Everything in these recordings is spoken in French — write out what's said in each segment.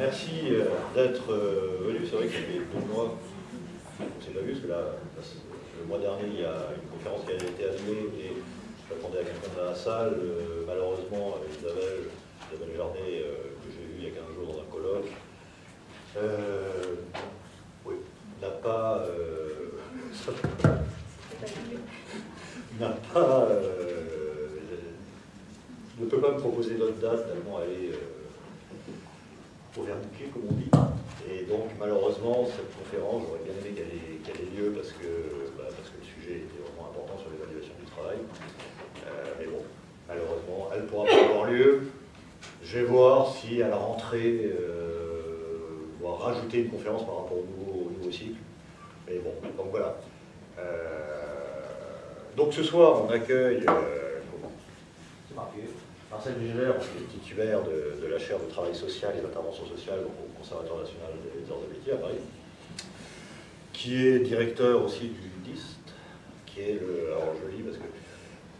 merci euh, d'être euh, venu. C'est vrai que ça fait deux mois on s'est pas vu, parce que là, le mois dernier, il y a une conférence qui a été annulée et j'attendais à quelqu'un dans la salle. Euh, malheureusement, Isabelle, Isabelle Jardet, que j'ai vu il y a 15 jours dans un colloque, oui, n'a pas... n'a pas ne peut pas me proposer d'autres dates, au vernicule, comme on dit. Et donc, malheureusement, cette conférence, j'aurais bien aimé qu'elle ait, lieu parce que, bah, parce que le sujet était vraiment important sur l'évaluation du travail. Euh, mais bon, malheureusement, elle pourra pas avoir lieu. Je vais voir si à la rentrée, euh, on rajouter une conférence par rapport au nouveau, nouveau cycle. Mais bon, donc voilà. Euh, donc ce soir, on accueille... Marcel Gégère, qui est titulaire de, la chaire de travail social et d'intervention sociale au Conservatoire national des arts de métier à Paris, qui est directeur aussi du DIST, qui est le, alors je parce que,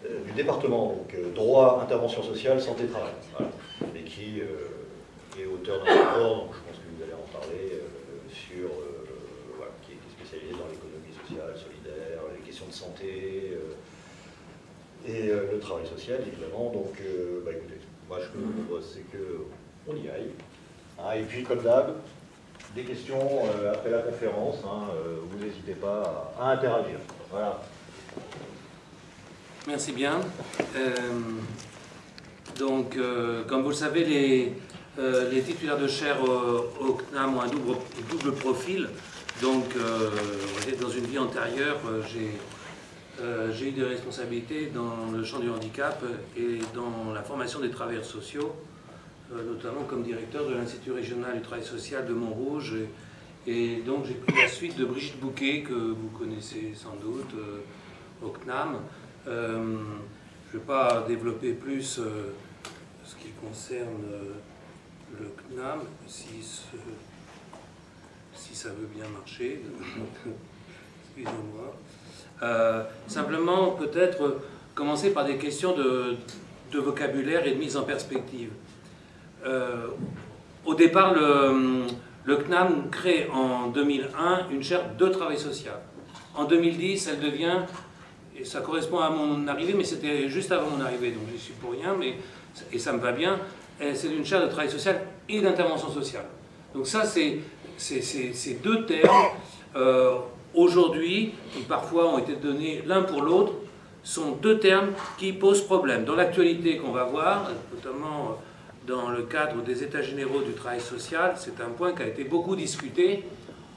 euh, du département, donc euh, droit, intervention sociale, santé, travail, et qui euh, est auteur d'un rapport, donc je pense que vous allez en parler, sur, qui est spécialisé dans l'économie sociale, solidaire, les questions de santé, et euh, le travail social, évidemment. Donc, euh, bah, écoutez, moi, ce que je vous propose, c'est qu'on y aille. Hein, et puis, comme d'hab, des questions euh, après la conférence, hein, vous n'hésitez pas à, interagir. Voilà. Merci bien. donc, comme vous le savez, les, les titulaires de chaire au, CNAM ont un double, double profil. Donc, dans une vie antérieure, j'ai euh, j'ai eu des responsabilités dans le champ du handicap et dans la formation des travailleurs sociaux, euh, notamment comme directeur de l'Institut régional du travail social de Montrouge. Et, donc j'ai pris la suite de Brigitte Bouquet, que vous connaissez sans doute, euh, au CNAM. je ne vais pas développer plus ce qui concerne le CNAM, si, si ça veut bien marcher. Excusez-moi. Euh, simplement, peut-être commencer par des questions de, vocabulaire et de mise en perspective. Euh, au départ, le, CNAM crée en 2001 une chaire de travail social. En 2010, elle devient, et ça correspond à mon arrivée, mais c'était juste avant mon arrivée, donc je suis pour rien, mais, et ça me va bien, c'est une chaire de travail social et d'intervention sociale. Donc ça, c'est ces deux termes. Euh, aujourd'hui, qui parfois ont été donnés l'un pour l'autre, sont deux termes qui posent problème. Dans l'actualité qu'on va voir, notamment dans le cadre des états généraux du travail social, c'est un point qui a été beaucoup discuté.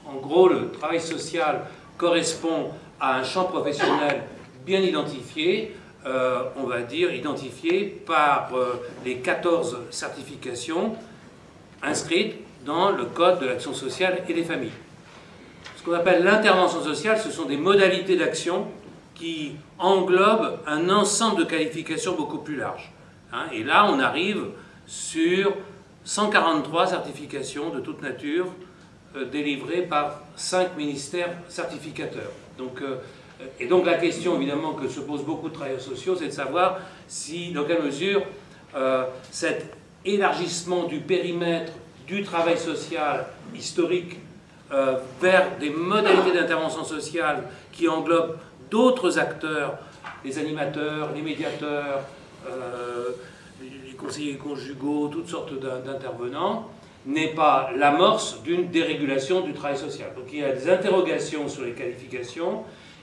En gros, le travail social correspond à un champ professionnel bien identifié, euh, on va dire identifié par euh, les 14 certifications inscrites dans le Code de l'action sociale et des familles. Qu'on appelle l'intervention sociale, ce sont des modalités d'action qui englobent un ensemble de qualifications beaucoup plus large. Hein. et là, on arrive sur 143 certifications de toute nature euh, délivrées par cinq ministères certificateurs. Donc, euh, et donc la question évidemment que se posent beaucoup de travailleurs sociaux, c'est de savoir si, dans quelle mesure euh, cet élargissement du périmètre du travail social historique euh, vers des modalités d'intervention sociale qui englobent d'autres acteurs, les animateurs, les médiateurs, euh, les conseillers conjugaux, toutes sortes d'intervenants, n'est pas l'amorce d'une dérégulation du travail social. Donc il y a des interrogations sur les qualifications,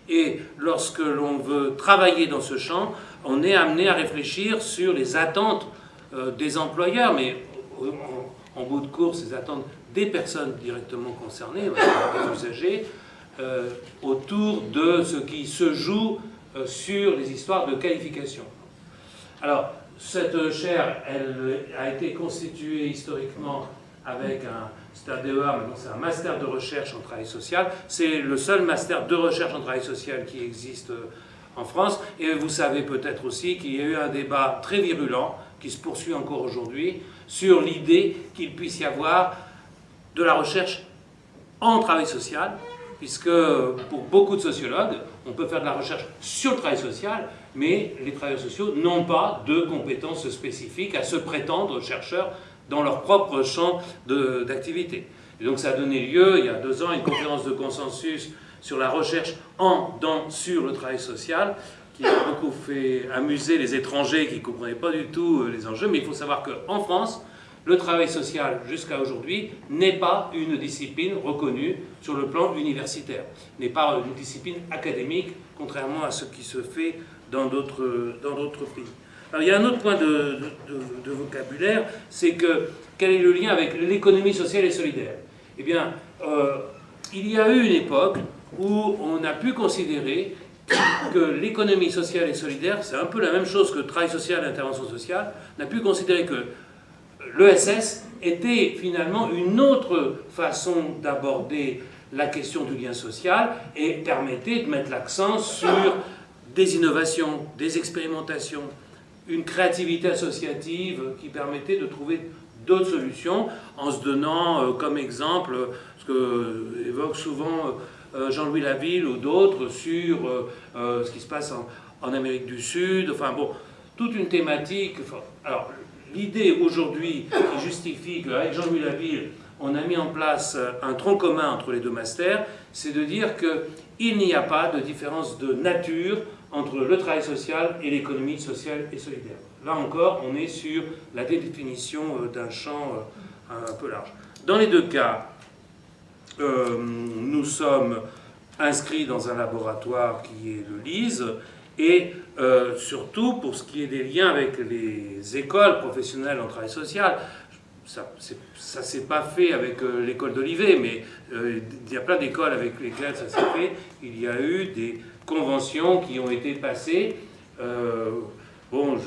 et lorsque l'on veut travailler dans ce champ, on est amené à réfléchir sur les attentes euh, des employeurs, mais en, en bout de course, les attentes des personnes directement concernées, des usagers, euh, autour de ce qui se joue euh, sur les histoires de qualification. Alors, cette chaire, elle a été constituée historiquement avec un, c'est un DEA, c'est un master de recherche en travail social. C'est le seul master de recherche en travail social qui existe euh, en France. Et vous savez peut-être aussi qu'il y a eu un débat très virulent, qui se poursuit encore aujourd'hui, sur l'idée qu'il puisse y avoir de la recherche en travail social, puisque pour beaucoup de sociologues, on peut faire de la recherche sur le travail social, mais les travailleurs sociaux n'ont pas de compétences spécifiques à se prétendre chercheurs dans leur propre champ d'activité. Et donc ça a donné lieu, il y a deux ans, à une conférence de consensus sur la recherche en, dans, sur le travail social, qui a beaucoup fait amuser les étrangers qui ne comprenaient pas du tout euh, les enjeux, mais il faut savoir qu'en France, le travail social, jusqu'à aujourd'hui, n'est pas une discipline reconnue sur le plan universitaire, n'est pas une discipline académique, contrairement à ce qui se fait dans d'autres pays. Alors, il y a un autre point de, vocabulaire, c'est que quel est le lien avec l'économie sociale et solidaire? Eh bien, euh, il y a eu une époque où on a pu considérer que l'économie sociale et solidaire, c'est un peu la même chose que travail social et l'intervention sociale, on a pu considérer que l'ESS était finalement une autre façon d'aborder la question du lien social et permettait de mettre l'accent sur des innovations, des expérimentations, une créativité associative qui permettait de trouver d'autres solutions en se donnant euh, comme exemple ce que évoque souvent euh, Jean-Louis Laville ou d'autres sur euh, ce qui se passe en, Amérique du Sud, enfin bon, toute une thématique. alors, l'idée aujourd'hui qui justifie qu'avec Jean-Louis Laville, on a mis en place un tronc commun entre les deux masters, c'est de dire qu'il n'y a pas de différence de nature entre le travail social et l'économie sociale et solidaire. Là encore, on est sur la définition euh, d'un champ euh, un peu large. Dans les deux cas, euh, nous sommes inscrits dans un laboratoire qui est le LISE, et surtout pour ce qui est des liens avec les écoles professionnelles en travail social, ça ne s'est pas fait avec l'école d'Olivet, mais il y a plein d'écoles avec lesquelles ça s'est fait. Il y a eu des conventions qui ont été passées. Euh, bon,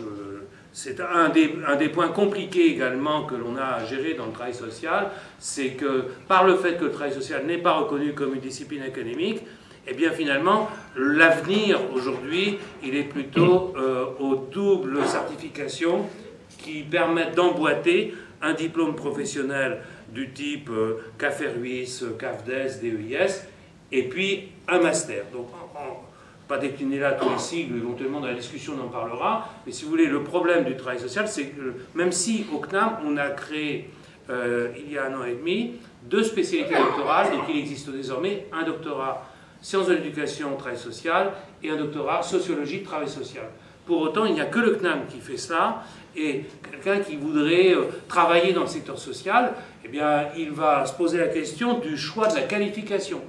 c'est un des, un des, points compliqués également que l'on a à gérer dans le travail social, c'est que par le fait que le travail social n'est pas reconnu comme une discipline académique, eh bien finalement, l'avenir aujourd'hui, il est plutôt euh, aux doubles certifications qui permettent d'emboîter un diplôme professionnel du type euh, CAFERUIS, CAFDES, DEIS, et puis un master. Donc, pas décliner là tous les sigles, éventuellement dans la discussion on en parlera, mais si vous voulez, le problème du travail social, c'est que même si au CNAM, on a créé euh, il y a un an et demi deux spécialités doctorales, donc il existe désormais un doctorat sciences de l'éducation, travail social, et un doctorat sociologie, travail social. Pour autant, il n'y a que le CNAM qui fait cela, et quelqu'un qui voudrait euh, travailler dans le secteur social, eh bien, il va se poser la question du choix de la qualification.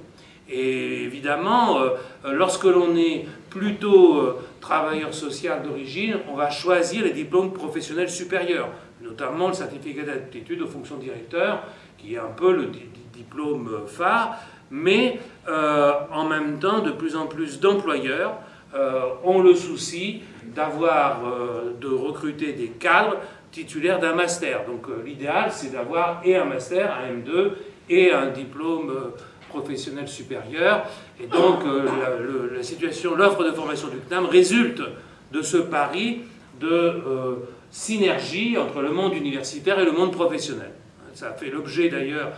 Et évidemment, euh, lorsque l'on est plutôt euh, travailleur social d'origine, on va choisir les diplômes professionnels supérieurs, notamment le certificat d'aptitude aux fonctions directeur, qui est un peu le diplôme phare, mais en même temps, de plus en plus d'employeurs ont le souci d'avoir, de recruter des cadres titulaires d'un master. Donc l'idéal, c'est d'avoir et un master, un M2, et un diplôme professionnel supérieur. Et donc, euh, la, situation, l'offre de formation du CNAM résulte de ce pari de euh, synergie entre le monde universitaire et le monde professionnel. Ça fait l'objet d'ailleurs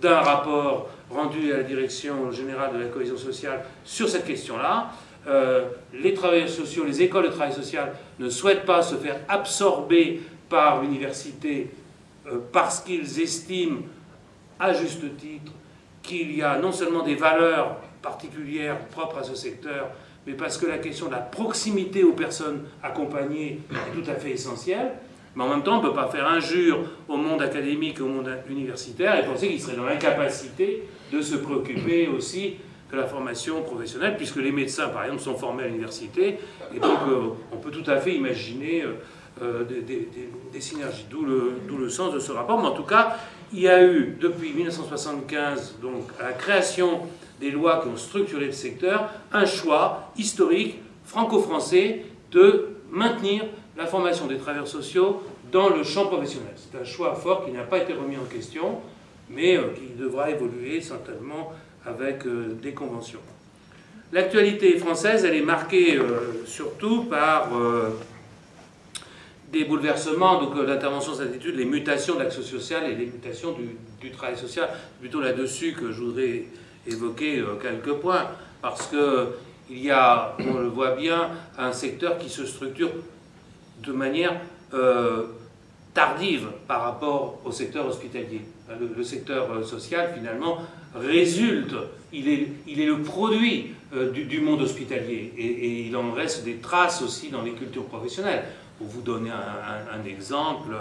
d'un rapport rendu à la Direction générale de la cohésion sociale sur cette question-là. Euh, les travailleurs sociaux, les écoles de travail social ne souhaitent pas se faire absorber par l'université parce qu'ils estiment, à juste titre, qu'il y a non seulement des valeurs particulières propres à ce secteur, mais parce que la question de la proximité aux personnes accompagnées est tout à fait essentielle. Mais en même temps, on ne peut pas faire injure au monde académique, au monde universitaire, et penser qu'il serait dans l'incapacité de se préoccuper aussi de la formation professionnelle, puisque les médecins, par exemple, sont formés à l'université, et donc euh, on peut tout à fait imaginer euh, euh, des, synergies, d'où le, le, sens de ce rapport. Mais en tout cas, il y a eu, depuis 1975, donc à la création des lois qui ont structuré le secteur, un choix historique franco-français de maintenir la formation des travailleurs sociaux dans le champ professionnel. C'est un choix fort qui n'a pas été remis en question, mais euh, qui devra évoluer certainement avec euh, des conventions. L'actualité française, elle est marquée euh, surtout par des bouleversements, donc euh, l'intervention études, les mutations de l'action sociale et les mutations du, travail social. Plutôt là-dessus que je voudrais évoquer quelques points, parce qu'il y a, on le voit bien, un secteur qui se structure de manière euh, tardive par rapport au secteur hospitalier. Le, secteur euh, social, finalement, résulte, il est, il est le produit euh, du, monde hospitalier et, il en reste des traces aussi dans les cultures professionnelles. Pour vous donner un, exemple,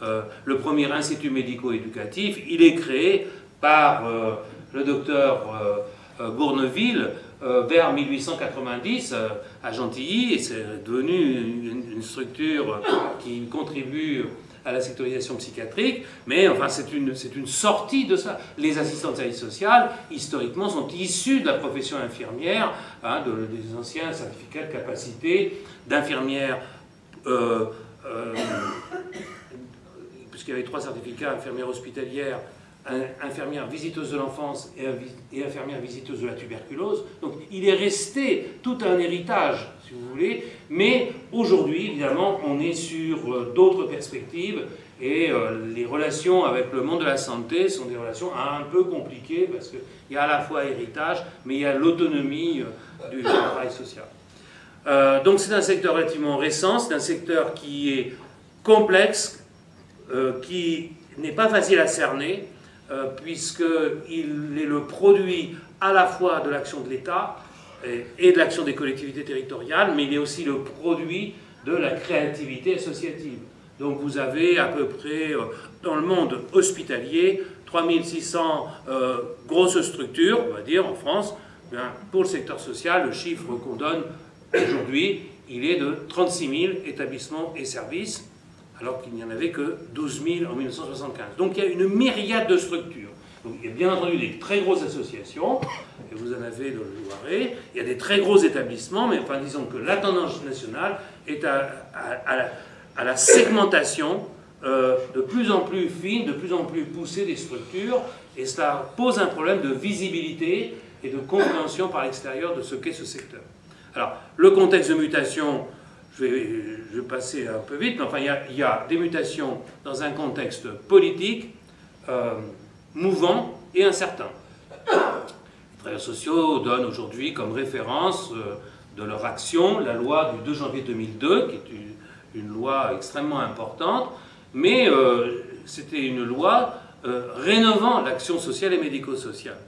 le premier institut médico-éducatif, il est créé par le docteur Bourneville vers 1890 à Gentilly et c'est devenu une structure qui contribue à la sectorisation psychiatrique, mais enfin c'est une, sortie de ça. Les assistants de service social, historiquement, sont issus de la profession infirmière, hein, des anciens certificats de capacité d'infirmière, euh, euh, puisqu'il y avait trois certificats, infirmière hospitalière, infirmière visiteuse de l'enfance et, infirmière visiteuse de la tuberculose. Donc il est resté tout un héritage, si vous voulez, mais aujourd'hui, évidemment, on est sur euh, d'autres perspectives et euh, les relations avec le monde de la santé sont des relations un peu compliquées parce qu'il y a à la fois héritage, mais il y a l'autonomie euh, du travail social. donc c'est un secteur relativement récent, c'est un secteur qui est complexe, qui n'est pas facile à cerner, euh, puisqu'il est le produit à la fois de l'action de l'État et, de l'action des collectivités territoriales, mais il est aussi le produit de la créativité associative. Donc vous avez à peu près, euh, dans le monde hospitalier, 3600 euh, grosses structures, on va dire, en France. pour le secteur social, le chiffre qu'on donne aujourd'hui, il est de 36 000 établissements et services alors qu'il n'y en avait que 12 000 en 1975. Donc il y a une myriade de structures. Donc, il y a bien entendu des très grosses associations, et vous en avez dans le Loiret, il y a des très gros établissements, mais enfin disons que la tendance nationale est à, la, segmentation euh, de plus en plus fine, de plus en plus poussée des structures, et cela pose un problème de visibilité et de compréhension par l'extérieur de ce qu'est ce secteur. Alors, le contexte de mutation, je vais, passer un peu vite, mais enfin, il y, a, des mutations dans un contexte politique euh, mouvant et incertain. Les travailleurs sociaux donnent aujourd'hui comme référence euh, de leur action la loi du 2 janvier 2002, qui est une, loi extrêmement importante, mais euh, c'était une loi rénovant l'action sociale et médico-sociale.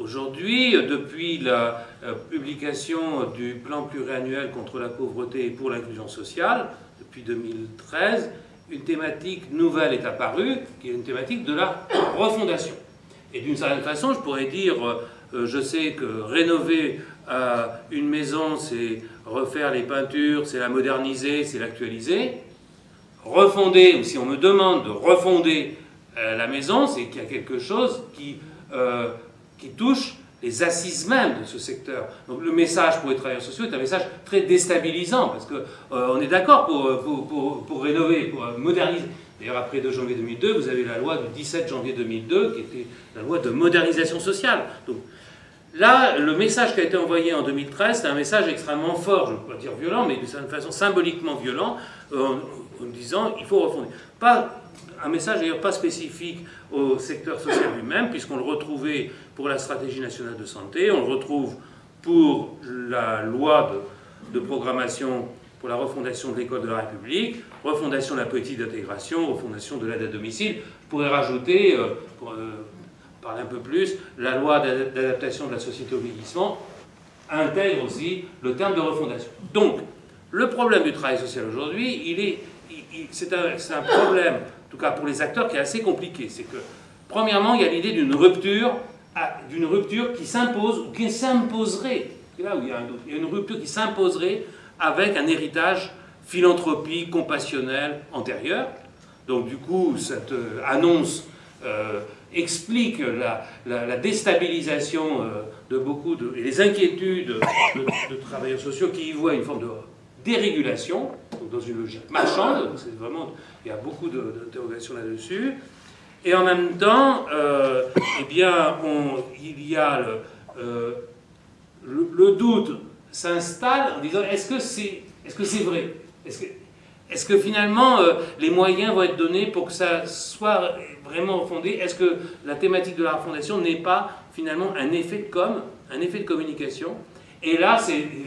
Aujourd'hui, depuis la euh, publication du plan pluriannuel contre la pauvreté et pour l'inclusion sociale, depuis 2013, une thématique nouvelle est apparue, qui est une thématique de la refondation. Et d'une certaine façon, je pourrais dire, euh, je sais que rénover euh, une maison, c'est refaire les peintures, c'est la moderniser, c'est l'actualiser. Refonder, ou si on me demande de refonder la maison, c'est qu'il y a quelque chose qui qui touche les assises même de ce secteur. Donc le message pour les travailleurs sociaux est un message très déstabilisant, parce qu'on euh, est d'accord pour, euh, pour, pour, rénover, pour euh, moderniser. D'ailleurs, après 2 janvier 2002, vous avez la loi du 17 janvier 2002, qui était la loi de modernisation sociale. Donc là, le message qui a été envoyé en 2013, c'est un message extrêmement fort, je ne veux pas dire violent, mais d'une certaine façon symboliquement violent, en, disant il faut refonder. Pas un message d'ailleurs pas spécifique au secteur social lui-même, puisqu'on le retrouvait pour la stratégie nationale de santé, on le retrouve pour la loi de, programmation pour la refondation de l'école de la République, refondation de la politique d'intégration, refondation de l'aide à domicile. Je pourrais rajouter, euh, pour euh, parler un peu plus, la loi d'adaptation de la société au vieillissement intègre aussi le terme de refondation. Donc, le problème du travail social aujourd'hui, il est, c'est un, un problème en tout cas pour les acteurs, qui est assez compliqué. C'est que, premièrement, il y a l'idée d'une rupture, d'une rupture qui s'impose, ou qui s'imposerait, là où il y a, il y a une rupture qui s'imposerait avec un héritage philanthropique, compassionnel, antérieur. Donc du coup, cette euh, annonce euh, explique la, déstabilisation euh, de beaucoup et les inquiétudes de, de, travailleurs sociaux qui y voient une forme de dérégulation, dans une logique marchande, c'est vraiment, il y a beaucoup d'interrogations là-dessus. Et en même temps, euh, eh bien, il y a le, euh, le, doute s'installe en disant est-ce que c'est est -ce c'est vrai? Est-ce que, finalement euh, les moyens vont être donnés pour que ça soit vraiment fondé? Est-ce que la thématique de la fondation n'est pas finalement un effet de com, un effet de communication? Et là,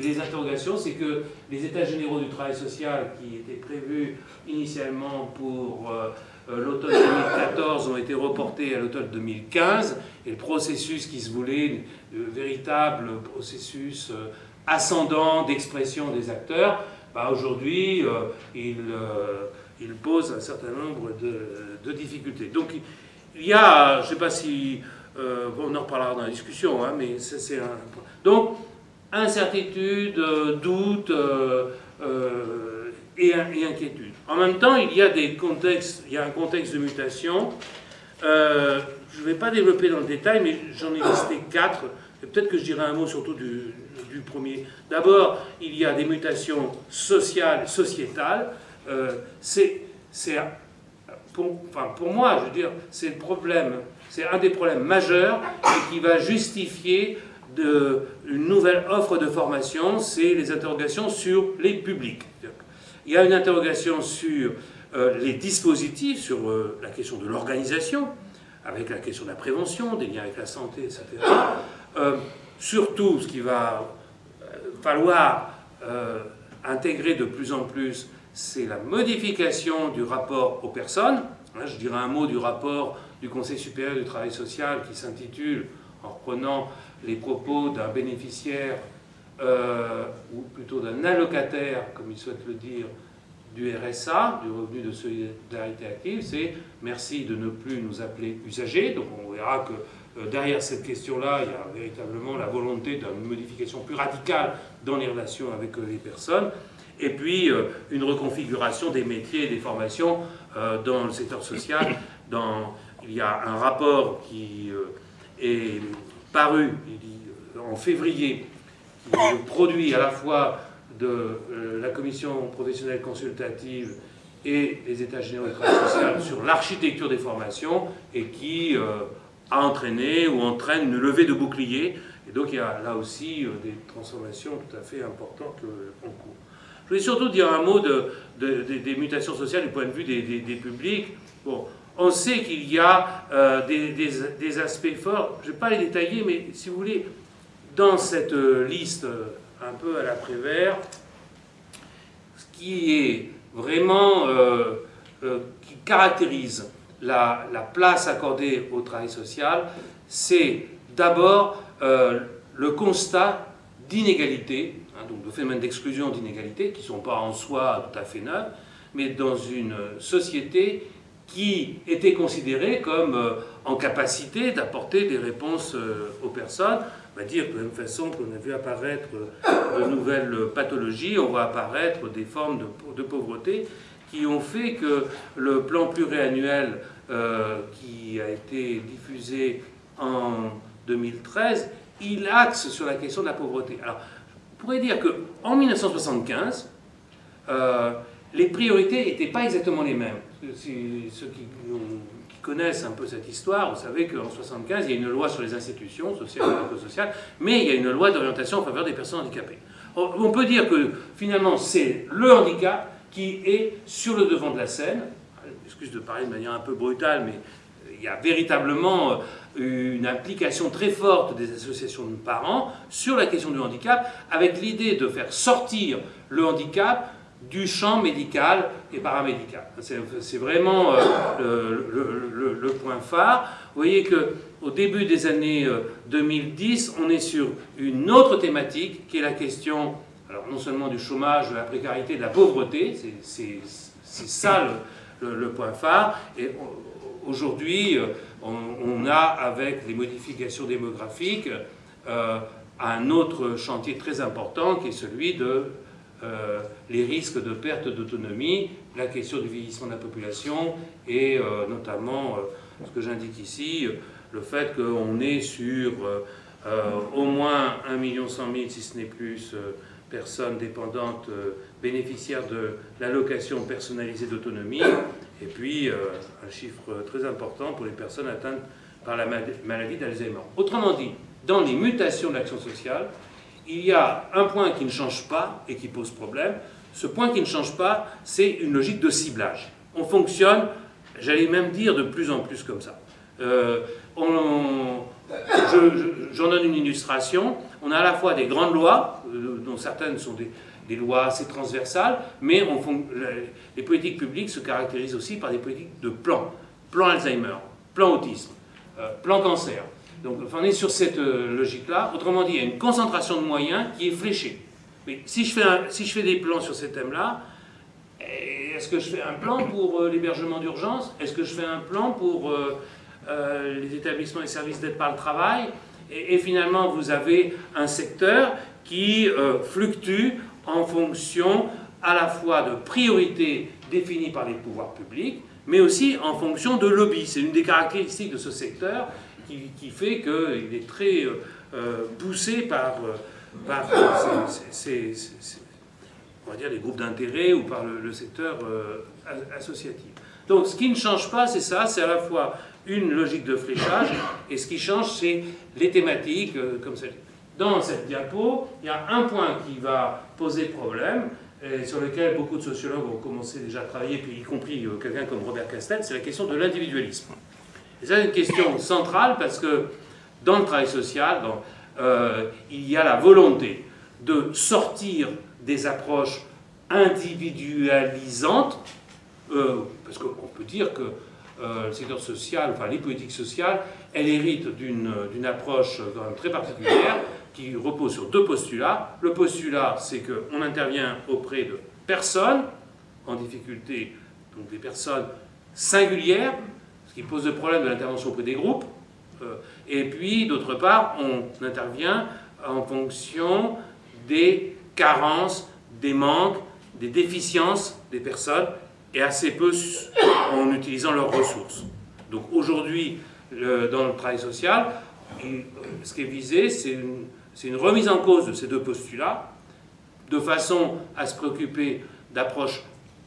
les interrogations, c'est que les états généraux du travail social qui étaient prévus initialement pour euh, euh, l'automne 2014 ont été reportés à l'automne 2015, et le processus qui se voulait, le véritable processus euh, ascendant d'expression des acteurs, bah aujourd'hui, il, il, pose un certain nombre de, difficultés. Donc il y a, je ne sais pas si, on en reparlera dans la discussion, hein, mais c'est un... Donc, incertitude, euh, doute euh, euh, et, inquiétude. En même temps, il y a des contextes, il y a un contexte de mutation. je ne vais pas développer dans le détail, mais j'en ai listé quatre. Peut-être que je dirai un mot surtout du, premier. D'abord, il y a des mutations sociales, sociétales. c'est, pour, enfin, pour moi, je veux dire, c'est le problème, c'est un des problèmes majeurs et qui va justifier de, une nouvelle offre de formation, c'est les interrogations sur les publics. Il y a une interrogation sur euh, les dispositifs, sur euh, la question de l'organisation, avec la question de la prévention, des liens avec la santé, etc. Euh, surtout, ce qu'il va falloir intégrer de plus en plus, c'est la modification du rapport aux personnes. je dirais un mot du rapport du Conseil supérieur du travail social qui s'intitule, en reprenant les propos d'un bénéficiaire, euh, ou plutôt d'un allocataire, comme il souhaite le dire, du RSA, du revenu de solidarité active, c'est merci de ne plus nous appeler usagers. Donc on verra que euh, derrière cette question-là, il y a véritablement la volonté d'une modification plus radicale dans les relations avec euh, les personnes. Et puis une reconfiguration des métiers et des formations dans le secteur social. Dans, il y a un rapport qui est paru en février, qui est le produit à la fois de euh, la commission professionnelle consultative et les états généraux du travail social sur l'architecture des formations et qui euh, a entraîné ou entraîne une levée de boucliers. Et donc il y a là aussi euh, des transformations tout à fait importantes en cours. Je voulais surtout dire un mot de, des mutations sociales du point de vue des, des publics. Bon, on sait qu'il y a euh, des, aspects forts, je ne vais pas les détailler, mais si vous voulez, dans cette euh, liste euh, un peu à l'après-vert, ce qui est vraiment, qui caractérise la, place accordée au travail social, c'est d'abord le constat d'inégalité, hein, donc de phénomènes d'exclusion d'inégalité, qui ne sont pas en soi tout à fait neufs, mais dans une société qui était considéré comme euh, en capacité d'apporter des réponses euh, aux personnes. On va dire de la même façon qu'on a vu apparaître euh, de nouvelles pathologies, on voit apparaître des formes de, pauvreté qui ont fait que le plan pluriannuel qui a été diffusé en 2013, il axe sur la question de la pauvreté. Alors, on pourrait dire qu'en 1975, les priorités n'étaient pas exactement les mêmes ceux qui, connaissent un peu cette histoire, vous savez qu'en 1975, il y a une loi sur les institutions sociales et sociales, mais il y a une loi d'orientation en faveur des personnes handicapées. On peut dire que finalement, c'est le handicap qui est sur le devant de la scène. Excuse de parler de manière un peu brutale, mais il y a véritablement euh, une implication très forte des associations de parents sur la question du handicap, avec l'idée de faire sortir le handicap du champ médical et paramédical. C'est vraiment euh, le, point phare. Vous voyez qu'au début des années 2010, euh, on est sur une autre thématique qui est la question, alors non seulement du chômage, de la précarité, de la pauvreté, c'est ça le, point phare. Et aujourd'hui, euh, on, a, avec les modifications démographiques, un autre chantier très important qui est celui de euh, les risques de perte d'autonomie, la question du vieillissement de la population et euh, notamment euh, ce que j'indique ici, le fait qu'on est sur au moins 1 million 100 000, si ce n'est plus, personnes dépendantes bénéficiaires de l'allocation personnalisée d'autonomie, et puis un chiffre très important pour les personnes atteintes par la maladie d'Alzheimer. Autrement dit, dans les mutations de l'action sociale, il y a un point qui ne change pas et qui pose problème. Ce point qui ne change pas, c'est une logique de ciblage. On fonctionne, j'allais même dire, de plus en plus comme ça. Euh, J'en donne une illustration. on a à la fois des grandes lois, euh, dont certaines sont des, lois assez transversales, mais les politiques publiques se caractérisent aussi par des politiques de plan. Plan Alzheimer, plan autisme, euh, plan cancer. Donc on est sur cette euh, logique-là. Autrement dit, il y a une concentration de moyens qui est fléchée. Mais si je fais, des plans sur ces thèmes-là, eh, est-ce que je fais un plan pour l'hébergement d'urgence? Est-ce que je fais un plan pour les établissements et services d'aide par le travail? Et, finalement, vous avez un secteur qui euh, fluctue en fonction à la fois de priorités définies par les pouvoirs publics, mais aussi en fonction de lobbies. C'est une des caractéristiques de ce secteur qui, fait qu'il est très euh, euh, poussé par, ces, on va dire, les groupes d'intérêt ou par le, secteur associatif. Donc ce qui ne change pas, c'est ça, c'est à la fois une logique de fléchage, et ce qui change, c'est les thématiques euh, comme celle Dans cette diapo, il y a un point qui va poser problème, et sur lequel beaucoup de sociologues ont commencé déjà à travailler, puis y compris euh, quelqu'un comme Robert Castel, c'est la question de l'individualisme. Et c'est une question centrale parce que dans le travail social, euh, il y a la volonté de sortir des approches individualisantes, parce qu'on peut dire que euh, le secteur social, enfin les politiques sociales, elle hérite d'une approche très particulière qui repose sur deux postulats. Le postulat, c'est qu'on intervient auprès de personnes en difficulté, donc des personnes singulières, ce qui pose le problème de l'intervention auprès des groupes. Euh, et puis, d'autre part, on intervient en fonction des carences, des manques, des déficiences des personnes et assez peu en utilisant leurs ressources. Donc aujourd'hui, dans le travail social, ce qui est visé, c'est une, remise en cause de ces deux postulats, de façon à se préoccuper d'approches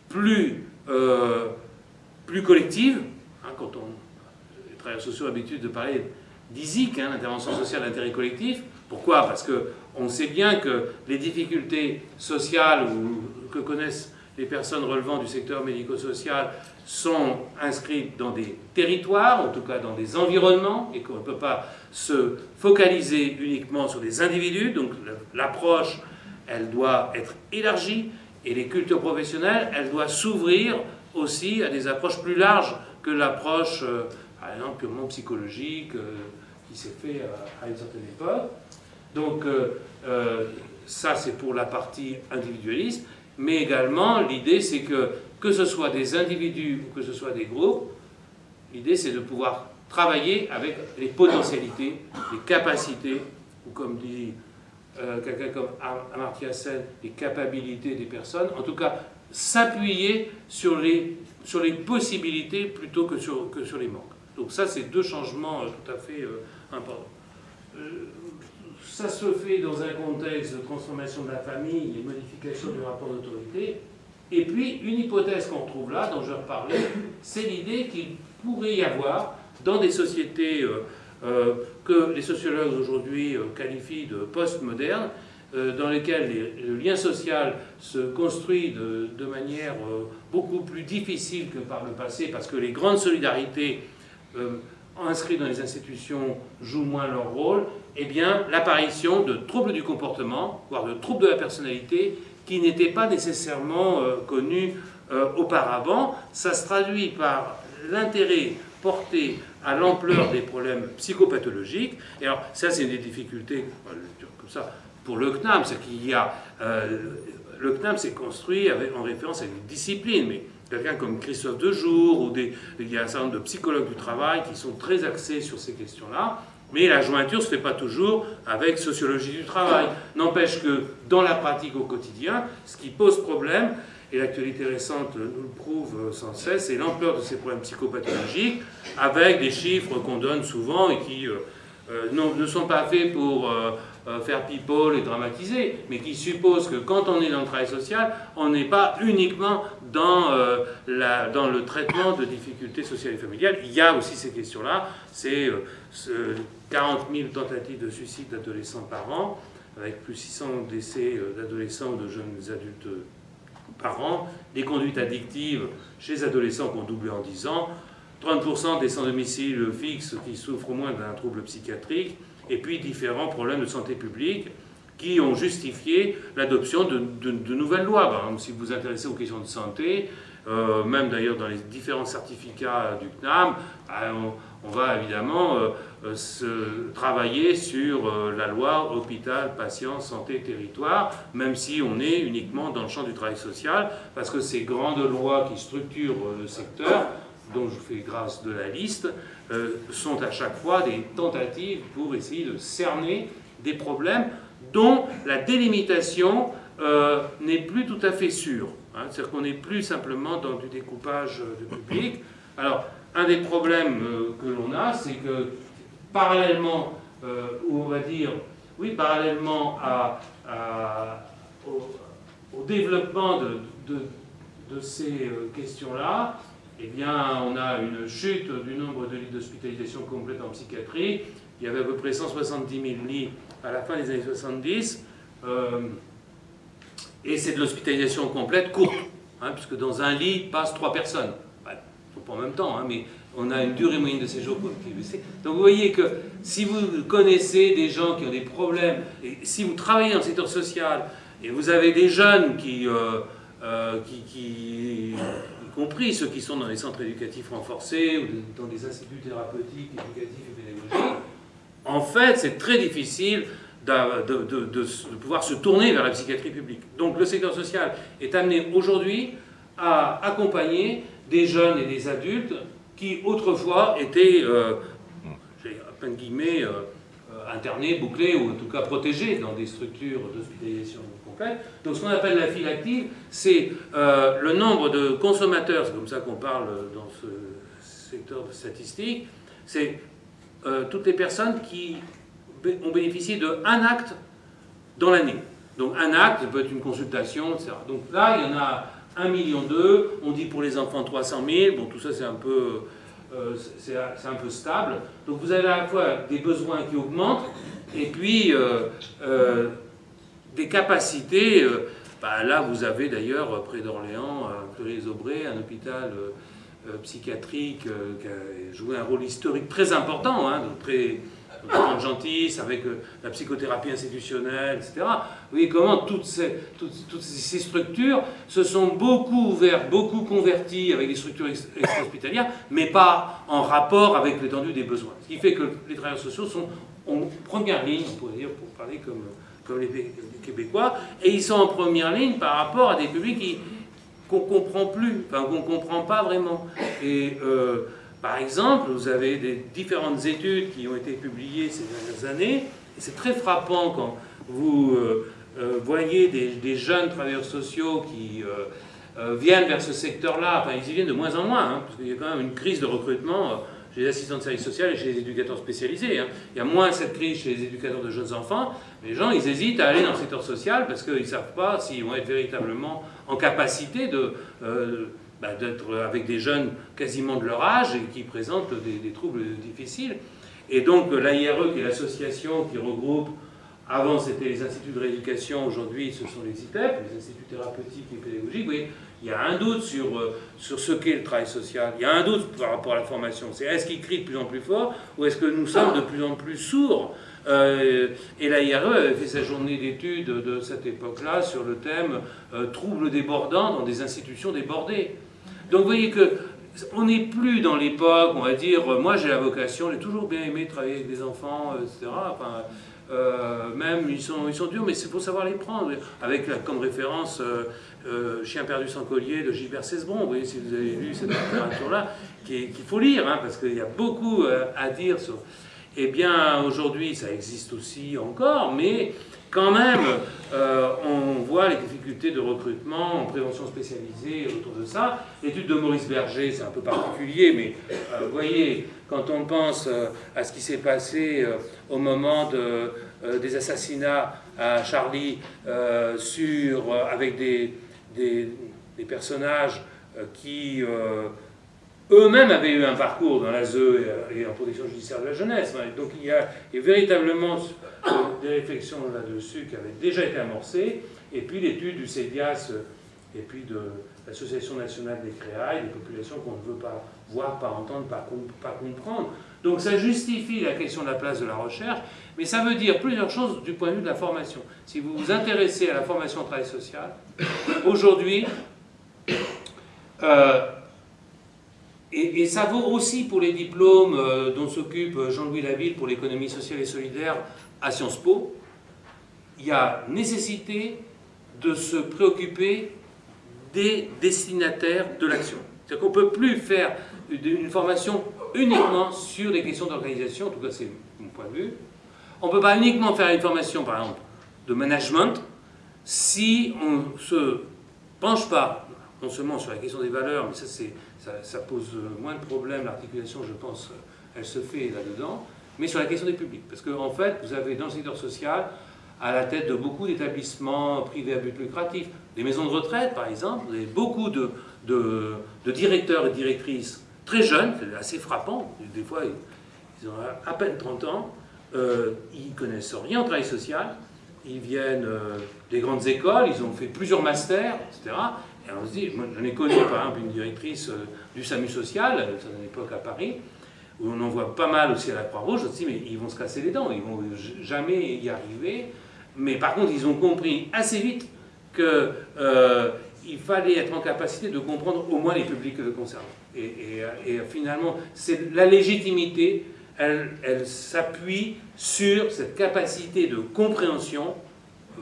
plus, euh, plus collectives. Hein, quand on, les travailleurs sociaux ont l'habitude de parler d'ISIC, hein, l'intervention sociale d'intérêt collectif. Pourquoi? Parce qu'on sait bien que les difficultés sociales que connaissent les personnes relevant du secteur médico-social sont inscrites dans des territoires, en tout cas dans des environnements, et qu'on ne peut pas se focaliser uniquement sur des individus. Donc l'approche, elle doit être élargie, et les cultures professionnelles, elle doit s'ouvrir aussi à des approches plus larges que l'approche, euh, par exemple, purement psychologique, euh, qui s'est fait à, une certaine époque. Donc euh, ça, c'est pour la partie individualiste mais également l'idée c'est que, que ce soit des individus ou que ce soit des groupes, l'idée c'est de pouvoir travailler avec les potentialités, les capacités, ou comme dit euh, quelqu'un comme Amartya Sen, les capacités des personnes, en tout cas s'appuyer sur les, sur les possibilités plutôt que sur, que sur les manques. Donc ça c'est deux changements euh, tout à fait euh, importants ça se fait dans un contexte de transformation de la famille et modification du rapport d'autorité. Et puis, une hypothèse qu'on retrouve là, dont je reparler, c'est l'idée qu'il pourrait y avoir, dans des sociétés euh, euh, que les sociologues aujourd'hui euh, qualifient de post-modernes, dans lesquelles le lien social se construit de, manière beaucoup plus difficile que par le passé, parce que les grandes solidarités inscrits dans les institutions jouent moins leur rôle, eh bien, l'apparition de troubles du comportement, voire de troubles de la personnalité, qui n'étaient pas nécessairement euh, connus euh, auparavant. Ça se traduit par l'intérêt porté à l'ampleur des problèmes psychopathologiques. Et alors, ça, c'est une des difficultés, comme ça, pour le CNAM, c'est qu'il y a... Euh, le CNAM s'est construit en référence à une discipline, mais quelqu'un comme Christophe Dejour, ou il y a un certain nombre de psychologues du travail qui sont très axés sur ces questions-là, mais la jointure ne se fait pas toujours avec sociologie du travail. N'empêche que dans la pratique au quotidien, ce qui pose problème, et l'actualité récente nous le prouve sans cesse, c'est l'ampleur de ces problèmes psychopathologiques, avec des chiffres qu'on donne souvent et qui euh, euh, ne sont pas faits pour euh, faire people et dramatiser, mais qui suppose que quand on est dans le travail social, on n'est pas uniquement dans, la, dans le traitement de difficultés sociales et familiales. Il y a aussi ces questions-là. C'est 40 000 tentatives de suicide d'adolescents par an, avec plus 600 décès d'adolescents ou de jeunes adultes par an, des conduites addictives chez les adolescents qui ont doublé en 10 ans, 30% des sans-domicile fixes qui souffrent au moins d'un trouble psychiatrique, et puis différents problèmes de santé publique qui ont justifié l'adoption de, nouvelles lois. Si vous vous intéressez aux questions de santé, euh, même d'ailleurs dans les différents certificats du CNAM, bah, on, va évidemment euh, euh, se travailler sur la loi hôpital, patient, santé, territoire, même si on est uniquement dans le champ du travail social, parce que ces grandes lois qui structurent le secteur, dont je fais grâce de la liste, sont à chaque fois des tentatives pour essayer de cerner des problèmes dont la délimitation n'est plus tout à fait sûre. Hein, c'est-à-dire qu'on n'est plus simplement dans du découpage euh, de public. Alors, un des problèmes euh, que l'on a, c'est que parallèlement, euh, ou on va dire, oui, parallèlement à, au, développement de, de, ces questions-là, eh bien, on a une chute du nombre de lits d'hospitalisation complète en psychiatrie. Il y avait à peu près 170 000 lits à la fin des années 70. Et c'est de l'hospitalisation complète courte, hein, puisque dans un lit passent trois personnes. Bah, pas en même temps, hein, mais on a une durée moyenne de séjour Donc vous voyez que si vous connaissez des gens qui ont des problèmes, si vous travaillez dans le secteur social, et vous avez des jeunes qui, euh, euh, qui, compris ceux qui sont dans les centres éducatifs renforcés ou dans des instituts thérapeutiques, éducatifs et pédagogiques, en fait, c'est très difficile de, pouvoir se tourner vers la psychiatrie publique. Donc le secteur social est amené aujourd'hui à accompagner des jeunes et des adultes qui autrefois étaient, euh, à guillemets, euh, euh, internés, bouclés ou en tout cas protégés dans des structures d'hospitalisation Donc ce qu'on appelle la file active, c'est euh, le nombre de consommateurs, c'est comme ça qu'on parle dans ce secteur statistique, c'est toutes les personnes qui ont bénéficié de un acte dans l'année. Donc un acte, ça peut être une consultation, etc. Donc là, il y en a 1,2 million, on dit pour les enfants 300 000, bon tout ça c'est un peu... Euh, c'est un peu stable. Donc vous avez à la fois des besoins qui augmentent et puis euh, euh, des capacités. Bah, là, vous avez d'ailleurs près d'Orléans, à les aubray un hôpital psychiatrique qui a joué un rôle historique très important, hein, très, de Gentis, avec euh, la psychothérapie institutionnelle, etc. Vous voyez comment toutes ces, structures se sont beaucoup ouvertes, beaucoup converties avec des structures extra-hospitalières, mais pas en rapport avec l'étendue des besoins. Ce qui fait que les travailleurs sociaux sont en première ligne, on dire, pour parler comme, comme les, Québécois, et ils sont en première ligne par rapport à des publics qu'on ne comprend plus, enfin qu'on ne comprend pas vraiment. Et euh, par exemple, vous avez des différentes études qui ont été publiées ces dernières années, et c'est très frappant quand vous euh, euh, voyez des, jeunes travailleurs sociaux qui viennent vers ce secteur-là, enfin ils y viennent de moins en moins, hein, parce qu'il y a quand même une crise de recrutement chez les assistants de service social et chez les éducateurs spécialisés. Hein. Il y a moins cette crise chez les éducateurs de jeunes enfants. Les gens, ils hésitent à aller dans le secteur social parce qu'ils ne savent pas s'ils vont être véritablement en capacité de, bah, d'être avec des jeunes quasiment de leur âge et qui présentent des, troubles difficiles. Et donc l'AIRE, qui est l'association qui regroupe, avant c'était les instituts de rééducation, aujourd'hui ce sont les ITEP, les instituts thérapeutiques et pédagogiques, oui, il y a un doute sur, euh, sur ce qu'est le travail social, il y a un doute par rapport à la formation, c'est est-ce qu'il crie de plus en plus fort ou est-ce que nous sommes de plus en plus sourds euh, et l'AIRE avait fait sa journée d'études de cette époque-là sur le thème euh, troubles débordants dans des institutions débordées. Donc vous voyez que on n'est plus dans l'époque, on va dire, moi j'ai la vocation, j'ai toujours bien aimé travailler avec des enfants, etc. Enfin, euh, même ils sont, ils sont durs, mais c'est pour savoir les prendre. Avec comme référence Chien perdu sans collier de Gilbert Cesbron, vous voyez si vous avez lu cette littérature-là, qu'il faut lire, hein, parce qu'il y a beaucoup à dire sur eh bien, aujourd'hui, ça existe aussi encore, mais quand même, euh, on voit les difficultés de recrutement en prévention spécialisée autour de ça. L'étude de Maurice Berger, c'est un peu particulier, mais euh, vous voyez, quand on pense euh, à ce qui s'est passé au moment de, des assassinats à Charlie, avec des, des, personnages qui eux-mêmes avaient eu un parcours dans l'ASE et en protection judiciaire de la jeunesse. Donc il y a, véritablement euh, des réflexions là-dessus qui avaient déjà été amorcées, et puis l'étude du CEDIAS et puis de l'Association nationale des créailles, des populations qu'on ne veut pas voir, pas entendre, pas comprendre. Donc ça justifie la question de la place de la recherche, mais ça veut dire plusieurs choses du point de vue de la formation. Si vous vous intéressez à la formation au travail social, aujourd'hui, euh, et, ça vaut aussi pour les diplômes euh, dont s'occupe Jean-Louis Laville pour l'économie sociale et solidaire à Sciences Po, il y a nécessité de se préoccuper des destinataires de l'action. C'est-à-dire qu'on ne peut plus faire une formation uniquement sur les questions d'organisation, en tout cas c'est mon point de vue. On ne peut pas uniquement faire une formation, par exemple, de management, si on ne se penche pas, non seulement sur la question des valeurs, mais ça, ça, pose moins de problèmes, l'articulation, je pense, elle se fait là-dedans, mais sur la question des publics. Parce qu'en en fait, vous avez dans le secteur social, à la tête de beaucoup d'établissements privés à but lucratif, des maisons de retraite par exemple, vous avez beaucoup de, de, directeurs et directrices très jeunes, assez frappant, des fois ils ont à peine 30 ans, euh, ils connaissent rien au travail social, ils viennent euh, des grandes écoles, ils ont fait plusieurs masters, etc. Et on se dit, moi j'en ai connu par exemple une directrice euh, du SAMU social, à une époque à Paris, où on en voit pas mal aussi à la Croix-Rouge, je me dis, mais ils vont se casser les dents, ils vont jamais y arriver. Mais par contre, ils ont compris assez vite qu'il euh, fallait être en capacité de comprendre au moins les publics concernés. Et, et, finalement, c'est la légitimité, elle, elle s'appuie sur cette capacité de compréhension,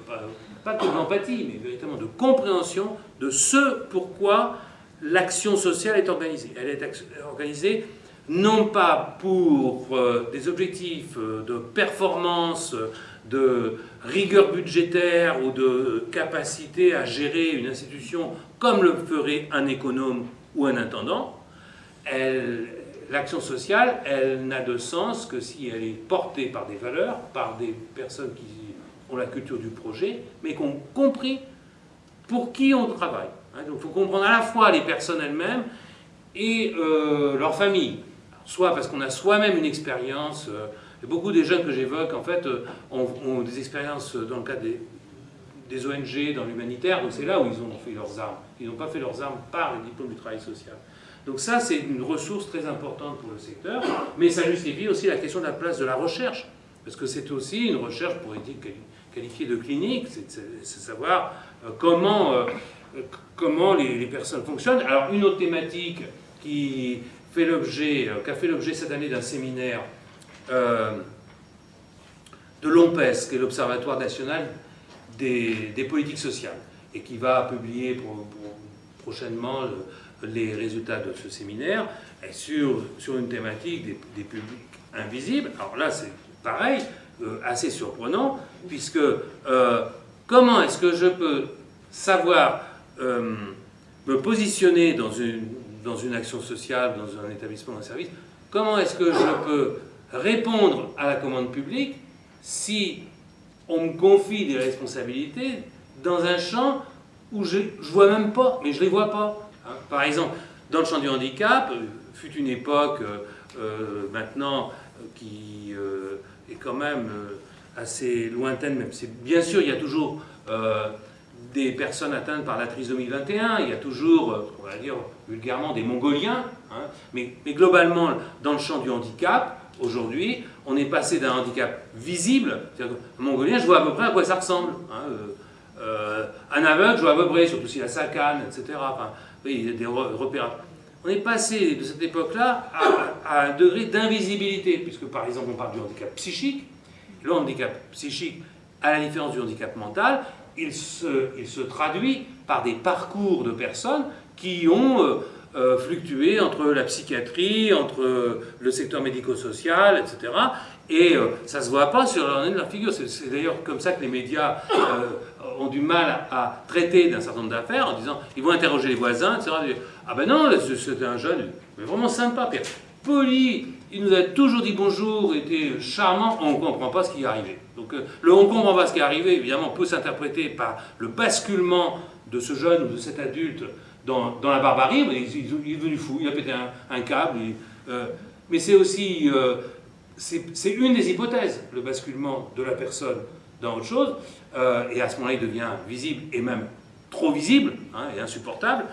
pas, pas que d'empathie, mais véritablement de compréhension de ce pourquoi l'action sociale est organisée. Elle est organisée non pas pour euh, des objectifs euh, de performance, de rigueur budgétaire ou de capacité à gérer une institution comme le ferait un économe ou un intendant, l'action sociale, elle n'a de sens que si elle est portée par des valeurs, par des personnes qui ont la culture du projet, mais qui ont compris pour qui on travaille. Hein, donc il faut comprendre à la fois les personnes elles-mêmes et euh, leur famille soit parce qu'on a soi-même une expérience. Euh, beaucoup des jeunes que j'évoque, en fait, euh, ont, des expériences dans le cadre des, ONG, dans l'humanitaire, donc c'est là où ils ont fait leurs armes. Ils n'ont pas fait leurs armes par le diplôme du travail social. Donc ça, c'est une ressource très importante pour le secteur, mais ça justifie aussi la question de la place de la recherche, parce que c'est aussi une recherche, pour être qualifiée de clinique, c'est savoir euh, comment, comment les, les, personnes fonctionnent. Alors une autre thématique qui fait l'objet, euh, qui a fait l'objet cette année d'un séminaire euh, de l'OMPES, qui est l'Observatoire national des, politiques sociales, et qui va publier prochainement les résultats de ce séminaire sur, sur une thématique des, publics invisibles. Alors là, c'est pareil, euh, assez surprenant, puisque comment est-ce que je peux savoir me positionner dans une, dans une action sociale, dans un établissement, un service, comment est-ce que je peux répondre à la commande publique si on me confie des responsabilités dans un champ où je ne vois même pas, mais je ne les vois pas. Hein. Par exemple, dans le champ du handicap, euh, fut une époque euh, euh, maintenant qui est quand même assez lointaine, même bien sûr il y a toujours des personnes atteintes par la trisomie 21, il y a toujours, on va dire vulgairement, des Mongoliens, hein. mais, globalement, dans le champ du handicap, aujourd'hui, on est passé d'un handicap visible, c'est-à-dire un Mongolien, je vois à peu près à quoi ça ressemble. Hein, euh, euh, un aveugle, je vois à peu près, surtout s'il a sa canne, etc. Enfin, il y a des repères. On est passé de cette époque-là à, un degré d'invisibilité, puisque par exemple on parle du handicap psychique. Le handicap psychique, à la différence du handicap mental, il se, il se, traduit par des parcours de personnes qui ont euh, euh, fluctué entre la psychiatrie, entre le secteur médico-social, etc. Et euh, ça ne se voit pas sur leur, leur figure. C'est d'ailleurs comme ça que les médias ont du mal à traiter d'un certain nombre d'affaires en disant, ils vont interroger les voisins, etc. Ah ben non, c'était un jeune, mais vraiment sympa, poli, il nous a toujours dit bonjour, était charmant, on ne comprend pas ce qui est arrivé. Donc euh, le on ne comprend pas ce qui est arrivé, évidemment, peut s'interpréter par le basculement de ce jeune ou de cet adulte dans, la barbarie, il, est devenu fou, il a pété un, câble, euh, mais c'est aussi, euh, c'est une des hypothèses, le basculement de la personne dans autre chose, et à ce moment-là, il devient visible, et même trop visible, hein, et insupportable,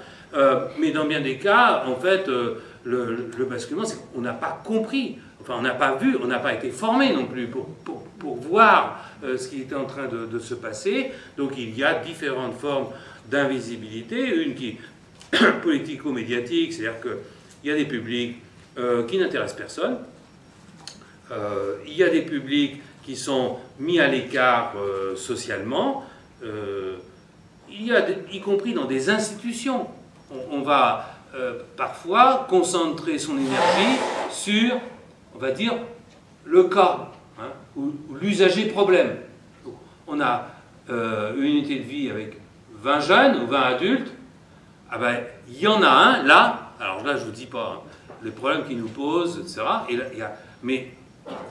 mais dans bien des cas, en fait, le, basculement, c'est qu'on n'a pas compris enfin on n'a pas vu, on n'a pas été formé non plus pour, pour, voir euh, ce qui était en train de, de, se passer. Donc il y a différentes formes d'invisibilité, une qui politico-médiatique, c'est-à-dire qu'il y a des publics euh, qui n'intéressent personne, euh, il y a des publics qui sont mis à l'écart socialement, il y a, y compris dans des institutions. On, va parfois concentrer son énergie sur on va dire, le cas, hein, ou, l'usager problème. on a euh, une unité de vie avec 20 jeunes ou 20 adultes, ah ben, il y en a un, là, alors là je ne vous dis pas hein, les problèmes qu'il nous pose, etc. Et mais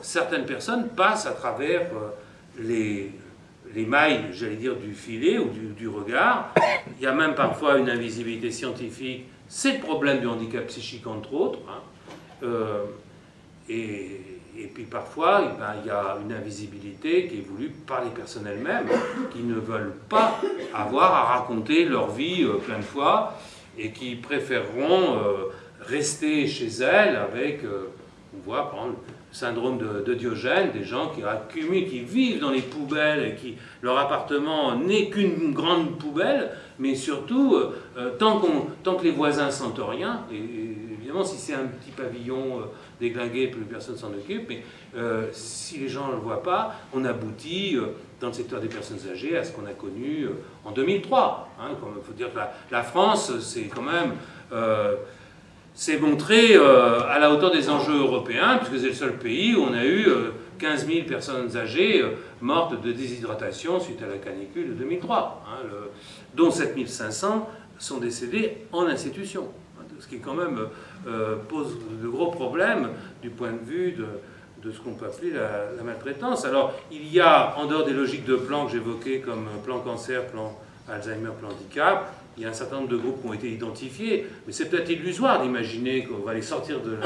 certaines personnes passent à travers euh, les, les mailles, j'allais dire, du filet ou du, regard. Il y a même parfois une invisibilité scientifique. C'est le problème du handicap psychique, entre autres. Hein. Euh, et, puis parfois, eh ben, il y a une invisibilité qui est voulue par les personnes elles-mêmes, qui ne veulent pas avoir à raconter leur vie euh, plein de fois, et qui préféreront euh, rester chez elles avec, euh, on voit par exemple, le syndrome de, Diogène, des gens qui accumulent, qui vivent dans les poubelles, et qui leur appartement n'est qu'une grande poubelle, mais surtout, tant, tant, que les voisins sentent rien, et, évidemment si c'est un petit pavillon déglingué, plus personne s'en occupe. Mais euh, si les gens ne le voient pas, on aboutit euh, dans le secteur des personnes âgées à ce qu'on a connu euh, en 2003. Il hein, faut dire que la, France, c'est quand même s'est montré à la hauteur des enjeux européens, puisque c'est le seul pays où on a eu 15 000 personnes âgées mortes de déshydratation suite à la canicule de 2003, hein, dont 7 500 sont décédés en institution, ce qui quand même euh, pose de gros problèmes du point de vue de, ce qu'on peut appeler la, maltraitance. Alors, il y a, en dehors des logiques de plans que j'évoquais, comme plan cancer, plan Alzheimer, plan handicap, il y a un certain nombre de groupes qui ont été identifiés, mais c'est peut-être illusoire d'imaginer qu'on va les sortir de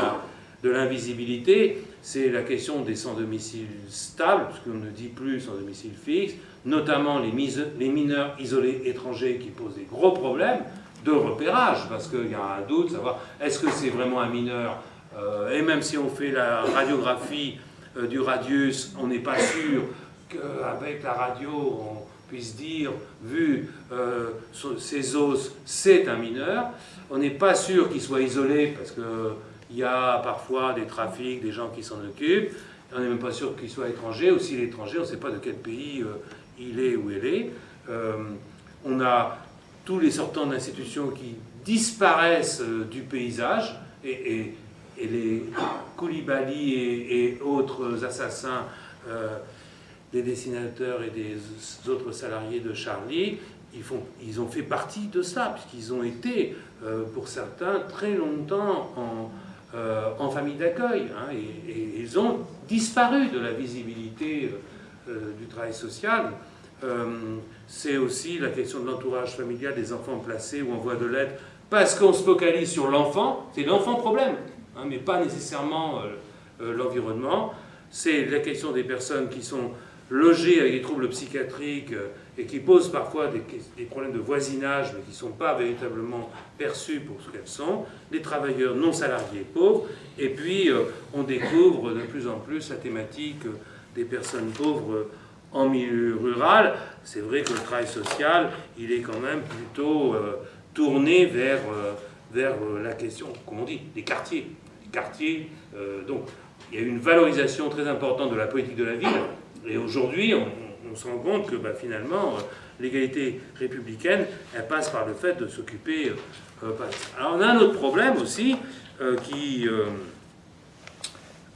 de l'invisibilité, c'est la question des sans-domicile stables, puisqu'on ne dit plus sans-domicile fixe, notamment les, les mineurs isolés étrangers qui posent des gros problèmes, de repérage, parce qu'il y a un doute, savoir est-ce que c'est vraiment un mineur, euh, et même si on fait la radiographie euh, du radius, on n'est pas sûr qu'avec la radio, on puisse dire, vu euh, ses os, c'est un mineur. On n'est pas sûr qu'il soit isolé, parce qu'il y a parfois des trafics, des gens qui s'en occupent. On n'est même pas sûr qu'il soit étranger, ou s'il est étranger, on ne sait pas de quel pays il est ou elle est. on a tous les sortants d'institutions qui disparaissent euh, du paysage, et, les Koulibaly et, autres assassins euh, des dessinateurs et des autres salariés de Charlie, ils, ont fait partie de ça, puisqu'ils ont été, euh, pour certains, très longtemps en, en famille d'accueil, hein, et, ils ont disparu de la visibilité du travail social c'est aussi la question de l'entourage familial des enfants placés ou en voie de l'aide, parce qu'on se focalise sur l'enfant, c'est l'enfant problème, hein, mais pas nécessairement euh, euh, l'environnement. C'est la question des personnes qui sont logées avec des troubles psychiatriques euh, et qui posent parfois des, problèmes de voisinage, mais qui ne sont pas véritablement perçus pour ce qu'elles sont, les travailleurs non salariés pauvres, et puis on découvre de plus en plus la thématique des personnes pauvres en milieu rural, c'est vrai que le travail social, il est quand même plutôt euh, tourné vers, euh, vers euh, la question, comment on dit, des quartiers. Quartiers, donc il y a une valorisation très importante de la politique de la ville, et aujourd'hui, on, se rend compte que bah, finalement, l'égalité républicaine, elle passe par le fait de s'occuper. Alors on a un autre problème aussi, qui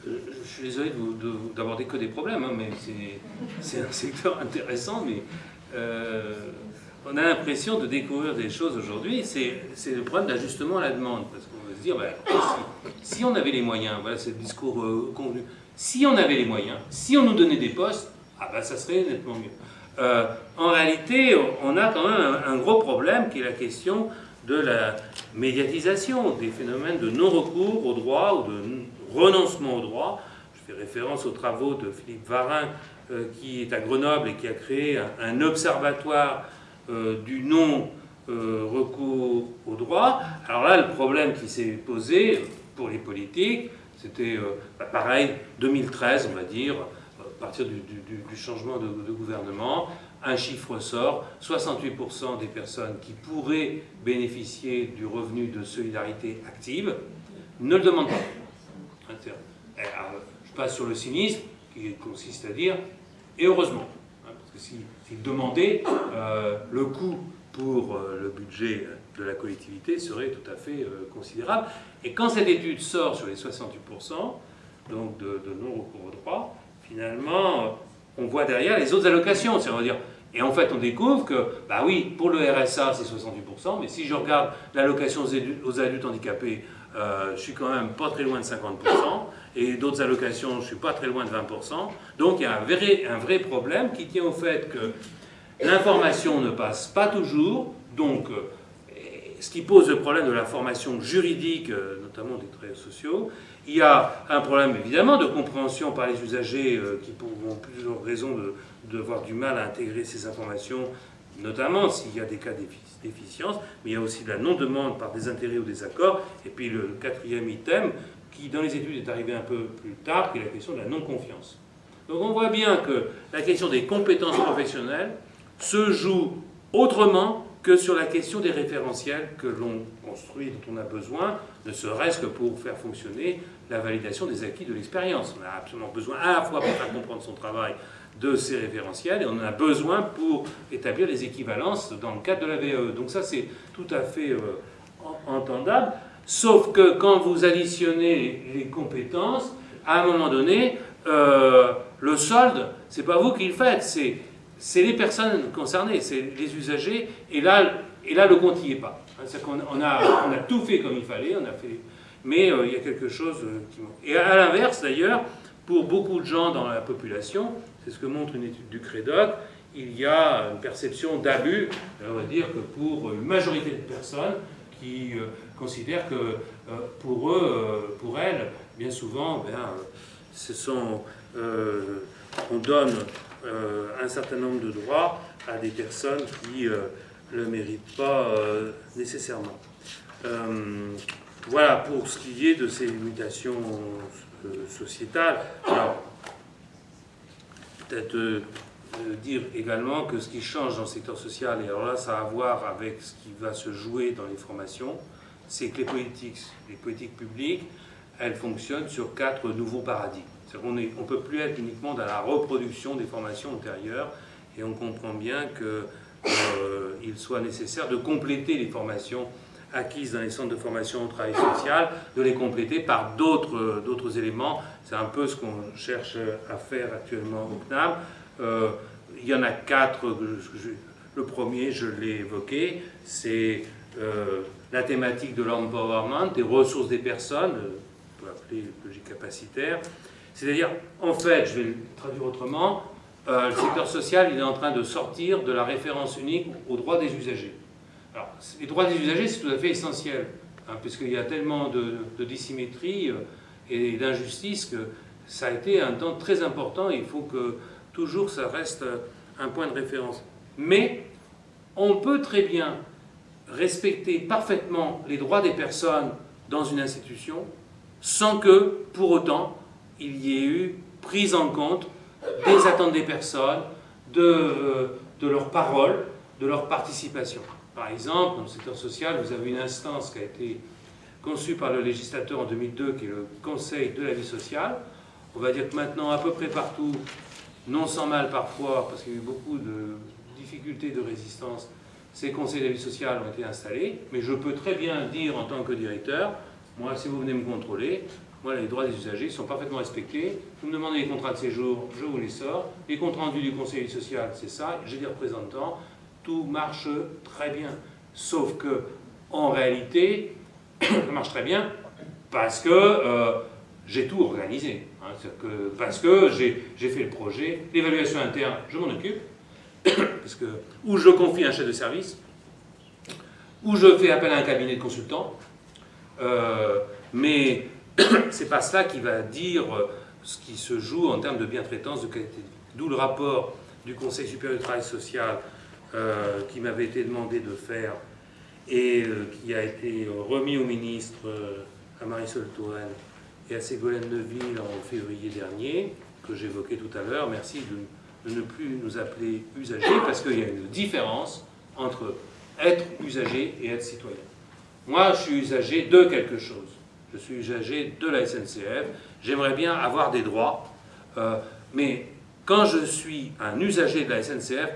je suis désolé d'aborder que des problèmes, hein, mais c'est un secteur intéressant, mais euh, on a l'impression de découvrir des choses aujourd'hui. C'est le problème d'ajustement à la demande, parce qu'on va se dire, ben, si, on avait les moyens, voilà, c'est le discours euh, convenu, si on avait les moyens, si on nous donnait des postes, ah ben, ça serait nettement mieux. Euh, en réalité, on a quand même un, gros problème qui est la question de la médiatisation des phénomènes de non-recours au droit ou de renoncement au droit. Je fais référence aux travaux de Philippe Varin, euh, qui est à Grenoble et qui a créé un, observatoire euh, du non-recours au droit. Alors là, le problème qui s'est posé pour les politiques, C'était bah, pareil, 2013, on va dire, à partir du, changement de, gouvernement, un chiffre sort, 68% des personnes qui pourraient bénéficier du revenu de solidarité active ne le demandent pas. Je passe sur le cynisme, qui consiste à dire, et heureusement, hein, parce que s'ils si, demandaient, euh, le coût pour euh, le budget de la collectivité serait tout à fait euh, considérable. Et quand cette étude sort sur les 68%, donc de, non-recours au droit, finalement, on voit derrière les autres allocations. C'est-à-dire, et en fait, on découvre que, bah oui, pour le RSA, c'est 68%, mais si je regarde l'allocation aux adultes handicapés, euh, je suis quand même pas très loin de 50%, et d'autres allocations, je suis pas très loin de 20%. Donc il y a un vrai, problème qui tient au fait que l'information ne passe pas toujours, donc euh, ce qui pose le problème de la formation juridique, euh, notamment des traits sociaux. Il y a un problème évidemment de compréhension par les usagers qui ont plusieurs raisons de, du mal à intégrer ces informations, notamment s'il y a des cas d'efficience, mais il y a aussi la non-demande par des intérêts ou des accords, et puis le quatrième item, qui dans les études est arrivé un peu plus tard, qui est la question de la non-confiance. Donc on voit bien que la question des compétences professionnelles se joue autrement que sur la question des référentiels que l'on construit, dont on a besoin, ne serait-ce que pour faire fonctionner la validation des acquis de l'expérience. On a absolument besoin à la fois pour faire comprendre son travail de ces référentiels et on en a besoin pour établir les équivalences dans le cadre de la VE. Donc ça c'est tout à fait euh, entendable, sauf que quand vous additionnez les, compétences, à un moment donné, euh, le solde, c'est pas vous qui le faites, c'est les personnes concernées, c'est les usagers, et là, et là le compte n'y est pas. On a, on a tout fait comme il fallait, on a fait, mais euh, il y a quelque chose qui manque. Et à l'inverse d'ailleurs, pour beaucoup de gens dans la population, c'est ce que montre une étude du CREDOC, il y a une perception d'abus, on va dire que pour une majorité de personnes qui euh, considèrent que euh, pour eux, euh, pour elles, bien souvent, ben, on donne un certain nombre de droits à des personnes qui ne le méritent pas nécessairement. voilà pour ce qui est de ces mutations sociétales. Alors, peut-être euh, euh, dire également que ce qui change dans le secteur social, et alors là ça a à voir avec ce qui va se jouer dans les formations, c'est que les politiques, les politiques publiques, elles fonctionnent sur quatre nouveaux paradigmes. On ne peut plus être uniquement dans la reproduction des formations antérieures, et on comprend bien qu'il euh, soit nécessaire de compléter les formations acquises dans les centres de formation au travail social, de les compléter par d'autres éléments. C'est un peu ce qu'on cherche à faire actuellement au CNAM. Euh, il y en a quatre. Le premier, je l'ai évoqué, c'est euh, la thématique de l'empowerment, des ressources des personnes, on peut appeler logique capacitaire. C'est-à-dire, en fait, je vais le traduire autrement, euh, le secteur social il est en train de sortir de la référence unique aux droits des usagers. Les droits des usagers, c'est tout à fait essentiel, hein, puisqu'il y a tellement de, de dissymétrie euh, et d'injustice que ça a été un temps très important et il faut que toujours ça reste euh, un point de référence. Mais on peut très bien respecter parfaitement les droits des personnes dans une institution sans que, pour autant, il y ait eu prise en compte des attentes des personnes, de, euh, de leurs paroles, de leur participation. Par exemple, dans le secteur social, vous avez une instance qui a été conçue par le législateur en 2002, qui est le Conseil de la vie sociale. On va dire que maintenant, à peu près partout, non sans mal parfois, parce qu'il y a eu beaucoup de difficultés de résistance, ces conseils de la vie sociale ont été installés. Mais je peux très bien dire en tant que directeur, moi, si vous venez me contrôler, moi, les droits des usagers sont parfaitement respectés. Vous me demandez les contrats de séjour, je vous les sors. Les comptes rendus du conseil sociale, c'est ça. J'ai des représentants tout marche très bien. Sauf que, en réalité, ça marche très bien parce que euh, j'ai tout organisé. Hein. parce que j'ai fait le projet, l'évaluation interne, je m'en occupe, ou je confie un chef de service, ou je fais appel à un cabinet de consultants, euh, mais c'est pas cela qui va dire ce qui se joue en termes de bientraitance, de qualité. D'où le rapport du Conseil supérieur du travail social euh, qui m'avait été demandé de faire et euh, qui a été remis au ministre, euh, à Marisol Touraine, et à Ségolène Neville en février dernier, que j'évoquais tout à l'heure. Merci de, ne plus nous appeler usagers, parce qu'il y a une différence entre être usager et être citoyen. Moi, je suis usager de quelque chose. Je suis usager de la SNCF. J'aimerais bien avoir des droits. Euh, mais quand je suis un usager de la SNCF,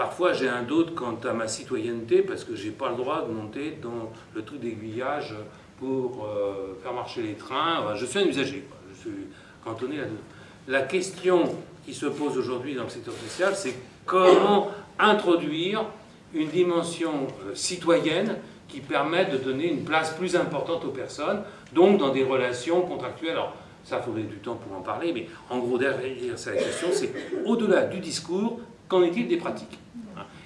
parfois j'ai un doute quant à ma citoyenneté parce que je n'ai pas le droit de monter dans le tout d'aiguillage pour euh, faire marcher les trains. je suis un usager. Je suis cantonné là La question qui se pose aujourd'hui dans le secteur social, c'est comment introduire une dimension euh, citoyenne qui permette de donner une place plus importante aux personnes, donc dans des relations contractuelles. Alors, ça, faudrait du temps pour en parler, mais en gros, derrière cette question, c'est au-delà du discours, qu'en est-il des pratiques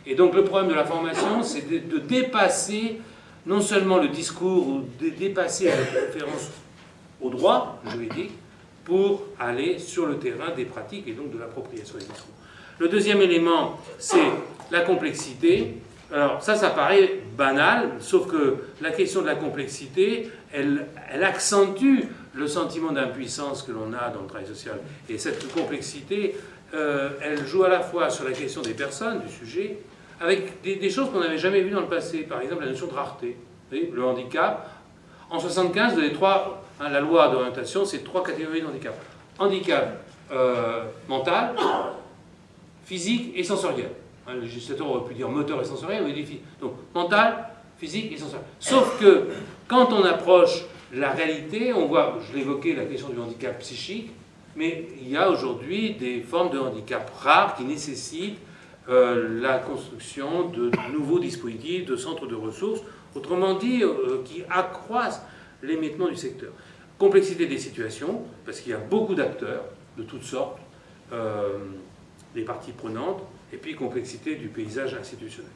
Et donc, le problème de la formation, c'est de, dépasser non seulement le discours, ou de dépasser la référence au droit juridique, pour aller sur le terrain des pratiques et donc de l'appropriation des discours. Le deuxième élément, c'est la complexité. Alors ça, ça paraît banal, sauf que la question de la complexité, elle, elle accentue le sentiment d'impuissance que l'on a dans le travail social. Et cette complexité, euh, elle joue à la fois sur la question des personnes, du sujet, avec des, choses qu'on n'avait jamais vues dans le passé. Par exemple, la notion de rareté. le handicap. En 75, les trois, hein, la loi d'orientation, c'est trois catégories de handicap. Handicap euh, mental, physique et sensoriel. Hein, le législateur aurait pu dire moteur et sensoriel, mais dit donc mental, physique et sensoriel. Sauf que quand on approche la réalité, on voit, je l'évoquais, la question du handicap psychique, mais il y a aujourd'hui des formes de handicap rares qui nécessitent euh, la construction de nouveaux dispositifs, de centres de ressources, autrement dit, euh, qui accroissent l'émettement du secteur. Complexité des situations, parce qu'il y a beaucoup d'acteurs de toutes sortes, euh, des parties prenantes, et puis complexité du paysage institutionnel.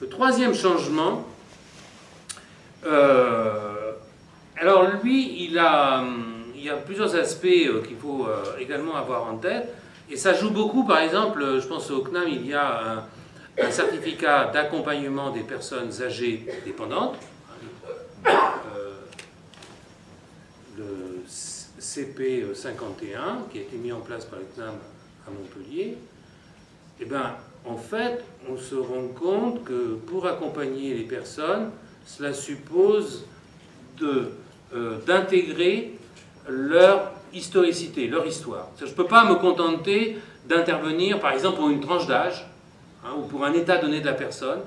Le troisième changement, alors lui, il, a, il y a plusieurs aspects euh, qu'il faut euh, également avoir en tête, et ça joue beaucoup, par exemple, je pense au CNAM, il y a un, certificat d'accompagnement des personnes âgées dépendantes, le CP51, qui a été mis en place par le CNAM à Montpellier, eh bien, en fait, on se rend compte que pour accompagner les personnes, cela suppose euh, d'intégrer leur historicité, leur histoire. Je ne peux pas me contenter d'intervenir, par exemple, pour une tranche d'âge hein, ou pour un état donné de la personne.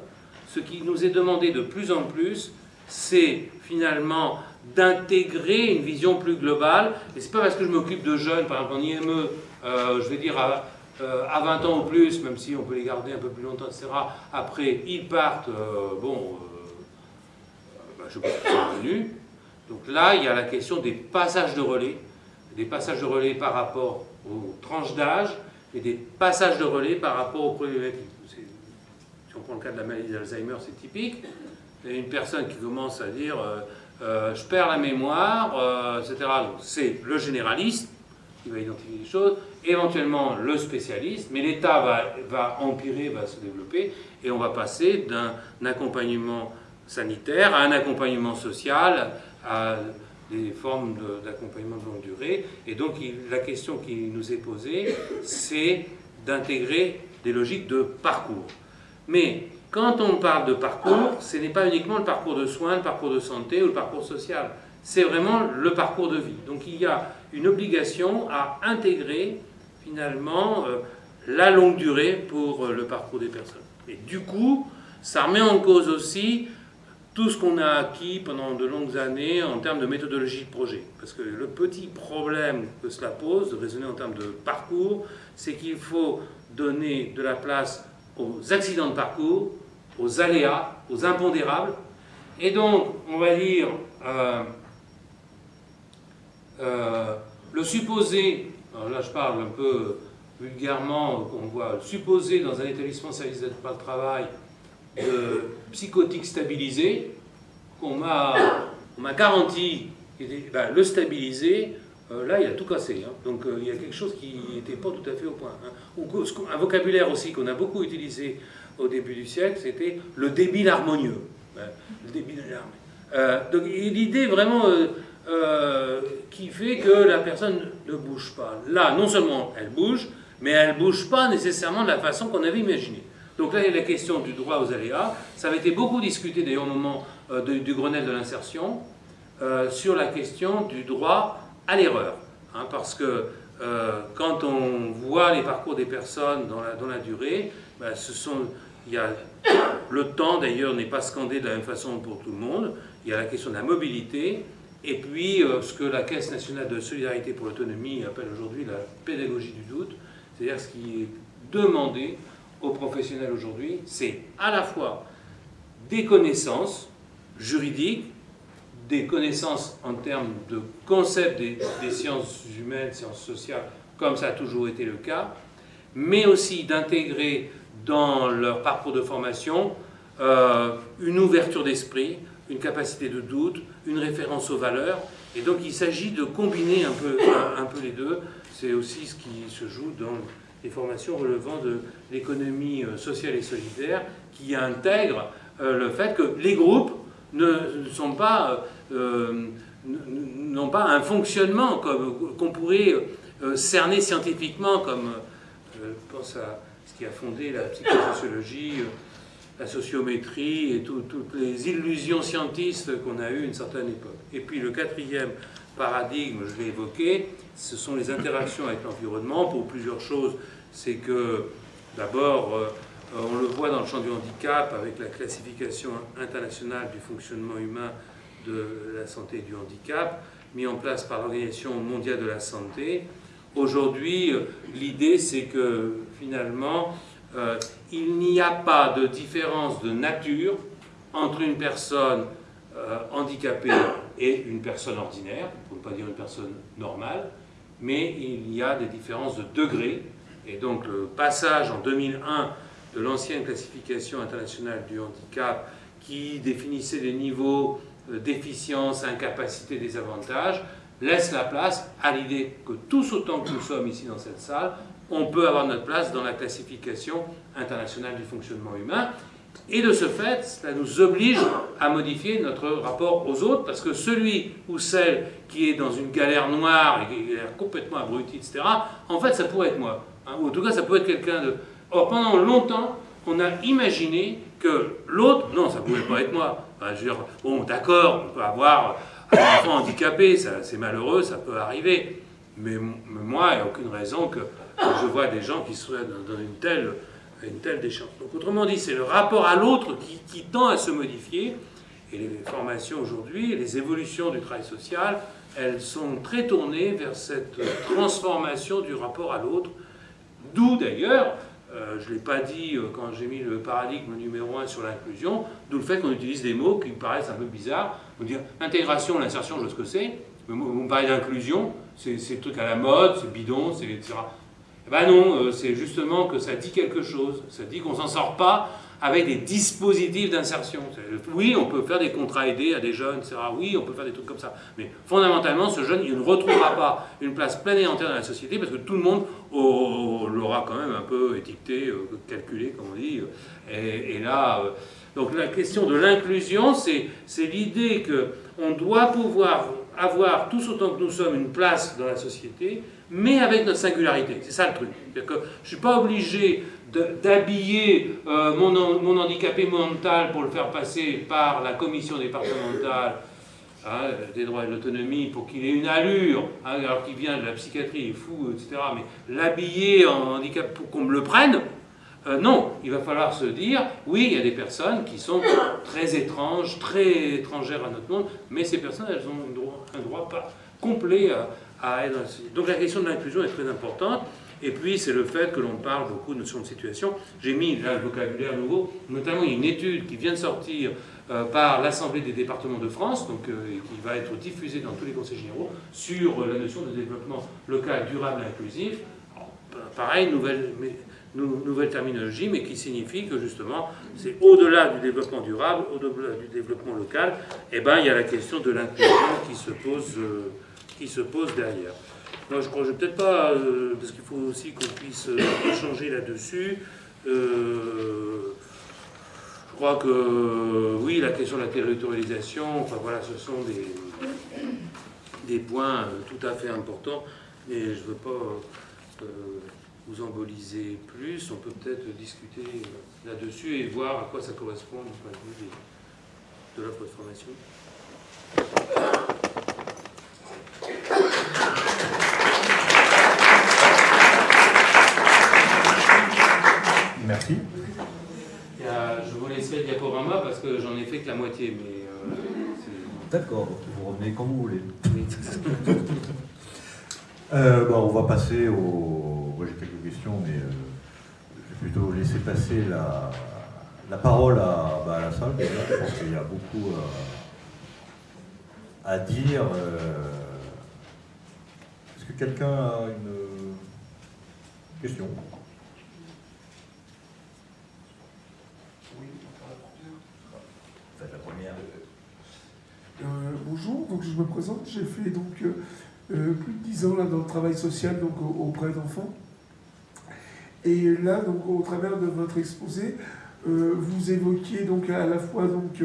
Ce qui nous est demandé de plus en plus, c'est finalement d'intégrer une vision plus globale. Et ce n'est pas parce que je m'occupe de jeunes, par exemple en IME, euh, je vais dire à, euh, à 20 ans ou plus, même si on peut les garder un peu plus longtemps, etc. Après, ils partent, euh, bon, bah, je pense qu'ils sont venus. Donc là, il y a la question des passages de relais, des passages de relais par rapport aux tranches d'âge et des passages de relais par rapport aux problématiques. Si on prend le cas de la maladie d'Alzheimer, c'est typique. A une personne qui commence à dire je perds la mémoire, etc. Donc c'est le généraliste qui va identifier les choses, éventuellement le spécialiste, mais l'État va empirer, va se développer, et on va passer d'un accompagnement sanitaire à un accompagnement social, à des formes d'accompagnement de, longue durée. Et donc la question qui nous est posée, c'est d'intégrer des logiques de parcours. Mais quand on parle de parcours, ce n'est pas uniquement le parcours de soins, le parcours de santé ou le parcours social c'est vraiment le parcours de vie. Donc il y a une obligation à intégrer finalement euh, la longue durée pour euh, le parcours des personnes. Et du coup, ça remet en cause aussi tout ce qu'on a acquis pendant de longues années en termes de méthodologie de projet. Parce que le petit problème que cela pose, de raisonner en termes de parcours, c'est qu'il faut donner de la place aux accidents de parcours, aux aléas, aux impondérables. Et donc, on va dire, euh, euh, le supposé, alors là je parle un peu vulgairement, on voit supposé dans un établissement service d'aide par le travail de psychotique stabilisé, qu'on m'a garanti ben, le stabiliser, euh, là il a tout cassé. Hein. Donc euh, il y a quelque chose qui n'était pas tout à fait au point. Hein. un vocabulaire aussi qu'on a beaucoup utilisé au début du siècle, c'était le débile harmonieux. Ben, le débile harmonieux. donc l'idée vraiment euh, qui fait que la personne ne bouge pas. Là, non seulement elle bouge, mais elle ne bouge pas nécessairement de la façon qu'on avait imaginé. Donc là, il y a la question du droit aux aléas. Ça avait été beaucoup discuté d'ailleurs au moment euh, du Grenelle de l'insertion, euh, sur la question du droit à l'erreur. Hein, parce que quand on voit les parcours des personnes dans la, durée, ben, ce sont, y a, le temps d'ailleurs n'est pas scandé de la même façon pour tout le monde. Il y a la question de la mobilité, et puis, euh, ce que la Caisse nationale de solidarité pour l'autonomie appelle aujourd'hui la pédagogie du doute, c'est-à-dire ce qui est demandé aux professionnels aujourd'hui, c'est à la fois des connaissances juridiques, des connaissances en termes de concept des, sciences humaines, sciences sociales, comme ça a toujours été le cas, mais aussi d'intégrer dans leur parcours de formation euh, une ouverture d'esprit, une capacité de doute, une référence aux valeurs. Et donc il s'agit de combiner un peu, un, peu les deux. C'est aussi ce qui se joue dans les formations relevant de l'économie euh, sociale et solidaire, qui intègre euh, le fait que les groupes euh, n'ont pas un fonctionnement qu'on pourrait cerner scientifiquement, comme je pense à ce qui a fondé la psychosociologie la sociométrie et toutes les illusions scientistes qu'on a eues à une certaine époque. Et puis le quatrième paradigme, je l'ai évoqué, ce sont les interactions avec l'environnement pour plusieurs choses. C'est que d'abord, euh, on le voit dans le champ du handicap avec la classification internationale du fonctionnement humain de la santé et du handicap, mis en place par l'Organisation mondiale de la santé. Aujourd'hui, l'idée c'est que finalement, euh, il n'y a pas de différence de nature entre une personne euh, handicapée et une personne ordinaire, pour ne pas dire une personne normale, mais il y a des différences de degré. Et donc le passage en 2001 de l'ancienne classification internationale du handicap qui définissait des niveaux euh, d'efficience, incapacité, désavantage, laisse la place à l'idée que tous autant que nous sommes ici dans cette salle, on peut avoir notre place dans la classification internationale du fonctionnement humain. Et de ce fait, cela nous oblige à modifier notre rapport aux autres, parce que celui ou celle qui est dans une galère noire et qui est complètement abruti, etc., en fait, ça pourrait être moi. Hein, ou en tout cas, ça peut être quelqu'un de... Or, pendant longtemps, on a imaginé que l'autre, non, ça ne pouvait pas être moi. je veux dire, bon, d'accord, on peut avoir un enfant handicapé, c'est malheureux, ça peut arriver. Mais, moi, il n'y a aucune raison que je vois des gens qui seraient dans, une telle, une telle déchange. Donc autrement dit, c'est le rapport à l'autre qui, tend à se modifier. Et les formations aujourd'hui, les évolutions du travail social, elles sont très tournées vers cette transformation du rapport à l'autre. D'où d'ailleurs, euh, je ne l'ai pas dit euh, quand j'ai mis le paradigme numéro un sur l'inclusion, d'où le fait qu'on utilise des mots qui me paraissent un peu bizarres. On dire intégration, l'insertion, je sais ce que c'est. Mais vous me parlez d'inclusion, c'est le truc à la mode, c'est bidon, c'est etc. Eh ben non, euh, c'est justement que ça dit quelque chose. Ça dit qu'on s'en sort pas avec des dispositifs d'insertion. Oui, on peut faire des contrats aidés à des jeunes, etc. Oui, on peut faire des trucs comme ça. Mais fondamentalement, ce jeune, il ne retrouvera pas une place pleine et entière dans la société parce que tout le monde l'aura quand même un peu étiqueté, euh, calculé, comme on dit. Et, là, euh, donc la question de l'inclusion, c'est l'idée qu'on doit pouvoir avoir tous autant que nous sommes une place dans la société, mais avec notre singularité. C'est ça le truc. Que je ne suis pas obligé d'habiller euh, mon, mon, handicapé mental pour le faire passer par la commission départementale hein, des droits et de l'autonomie pour qu'il ait une allure, hein, alors qu'il vient de la psychiatrie, il est fou, etc. Mais l'habiller en handicap pour qu'on me le prenne, euh, non, il va falloir se dire, oui, il y a des personnes qui sont très étranges, très étrangères à notre monde, mais ces personnes, elles ont un droit, pas complet à, donc la question de l'inclusion est très importante. Et puis, c'est le fait que l'on parle beaucoup de notions de situation. J'ai mis là le vocabulaire nouveau, notamment il y a une étude qui vient de sortir euh, par l'Assemblée des départements de France, donc, euh, qui va être diffusée dans tous les conseils généraux, sur euh, la notion de développement local durable et inclusif. pareil, nouvelle, nouvelle terminologie, mais qui signifie que justement, c'est au-delà du développement durable, au-delà du développement local, et eh ben, il y a la question de l'inclusion qui se pose qui se pose derrière. Moi, je crois que peut-être pas, euh, parce qu'il faut aussi qu'on puisse euh, échanger là-dessus. Euh, je crois que, oui, la question de la territorialisation, enfin voilà, ce sont des, des points tout à fait importants, mais je ne veux pas vous emboliser plus. On peut peut-être discuter là-dessus et voir à quoi ça correspond du point de vue de l'offre de formation. Merci. je vous laisserai le diaporama parce que j'en ai fait que la moitié. mais euh, D'accord, vous revenez quand vous voulez. Euh, bah, on va passer au. Moi j'ai quelques questions, mais euh, je vais plutôt laisser passer la, la parole à, bah, la salle. Je pense qu'il y a beaucoup à dire. Est-ce que quelqu'un a une question? Euh, bonjour, donc je me présente, j'ai fait donc euh, euh, plus de 10 ans là, dans le travail social donc, auprès d'enfants. Et là, donc, au travers de votre exposé, vous évoquiez donc à la fois donc,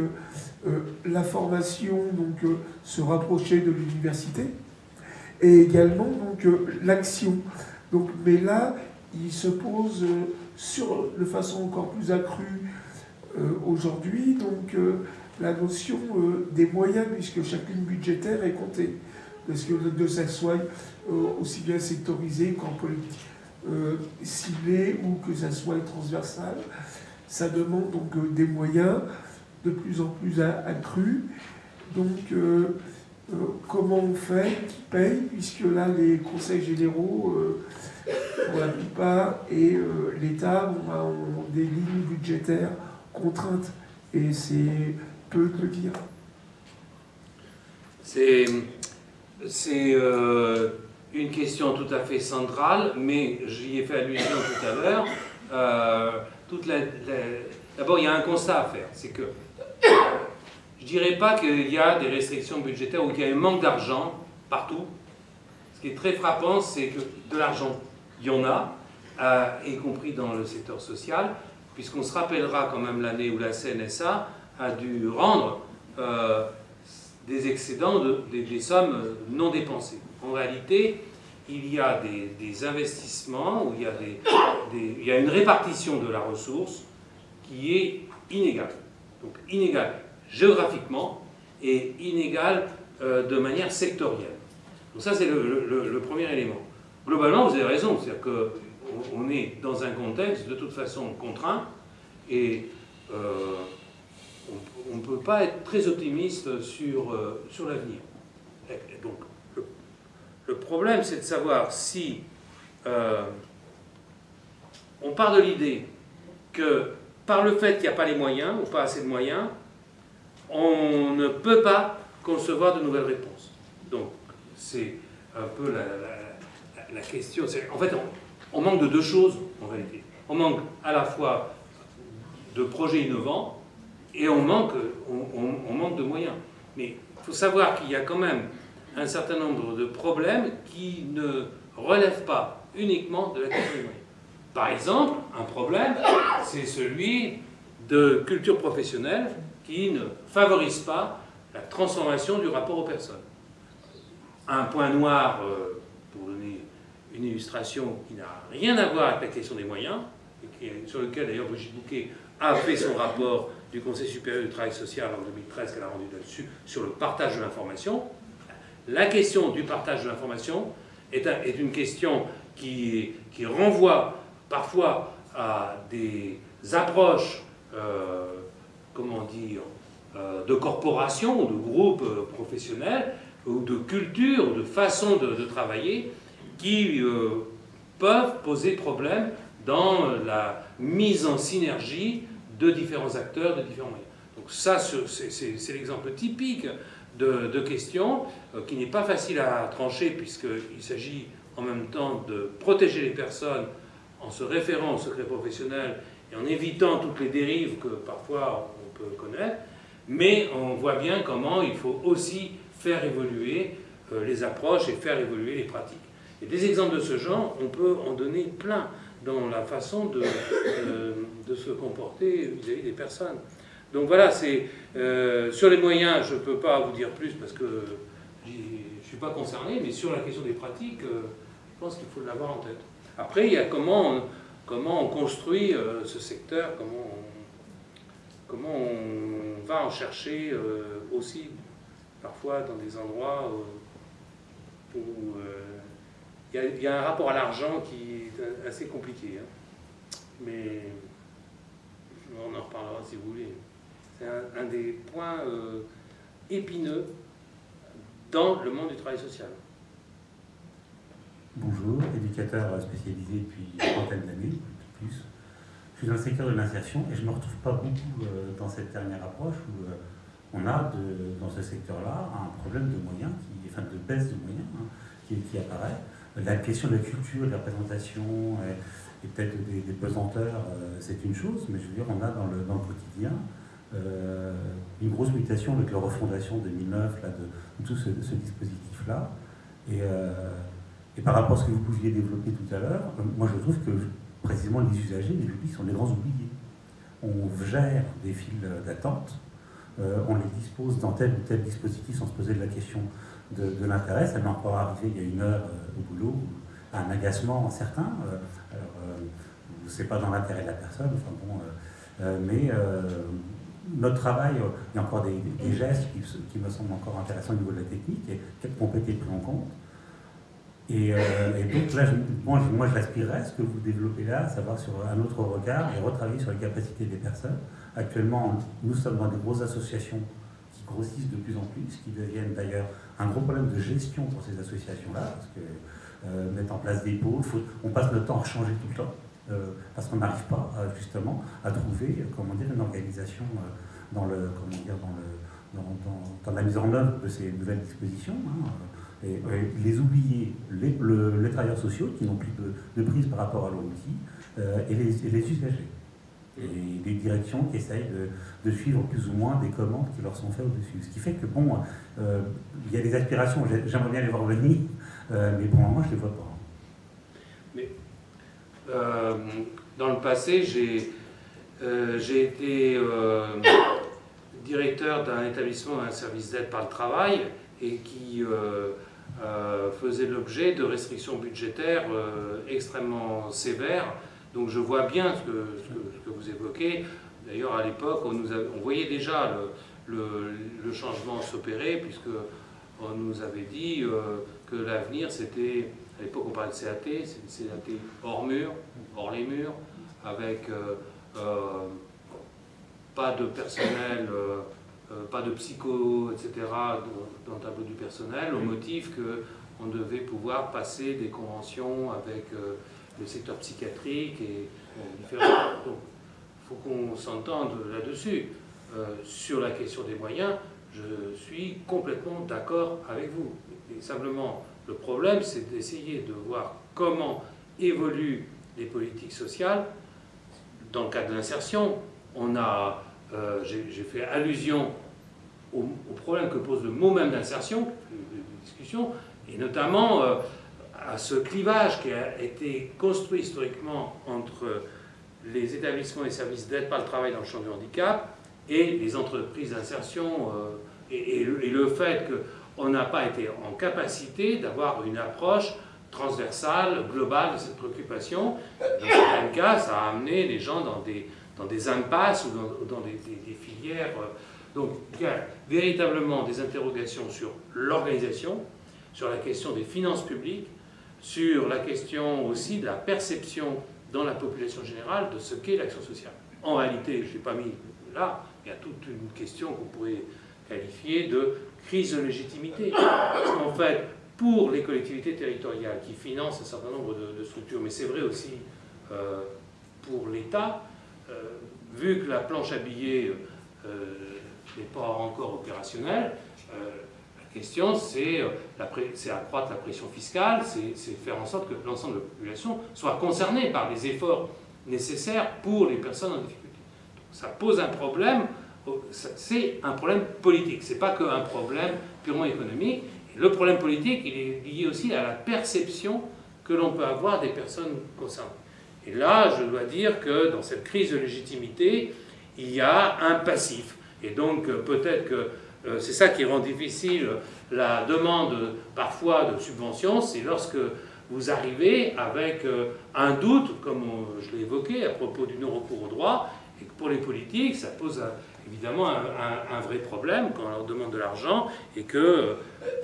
la formation, donc, se rapprocher de l'université, et également l'action. Donc, mais là, il se pose sur, de façon encore plus accrue aujourd'hui, donc la notion euh, des moyens, puisque chacune budgétaire est comptée. Parce que de ça soit euh, aussi bien sectorisé qu'en politique euh, ciblé ou que ça soit transversal, ça demande donc des moyens de plus en plus accrus. Donc, comment on fait Qui paye Puisque là, les conseils généraux, pour la plupart, et l'État ont des lignes budgétaires contraintes. Et c'est peut le dire C'est euh, une question tout à fait centrale, mais j'y ai fait allusion tout à l'heure. Euh, D'abord, il y a un constat à faire, c'est que je ne dirais pas qu'il y a des restrictions budgétaires ou qu'il y a un manque d'argent partout. Ce qui est très frappant, c'est que de l'argent, il y en a, euh, y compris dans le secteur social, puisqu'on se rappellera quand même l'année où la CNSA a dû rendre euh, des excédents, de, des, sommes non dépensées. En réalité, il y a des, investissements où il y a, il y a, une répartition de la ressource qui est inégale. Donc inégale géographiquement et inégale euh, de manière sectorielle. Donc ça, c'est le, premier élément. Globalement, vous avez raison, c'est-à-dire qu'on est dans un contexte de toute façon contraint et euh, on ne peut pas être très optimiste sur, euh, sur l'avenir. Donc, le, problème, c'est de savoir si euh, on part de l'idée que par le fait qu'il n'y a pas les moyens, ou pas assez de moyens, on ne peut pas concevoir de nouvelles réponses. Donc, c'est un peu la, question. En fait, on, on manque de deux choses, en réalité. On manque à la fois de projets innovants, et on manque, de moyens. Mais il faut savoir qu'il y a quand même un certain nombre de problèmes qui ne relèvent pas uniquement de la question des moyens. Par exemple, un problème, c'est celui de culture professionnelle qui ne favorise pas la transformation du rapport aux personnes. Un point noir, euh, une illustration qui n'a rien à voir avec la question des moyens, et sur lequel d'ailleurs Brigitte Bouquet a fait son rapport du Conseil supérieur du travail social en 2013 qu'elle a rendu là-dessus, sur le partage de l'information. La question du partage de l'information est, une question qui, renvoie parfois à des approches, euh, comment dire, euh, de corporations, de groupes euh, professionnels, ou de culture, de façon de, travailler, qui peuvent poser problème dans la mise en synergie de différents acteurs, de différents moyens. Donc ça, c'est l'exemple typique de, de question euh, qui n'est pas facile à trancher puisqu'il s'agit en même temps de protéger les personnes en se référant au secret professionnel et en évitant toutes les dérives que parfois on peut connaître, mais on voit bien comment il faut aussi faire évoluer euh, les approches et faire évoluer les pratiques. Et des exemples de ce genre, on peut en donner plein dans la façon de, de, se comporter vis-à-vis des personnes. Donc voilà, euh, sur les moyens, je ne peux pas vous dire plus parce que je suis pas concerné, mais sur la question des pratiques, euh, je pense qu'il faut l'avoir en tête. Après, il y a comment on, comment on construit euh, ce secteur, comment on, comment on va en chercher euh, aussi, parfois dans des endroits où il y, a, un rapport à l'argent qui est assez compliqué. Hein. Mais on en reparlera si vous voulez. C'est un, des points épineux dans le monde du travail social. Bonjour, éducateur spécialisé depuis une trentaine d'années, plus. Je suis dans le secteur de l'insertion et je ne me retrouve pas beaucoup euh, dans cette dernière approche où euh, on a dans ce secteur-là un problème de moyens, enfin de baisse de moyens hein, qui, apparaît. La question de la culture, de la présentation et, et peut-être des, pesanteurs, euh, c'est une chose, mais je veux dire, on a dans le, quotidien euh, une grosse mutation avec la refondation 2009 là, de, tout ce, dispositif-là. Et, euh, par rapport à ce que vous pouviez développer tout à l'heure, euh, moi je trouve que précisément les usagers, les publics sont les grands oubliés. On gère des files d'attente, euh, on les dispose dans tel ou tel dispositif sans se poser de la question de, de l'intérêt. Ça m'est encore arrivé il y a une heure au boulot, un agacement certain. alors, c'est pas dans l'intérêt de la personne, enfin bon, mais notre travail, euh, il y a encore des, gestes qui, me semblent encore intéressants au niveau de la technique et qui ont été pris en compte. Et, euh, donc là, moi, moi j'aspirerais ce que vous développez là, savoir sur un autre regard et retravailler sur les capacités des personnes. Actuellement, nous sommes dans des grosses associations qui grossissent de plus en plus, qui deviennent d'ailleurs un gros problème de gestion pour ces associations-là, parce que euh, mettre en place des pôles, on passe notre temps à changer tout le temps. Euh, parce qu'on n'arrive pas euh, justement à trouver euh, comment dire, une organisation dans, le, comment dire, dans, le, dans, la mise en œuvre de ces nouvelles dispositions. Hein, et, et, les oublier, les, le, les travailleurs sociaux qui n'ont plus de, prise par rapport à l'outil, et, les, et les usagers et des directions qui essayent de, suivre plus ou moins des commandes qui leur sont faites au-dessus. Ce qui fait que, bon, euh, il y a des aspirations, j'aimerais bien les voir venir, euh, mais pour le moment, je ne les vois pas. Euh, dans le passé, j'ai euh, été directeur d'un établissement, un service d'aide par le travail, et qui faisait l'objet de restrictions budgétaires extrêmement sévères. Donc je vois bien ce que vous évoquez. D'ailleurs, à l'époque, on, on, voyait déjà le, le, le changement s'opérer, puisque on nous avait dit euh, que l'avenir, c'était à l'époque, on parlait de CAT, c'est une CAT hors mur, hors les murs, avec euh, euh, pas de personnel, pas de psycho, etc. dans, le tableau du personnel, au motif qu'on devait pouvoir passer des conventions avec le secteur psychiatrique et différents. Donc, faut qu'on s'entende là-dessus. sur la question des moyens, je suis complètement d'accord avec vous. Et simplement, le problème, c'est d'essayer de voir comment évoluent les politiques sociales. Dans le cadre de l'insertion, euh, j'ai fait allusion au, au, problème que pose le mot même d'insertion, discussion, et notamment euh, à ce clivage qui a été construit historiquement entre les établissements et services d'aide par le travail dans le champ du handicap et les entreprises d'insertion euh, et, le fait que on n'a pas été en capacité d'avoir une approche transversale, globale de cette préoccupation. Dans certains cas, ça a amené les gens dans des, dans des impasses ou dans, des, des, des, filières. Donc il y a véritablement des interrogations sur l'organisation, sur la question des finances publiques, sur la question aussi de la perception dans la population générale de ce qu'est l'action sociale. En réalité, je n'ai pas mis là, il y a toute une question qu'on pourrait qualifier de crise de légitimité. Parce qu'en fait, pour les collectivités territoriales qui financent un certain nombre de, structures, mais c'est vrai aussi euh, pour l'État, euh, vu que la planche à billets euh, n'est pas encore opérationnelle, question c'est accroître la pression fiscale, c'est faire en sorte que l'ensemble de la population soit concernée par les efforts nécessaires pour les personnes en difficulté. Ça pose un problème c'est un problème politique, ce n'est pas qu'un problème purement économique. Le problème politique, il est lié aussi à la perception que l'on peut avoir des personnes concernées. Et là, je dois dire que dans cette crise de légitimité, il y a un passif. Et donc peut-être que c'est ça qui rend difficile la demande parfois de subventions, c'est lorsque vous arrivez avec un doute, comme je l'ai évoqué à propos du non-recours au droit, et que pour les politiques, ça pose évidemment un, vrai problème quand on leur demande de l'argent et que,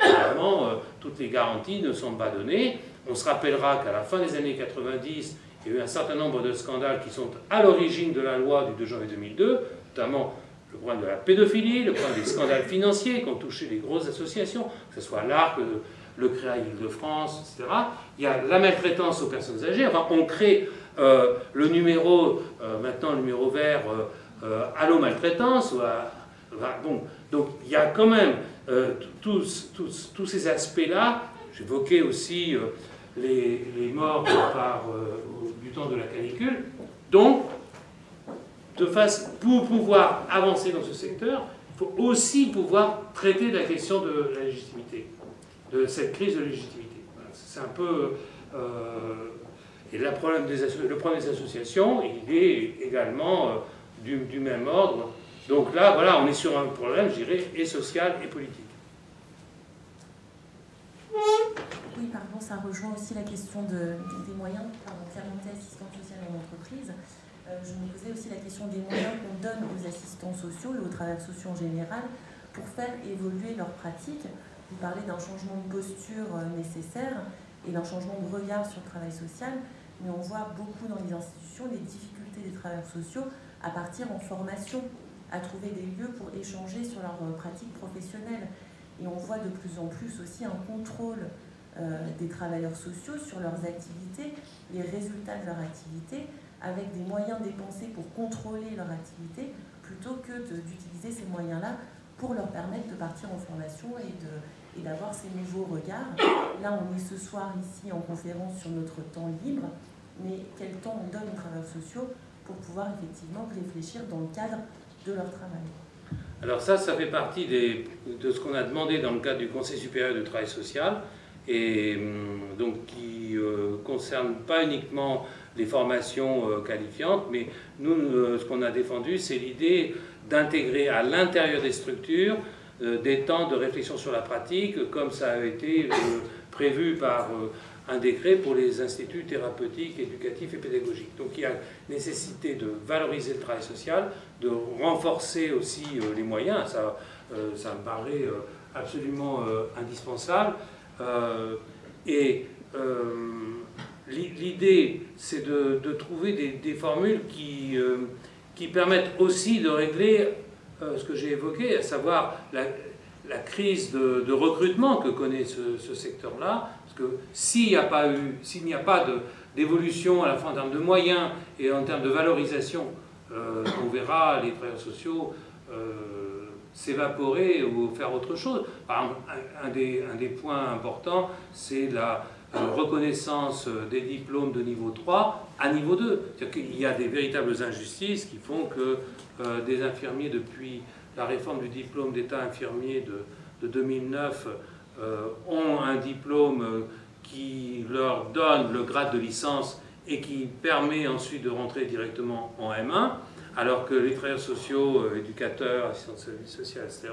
évidemment, toutes les garanties ne sont pas données. On se rappellera qu'à la fin des années 90, il y a eu un certain nombre de scandales qui sont à l'origine de la loi du 2 janvier 2002, notamment le problème de la pédophilie, le problème des scandales financiers qui ont touché les grosses associations, que ce soit l'ARC, le CREA Île-de-France, etc. Il y a la maltraitance aux personnes âgées. On crée euh, le numéro, euh, maintenant le numéro vert, euh, Allo Maltraitance. donc il y a quand même tous, ces aspects-là. J'évoquais aussi les, les, morts par, du temps de la canicule. Donc, de face, pour pouvoir avancer dans ce secteur, il faut aussi pouvoir traiter la question de la légitimité, de cette crise de légitimité. C'est un peu... Euh, et le problème, des, associations, il est également euh, du, même ordre. Donc là, voilà, on est sur un problème, je dirais, et social et politique. Oui, pardon, ça rejoint aussi la question de, des moyens Clémenté, assistante sociale en entreprise. Euh, je me posais aussi la question des moyens qu'on donne aux assistants sociaux et aux travailleurs sociaux en général pour faire évoluer leurs pratiques. Vous parlez d'un changement de posture euh, nécessaire et d'un changement de regard sur le travail social, mais on voit beaucoup dans les institutions les difficultés des travailleurs sociaux à partir en formation, à trouver des lieux pour échanger sur leurs euh, pratiques professionnelles. Et on voit de plus en plus aussi un contrôle euh, des travailleurs sociaux sur leurs activités, les résultats de leur activité, avec des moyens dépensés pour contrôler leur activité, plutôt que d'utiliser ces moyens-là pour leur permettre de partir en formation et d'avoir ces nouveaux regards. Là, on est ce soir ici en conférence sur notre temps libre, mais quel temps on donne aux travailleurs sociaux pour pouvoir effectivement réfléchir dans le cadre de leur travail? Alors ça, ça fait partie de ce qu'on a demandé dans le cadre du Conseil supérieur du travail social, et hum, donc qui euh, concerne pas uniquement les formations euh, qualifiantes, mais nous, euh, ce qu'on a défendu, c'est l'idée d'intégrer à l'intérieur des structures des temps de réflexion sur la pratique, comme ça a été prévu par un décret pour les instituts thérapeutiques, éducatifs et pédagogiques. Donc il y a nécessité de valoriser le travail social, de renforcer aussi les moyens, ça, ça me paraît absolument indispensable. Euh, et euh, l'idée, c'est de, trouver des, formules qui, euh, qui permettent aussi de régler ce que j'ai évoqué, à savoir la, crise de, recrutement que connaît ce, secteur-là, parce que s'il n'y a pas d'évolution à la fois en termes de moyens et en termes de valorisation, on verra les travailleurs sociaux s'évaporer ou faire autre chose. Par exemple, un, des, points importants, c'est la euh, reconnaissance des diplômes de niveau 3 à niveau 2. C'est-à-dire qu'il y a des véritables injustices qui font que euh, des infirmiers, depuis la réforme du diplôme d'état infirmier de, de 2009, euh, ont un diplôme qui leur donne le grade de licence et qui permet ensuite de rentrer directement en M1 alors que les travailleurs sociaux, euh, éducateurs, assistants de services sociaux, etc.,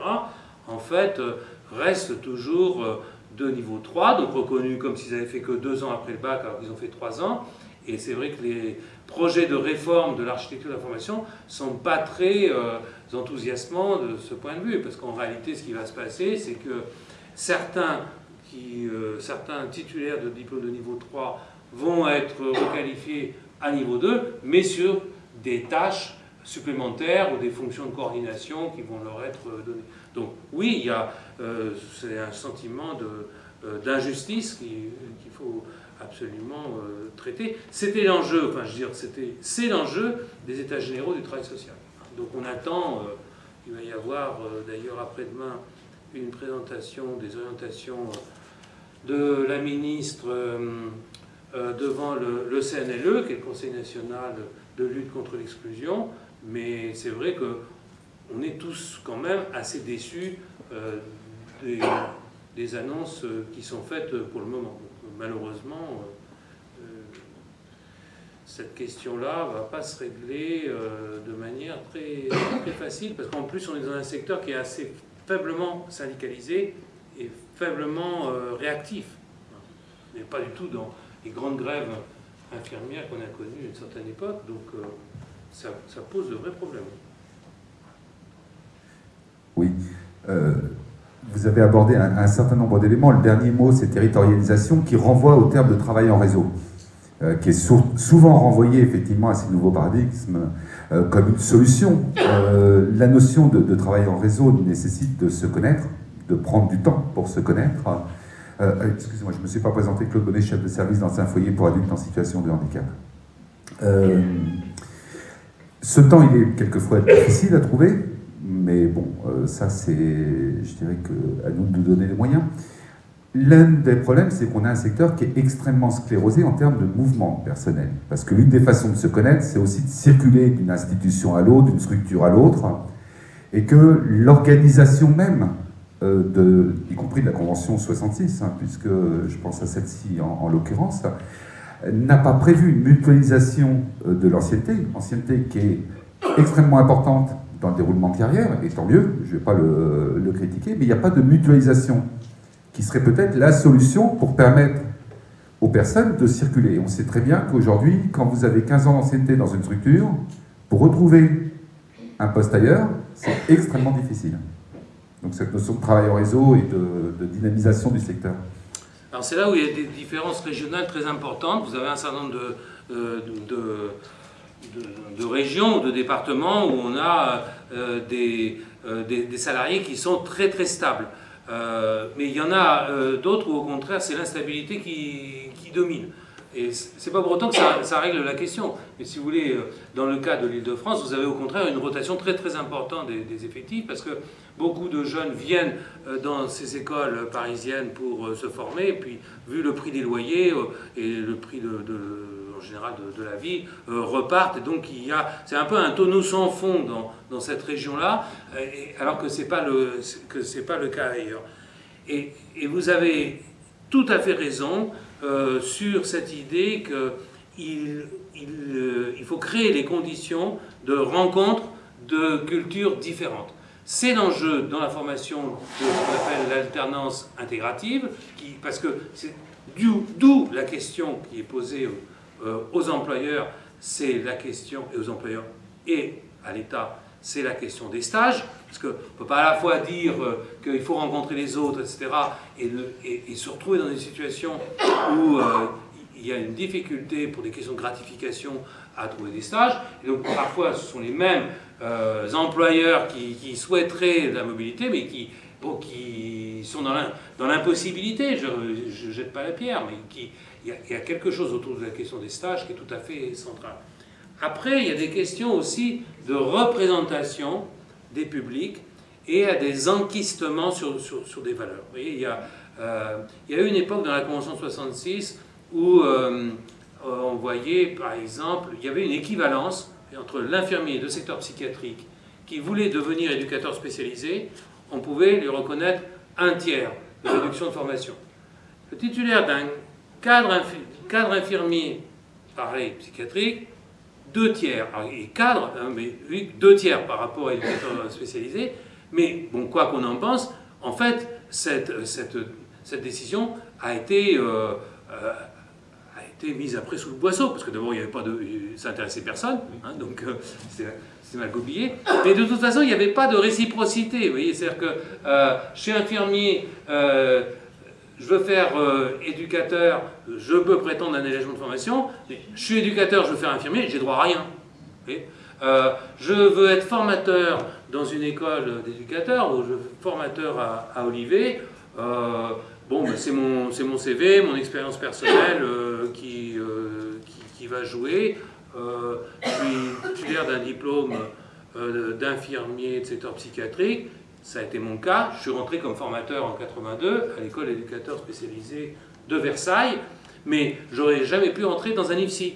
en fait, euh, restent toujours euh, de niveau 3, donc reconnus comme s'ils avaient fait que deux ans après le bac, alors qu'ils ont fait trois ans. Et c'est vrai que les projets de réforme de l'architecture de la formation ne sont pas très enthousiasmants de ce point de vue, parce qu'en réalité, ce qui va se passer, c'est que certains, qui, certains titulaires de diplôme de niveau 3 vont être requalifiés à niveau 2, mais sur des tâches supplémentaires ou des fonctions de coordination qui vont leur être données. Donc oui, il y a euh, c'est un sentiment euh, d'injustice qu'il faut absolument euh, traiter. C'était l'enjeu, enfin je veux dire, c'est l'enjeu des États généraux du travail social. Donc on attend, il va y avoir d'ailleurs après-demain une présentation des orientations de la ministre devant le, le, CNLE, qui est le Conseil national de lutte contre l'exclusion, mais c'est vrai qu'on est tous quand même assez déçus euh, des, annonces qui sont faites pour le moment. malheureusement, euh, cette question-là ne va pas se régler euh, de manière très, facile, parce qu'en plus on est dans un secteur qui est assez faiblement syndicalisé et faiblement euh, réactif. Mais pas du tout dans les grandes grèves infirmières qu'on a connues à une certaine époque. Donc euh, ça, ça, pose de vrais problèmes. Oui. Euh, vous avez abordé un, certain nombre d'éléments. Le dernier mot, c'est territorialisation, qui renvoie au terme de travail en réseau, euh, qui est sou souvent renvoyé effectivement à ces nouveaux paradigmes euh, comme une solution. Euh, la notion de, de, travail en réseau nécessite de se connaître, de prendre du temps pour se connaître. Excusez-moi, je ne me suis pas présenté, Claude Bonnet, chef de service dans un foyer pour adultes en situation de handicap. Ce temps, il est quelquefois difficile à trouver, mais bon, euh, ça c'est, je dirais que à nous de donner les moyens. L'un des problèmes, c'est qu'on a un secteur qui est extrêmement sclérosé en termes de mouvement personnel. Parce que l'une des façons de se connaître, c'est aussi de circuler d'une institution à l'autre, d'une structure à l'autre, et que l'organisation même, euh, y compris de la Convention 66, hein, puisque je pense à celle-ci en, en l'occurrence, n'a pas prévu une mutualisation euh, de l'ancienneté, ancienneté qui est extrêmement importante dans le déroulement de carrière, et tant mieux, je ne vais pas le, le, critiquer, mais il n'y a pas de mutualisation qui serait peut-être la solution pour permettre aux personnes de circuler. On sait très bien qu'aujourd'hui, quand vous avez 15 ans d'ancienneté dans une structure, pour retrouver un poste ailleurs, c'est extrêmement difficile. Donc cette notion de travail en réseau et de, dynamisation du secteur. Alors c'est là où il y a des différences régionales très importantes. Vous avez un certain nombre de, euh, de, de, régions de départements où on a euh, des, euh, des, des, salariés qui sont très très stables. Euh, mais il y en a d'autres où au contraire c'est l'instabilité qui, qui, domine. Et c'est pas pour autant que ça, règle la question. Mais si vous voulez, dans le cas de l'Île-de-France, vous avez au contraire une rotation très très importante des, effectifs parce que beaucoup de jeunes viennent dans ces écoles parisiennes pour se former. Et puis, vu le prix des loyers et le prix de, général de, la vie, repartent. Et donc, il y a, c'est un peu un tonneau sans fond dans, dans cette région-là, alors que ce n'est pas, le, que pas le cas ailleurs. Et, et, vous avez tout à fait raison euh, sur cette idée qu'il il, euh, il faut créer les conditions de rencontre de cultures différentes. C'est l'enjeu dans la formation de ce qu'on appelle l'alternance intégrative, qui, parce que c'est d'où la question qui est posée euh, aux employeurs, c'est la question, et aux employeurs et à l'État, c'est la question des stages, parce qu'on ne peut pas à la fois dire euh, qu'il faut rencontrer les autres, etc., et, se retrouver dans une situation où euh, il y a une difficulté pour des questions de gratification à trouver des stages, donc parfois ce sont les mêmes euh, employeurs qui, souhaiteraient de la mobilité, mais qui, qui sont dans l'impossibilité, je ne jette pas la pierre, mais qui, il y, a, quelque chose autour de la question des stages qui est tout à fait central. Après, il y a des questions aussi de représentation des publics et à des enquistements sur, sur, des valeurs. Il y, a, euh, il y a eu une époque dans la Convention 66 où euh, on voyait, par exemple, il y avait une équivalence entre l'infirmier de secteur psychiatrique qui voulait devenir éducateur spécialisé, on pouvait lui reconnaître un tiers de réduction de formation. Le titulaire d'un cadre, cadre infirmier, pareil, psychiatrique, deux tiers, et cadre, hein, mais oui, deux tiers par rapport à l'éducateur spécialisé, mais bon, quoi qu'on en pense, en fait, cette, cette, cette décision a été, euh, euh, a été mise après sous le boisseau, parce que d'abord, il n'y avait pas de... ça intéressait personne, hein, donc euh, c'est mal goupillé, mais de toute façon, il n'y avait pas de réciprocité, vous voyez, c'est-à-dire que chez infirmier, je veux faire euh, éducateur, je peux prétendre un allègement de formation, je suis éducateur, je veux faire infirmier, j'ai droit à rien. Euh, je veux être formateur dans une école d'éducateurs, ou formateur à, à Olivet, euh, bon, ben c'est mon, mon CV, mon expérience personnelle euh, qui, qui, qui, va jouer. Je suis titulaire d'un diplôme d'infirmier de secteur psychiatrique, ça a été mon cas. Je suis rentré comme formateur en 82 à l'école d'éducateurs spécialisés de Versailles, mais j'aurais jamais pu rentrer dans un IFSI.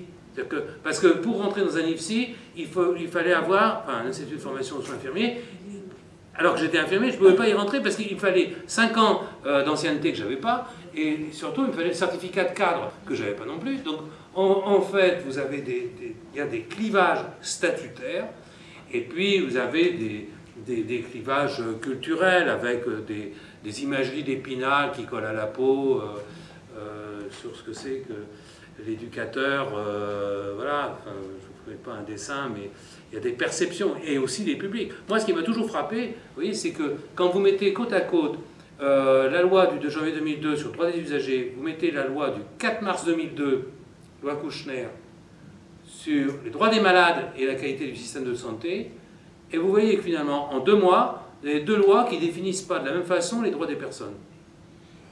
Parce que pour rentrer dans un IFSI, il, fallait avoir un institut de formation de soins infirmiers. Alors que j'étais infirmier, je ne pouvais pas y rentrer parce qu'il fallait 5 ans euh, d'ancienneté que je n'avais pas, et surtout il me fallait le certificat de cadre que je n'avais pas non plus. Donc en, fait, vous avez des, des, y a des clivages statutaires, et puis vous avez des, des, clivages culturels avec des, des imageries d'épinal qui collent à la peau sur ce que c'est que l'éducateur, voilà, je ne fais pas un dessin, mais il y a des perceptions et aussi des publics. Moi, ce qui m'a toujours frappé, c'est que quand vous mettez côte à côte euh, la loi du 2 janvier 2002 sur le droit des usagers, vous mettez la loi du 4 mars 2002, loi Kouchner, sur les droits des malades et la qualité du système de santé, et vous voyez que finalement, en deux mois, il y a deux lois qui définissent pas de la même façon les droits des personnes.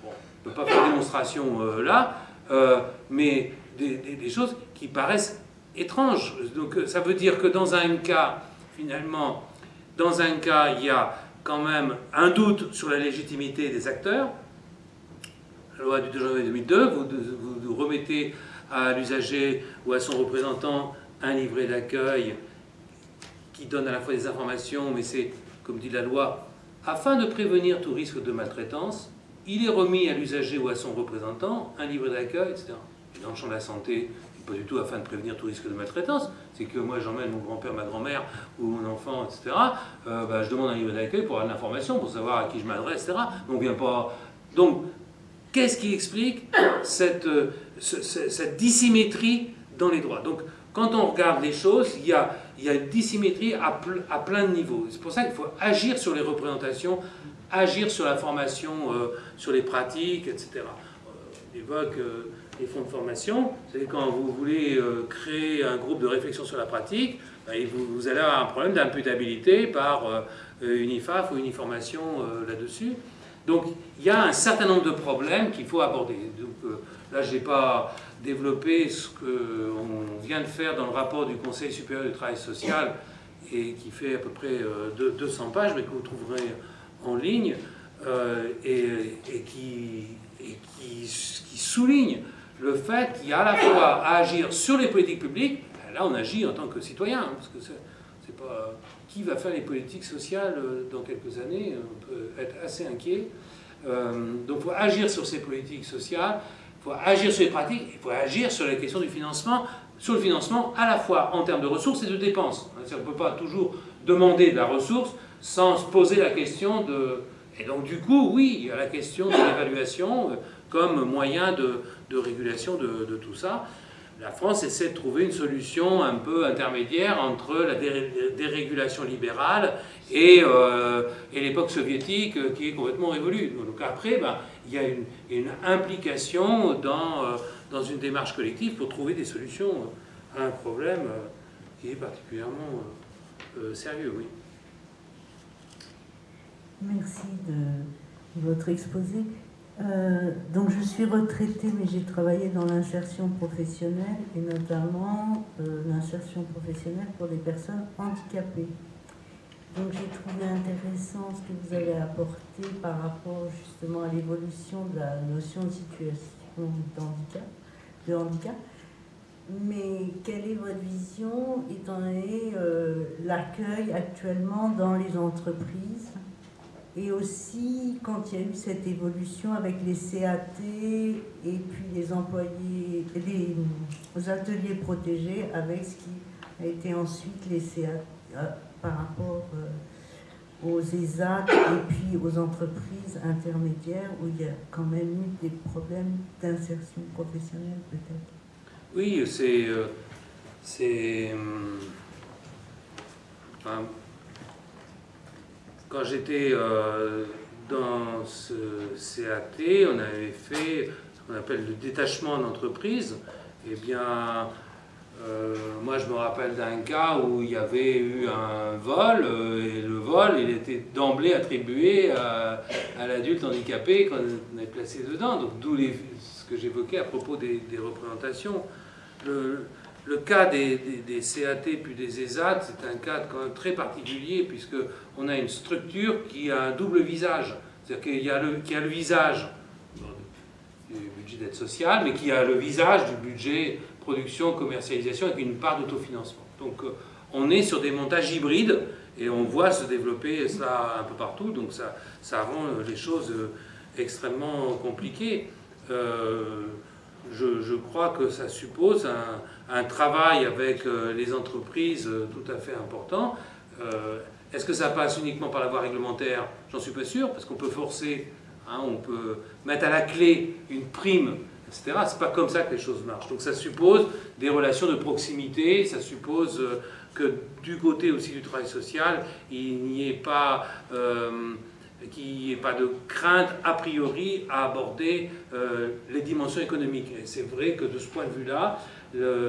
Bon, on ne peut pas faire démonstration euh, là, euh, mais des, choses qui paraissent étranges. Donc ça veut dire que dans un cas, finalement, dans un cas, il y a quand même un doute sur la légitimité des acteurs. La loi du 2 janvier 2002, vous, vous, remettez à l'usager ou à son représentant un livret d'accueil qui donne à la fois des informations, mais c'est, comme dit la loi, afin de prévenir tout risque de maltraitance, il est remis à l'usager ou à son représentant un livret d'accueil, etc. Et dans le champ de la santé, pas du tout afin de prévenir tout risque de maltraitance, c'est que moi j'emmène mon grand-père, ma grand-mère ou mon enfant, etc. Euh, bah, je demande un livre d'accueil pour avoir l'information, pour savoir à qui je m'adresse, etc. Donc, qu'est-ce qui explique cette, euh, cette dissymétrie dans les droits? Donc, quand on regarde les choses, il y a, il y a une dissymétrie à, plein de niveaux. C'est pour ça qu'il faut agir sur les représentations, agir sur la formation, euh, sur les pratiques, etc. on évoque les fonds de formation, c'est quand vous voulez euh, créer un groupe de réflexion sur la pratique, bah, vous, allez avoir un problème d'imputabilité par euh, une IFAF ou une euh, là-dessus. Donc il y a un certain nombre de problèmes qu'il faut aborder. Donc, là, je n'ai pas développé ce qu'on vient de faire dans le rapport du Conseil supérieur du travail social et qui fait à peu près 200 pages, mais que vous trouverez en ligne et, qui, et qui, souligne le fait qu'il y a à la fois à agir sur les politiques publiques, ben là on agit en tant que citoyen, hein, parce que c'est pas qui va faire les politiques sociales euh, dans quelques années, on peut être assez inquiet. Euh, donc il faut agir sur ces politiques sociales, faut agir sur les pratiques, il faut agir sur la question du financement, sur le financement à la fois en termes de ressources et de dépenses. On ne peut pas toujours demander de la ressource sans se poser la question de... Et donc du coup, oui, il y a la question de l'évaluation euh, comme moyen de, de régulation de, tout ça. La France essaie de trouver une solution un peu intermédiaire entre la dérégulation libérale et, euh, et l'époque soviétique euh, qui est complètement révolue. Donc après, ben, il y a une, implication dans, euh, dans, une démarche collective pour trouver des solutions à un problème qui est particulièrement sérieux. Oui. Merci de votre exposé. Euh, donc je suis retraitée, mais j'ai travaillé dans l'insertion professionnelle et notamment euh, l'insertion professionnelle pour des personnes handicapées. Donc j'ai trouvé intéressant ce que vous avez apporté par rapport justement à l'évolution de la notion de situation de handicap. Mais quelle est votre vision étant donné euh, l'accueil actuellement dans les entreprises et aussi, quand il y a eu cette évolution avec les CAT et puis les employés, les, ateliers protégés, avec ce qui a été ensuite les CAT euh, par rapport euh, aux ESAT et puis aux entreprises intermédiaires où il y a quand même eu des problèmes d'insertion professionnelle peut-être. Oui, c'est... Euh, c'est quand j'étais euh, dans ce CAT, on avait fait ce qu'on appelle le détachement d'entreprise. Eh bien, euh, moi je me rappelle d'un cas où il y avait eu un vol, euh, et le vol, il était d'emblée attribué à, l'adulte handicapé qu'on est placé dedans. Donc d'où ce que j'évoquais à propos des, représentations. Le, cas des, CAT puis des ESAT, c'est un cas quand même très particulier puisqu'on a une structure qui a un double visage. C'est-à-dire qu'il y, a le, a le visage du budget d'aide sociale, mais qui a le visage du budget production, commercialisation avec une part d'autofinancement. Donc euh, on est sur des montages hybrides et on voit se développer cela un peu partout, donc ça, ça rend les choses euh, extrêmement compliquées. Euh, je, crois que ça suppose un, travail avec euh, les entreprises euh, tout à fait important. Euh, Est-ce que ça passe uniquement par la voie réglementaire? J'en suis pas sûr, parce qu'on peut forcer, hein, on peut mettre à la clé une prime, C'est pas comme ça que les choses marchent. Donc ça suppose des relations de proximité, ça suppose euh, que du côté aussi du travail social, il n'y ait pas... Euh, ait pas de crainte a priori à aborder euh, les dimensions économiques. Et c'est vrai que de ce point de vue-là,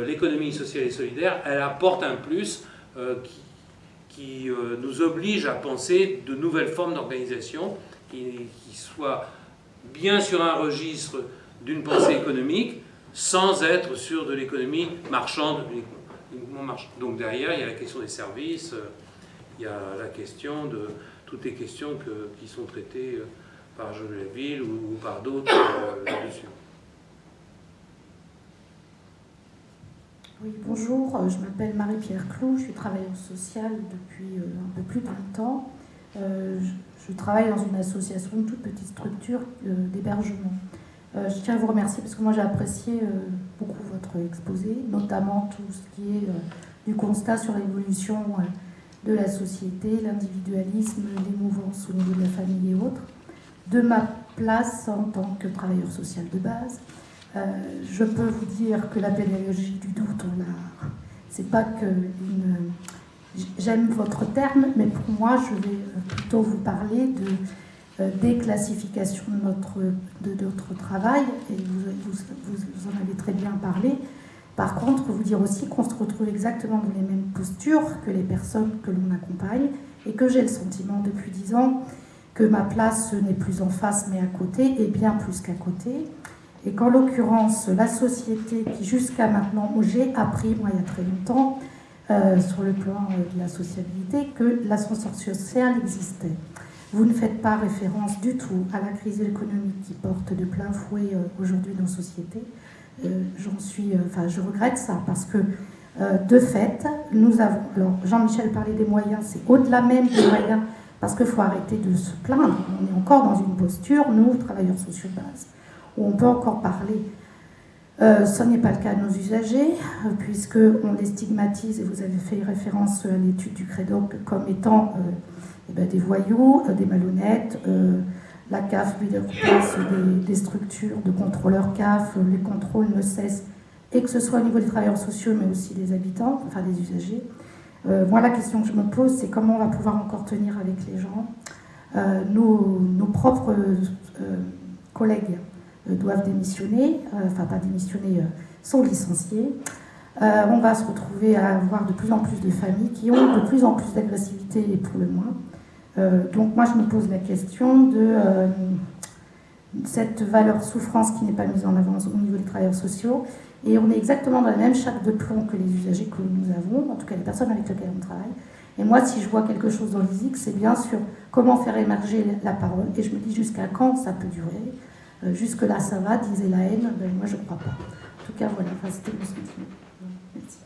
l'économie sociale et solidaire, elle apporte un plus qui, qui nous oblige à penser de nouvelles formes d'organisation qui, soient bien sur un registre d'une pensée économique sans être sur de l'économie marchande, Donc derrière, il y a la question des services, euh, il y a la question de toutes les questions qui sont traitées euh, par Jean Ville ou, par d'autres là-dessus. Oui, bonjour, euh, je m'appelle Marie-Pierre Clou, je suis travailleuse sociale depuis euh, un peu plus de 20 ans. Euh, je travaille dans une association, une toute petite structure d'hébergement. Je tiens à vous remercier parce que moi j'ai apprécié beaucoup votre exposé, notamment tout ce qui est du constat sur l'évolution de la société, l'individualisme, les mouvances au niveau de la famille et autres, de ma place en tant que travailleur social de base, euh, je peux vous dire que la pédagogie du doute, on a. C'est pas que. J'aime votre terme, mais pour moi, je vais plutôt vous parler de euh, déclassification de notre, de notre travail, et vous, vous, en avez très bien parlé. Par contre, vous dire aussi qu'on se retrouve exactement dans les mêmes postures que les personnes que l'on accompagne, et que j'ai le sentiment depuis dix ans que ma place n'est plus en face mais à côté, et bien plus qu'à côté, et qu'en l'occurrence, la société qui jusqu'à maintenant, j'ai appris, moi il y a très longtemps, euh, sur le plan euh, de la sociabilité, que l'ascenseur social existait. Vous ne faites pas référence du tout à la crise économique qui porte de plein fouet euh, aujourd'hui nos sociétés. J'en suis, enfin, je regrette ça parce que de fait, nous avons. Alors, Jean-Michel parlait des moyens, c'est au-delà même des moyens, parce qu'il faut arrêter de se plaindre. On est encore dans une posture, nous, travailleurs sociaux de base, où on peut encore parler. Euh, ce n'est pas le cas de nos usagers, euh, puisqu'on les stigmatise, et vous avez fait référence à l'étude du CREDOC comme étant euh, eh ben, des voyous, des malhonnêtes. la CAF lui place des, structures de contrôleurs CAF, les contrôles ne cessent, et que ce soit au niveau des travailleurs sociaux, mais aussi des habitants, enfin des usagers. moi, la question que je me pose, c'est comment on va pouvoir encore tenir avec les gens. Nos, propres collègues euh, doivent démissionner, euh, enfin pas démissionner, euh, sont licenciés. on va se retrouver à avoir de plus en plus de familles qui ont de plus en plus d'agressivité et pour le moins. Donc moi je me pose la question de cette valeur souffrance qui n'est pas mise en avant au niveau des travailleurs sociaux. Et on est exactement dans la même chape de plomb que les usagers que nous avons, en tout cas les personnes avec lesquelles on travaille. Et moi, si je vois quelque chose dans l'ISIC, c'est bien sûr comment faire émerger la parole. Et je me dis jusqu'à quand ça peut durer? Euh, jusque-là, ça va, disait la haine. Ben, moi, je ne crois pas. En tout cas, voilà, c'était mon sentiment. Merci.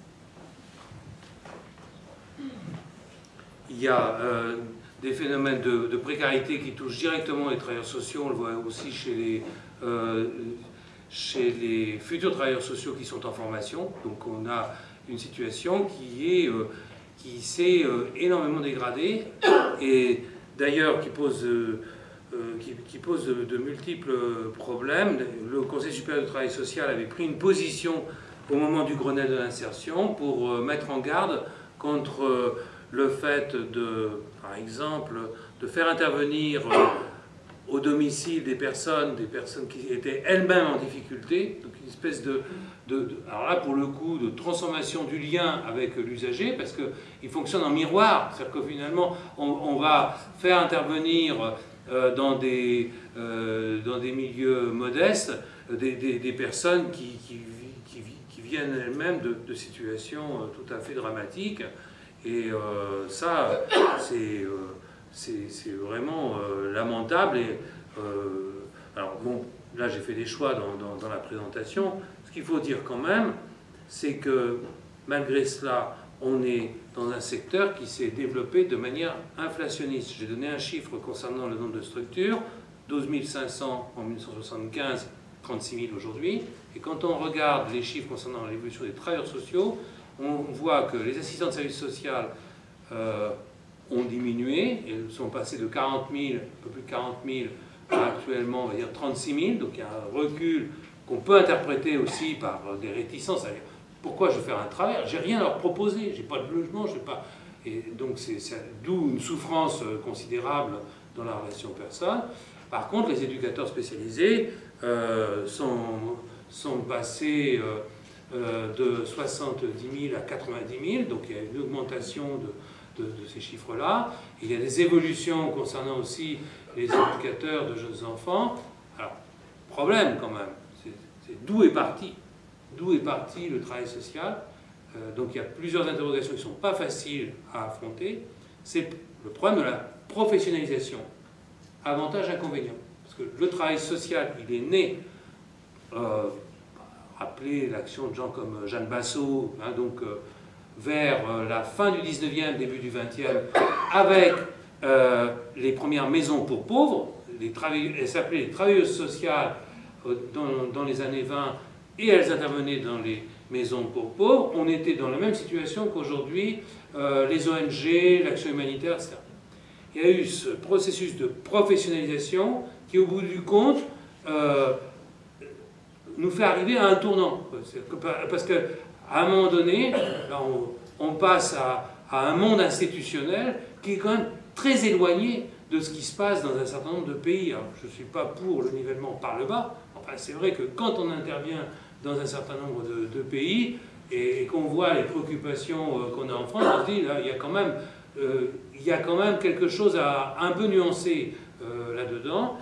Il y a euh, des phénomènes de, précarité qui touchent directement les travailleurs sociaux. On le voit aussi chez les, euh, chez les futurs travailleurs sociaux qui sont en formation. Donc, on a une situation qui qui s'est énormément dégradée et d'ailleurs qui pose euh, pose de, multiples problèmes. Le Conseil supérieur du travail social avait pris une position au moment du Grenelle de l'insertion pour euh, mettre en garde contre euh, le fait de, par exemple, de faire intervenir au domicile des personnes, des personnes qui étaient elles-mêmes en difficulté, donc une espèce de, alors là pour le coup, de transformation du lien avec l'usager, parce qu'il fonctionne en miroir, c'est-à-dire que finalement on, va faire intervenir euh, dans, des, euh, dans des milieux modestes des, des, personnes qui, viennent elles-mêmes de, situations euh, tout à fait dramatiques. Et ça, c'est c'est vraiment lamentable. Et, alors bon, là j'ai fait des choix dans, dans la présentation. Ce qu'il faut dire quand même, c'est que malgré cela, on est dans un secteur qui s'est développé de manière inflationniste. J'ai donné un chiffre concernant le nombre de structures, 12 500 en 1975, 36 000 aujourd'hui. Et quand on regarde les chiffres concernant l'évolution des travailleurs sociaux, on voit que les assistants de services social euh, ont diminué, elles sont passées de 40 000, un peu plus de 40 000, à actuellement, on va dire 36 000, donc il y a un recul qu'on peut interpréter aussi par des réticences. Pourquoi je vais faire un travail J'ai rien à leur proposer, j'ai pas de logement, je pas. Et donc c'est d'où une souffrance considérable dans la relation personne. Par contre, les éducateurs spécialisés euh, sont, sont passés euh, euh, de 70 000 à 90 000, donc il y a une augmentation de, ces chiffres-là. Il y a des évolutions concernant aussi les éducateurs de jeunes enfants. Alors, problème quand même, c'est d'où est parti D'où est parti le travail social Donc il y a plusieurs interrogations qui ne sont pas faciles à affronter. C'est le problème de la professionnalisation. Avantage, inconvénient. Parce que le travail social, il est né, euh, rappelez l'action de gens comme Jeanne Bassot, hein, donc euh, vers euh, la fin du 19e, début du 20e, avec euh, les premières maisons pour pauvres, les elles s'appelaient les travailleuses sociales dans, dans, les années 20, et elles intervenaient dans les maisons pour pauvres. On était dans la même situation qu'aujourd'hui, les ONG, l'action humanitaire, etc il y a eu ce processus de professionnalisation qui, au bout du compte, euh, nous fait arriver à un tournant. Parce qu'à un moment donné, on, passe à, un monde institutionnel qui est quand même très éloigné de ce qui se passe dans un certain nombre de pays. je ne suis pas pour le nivellement par le bas. Enfin, c'est vrai que quand on intervient dans un certain nombre de, pays et, qu'on voit les préoccupations euh, qu'on a en France, on se dit, là, il y a quand même euh, y a quand même quelque chose à un peu nuancer euh, là-dedans.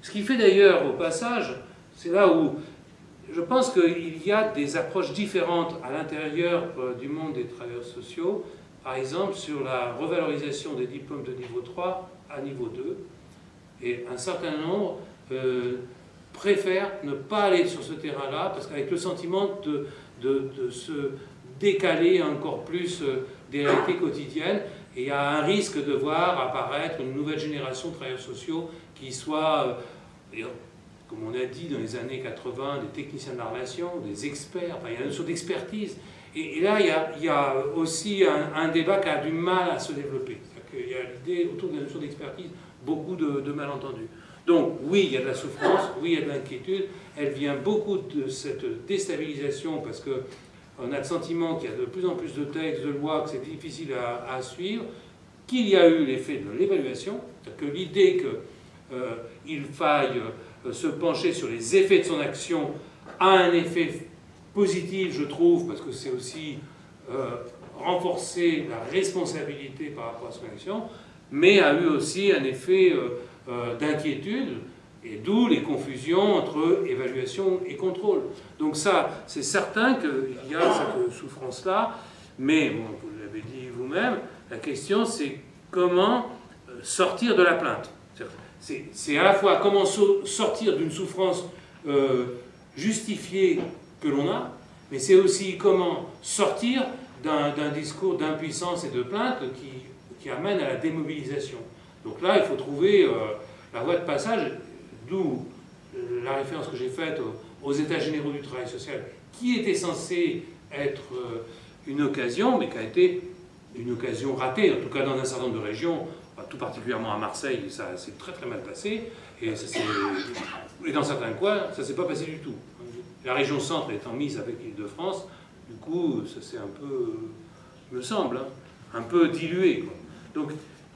Ce qui fait d'ailleurs au passage, c'est là où je pense qu'il y a des approches différentes à l'intérieur du monde des travailleurs sociaux, par exemple sur la revalorisation des diplômes de niveau 3 à niveau 2, et un certain nombre préfèrent ne pas aller sur ce terrain-là, parce qu'avec le sentiment de, se décaler encore plus des réalités quotidiennes. Il y a un risque de voir apparaître une nouvelle génération de travailleurs sociaux qui soit, euh, comme on a dit dans les années 80, des techniciens de la relation, des experts, enfin, il y a une notion d'expertise. Et, là, il y, a, aussi un, débat qui a du mal à se développer. Il y a l'idée autour de la notion d'expertise, beaucoup de, malentendus. Donc oui, il y a de la souffrance, oui, il y a de l'inquiétude. Elle vient beaucoup de cette déstabilisation parce que on a le sentiment qu'il y a de plus en plus de textes, de lois, que c'est difficile à, suivre, qu'il y a eu l'effet de l'évaluation, que l'idée qu'il euh, faille se pencher sur les effets de son action a un effet positif, je trouve, parce que c'est aussi euh, renforcer la responsabilité par rapport à son action, mais a eu aussi un effet d'inquiétude et d'où les confusions entre évaluation et contrôle. Donc ça, c'est certain qu'il y a cette souffrance-là, mais vous l'avez dit vous-même, la question c'est comment euh, sortir de la plainte. C'est à la fois comment sortir d'une souffrance euh, justifiée que l'on a, mais c'est aussi comment sortir d'un discours d'impuissance et de plainte qui, qui, amène à la démobilisation. Donc là, il faut trouver euh, la voie de passage D'où la référence que j'ai faite aux États généraux du travail social, qui était censé être euh, une occasion, mais qui a été une occasion ratée, en tout cas dans un certain nombre de régions, tout particulièrement à Marseille, ça s'est très très mal passé, et, et dans certains coins, ça ne s'est pas passé du tout. La région centre étant mise avec l'île de France, du coup, ça s'est un peu, me semble, hein, un peu dilué. Donc,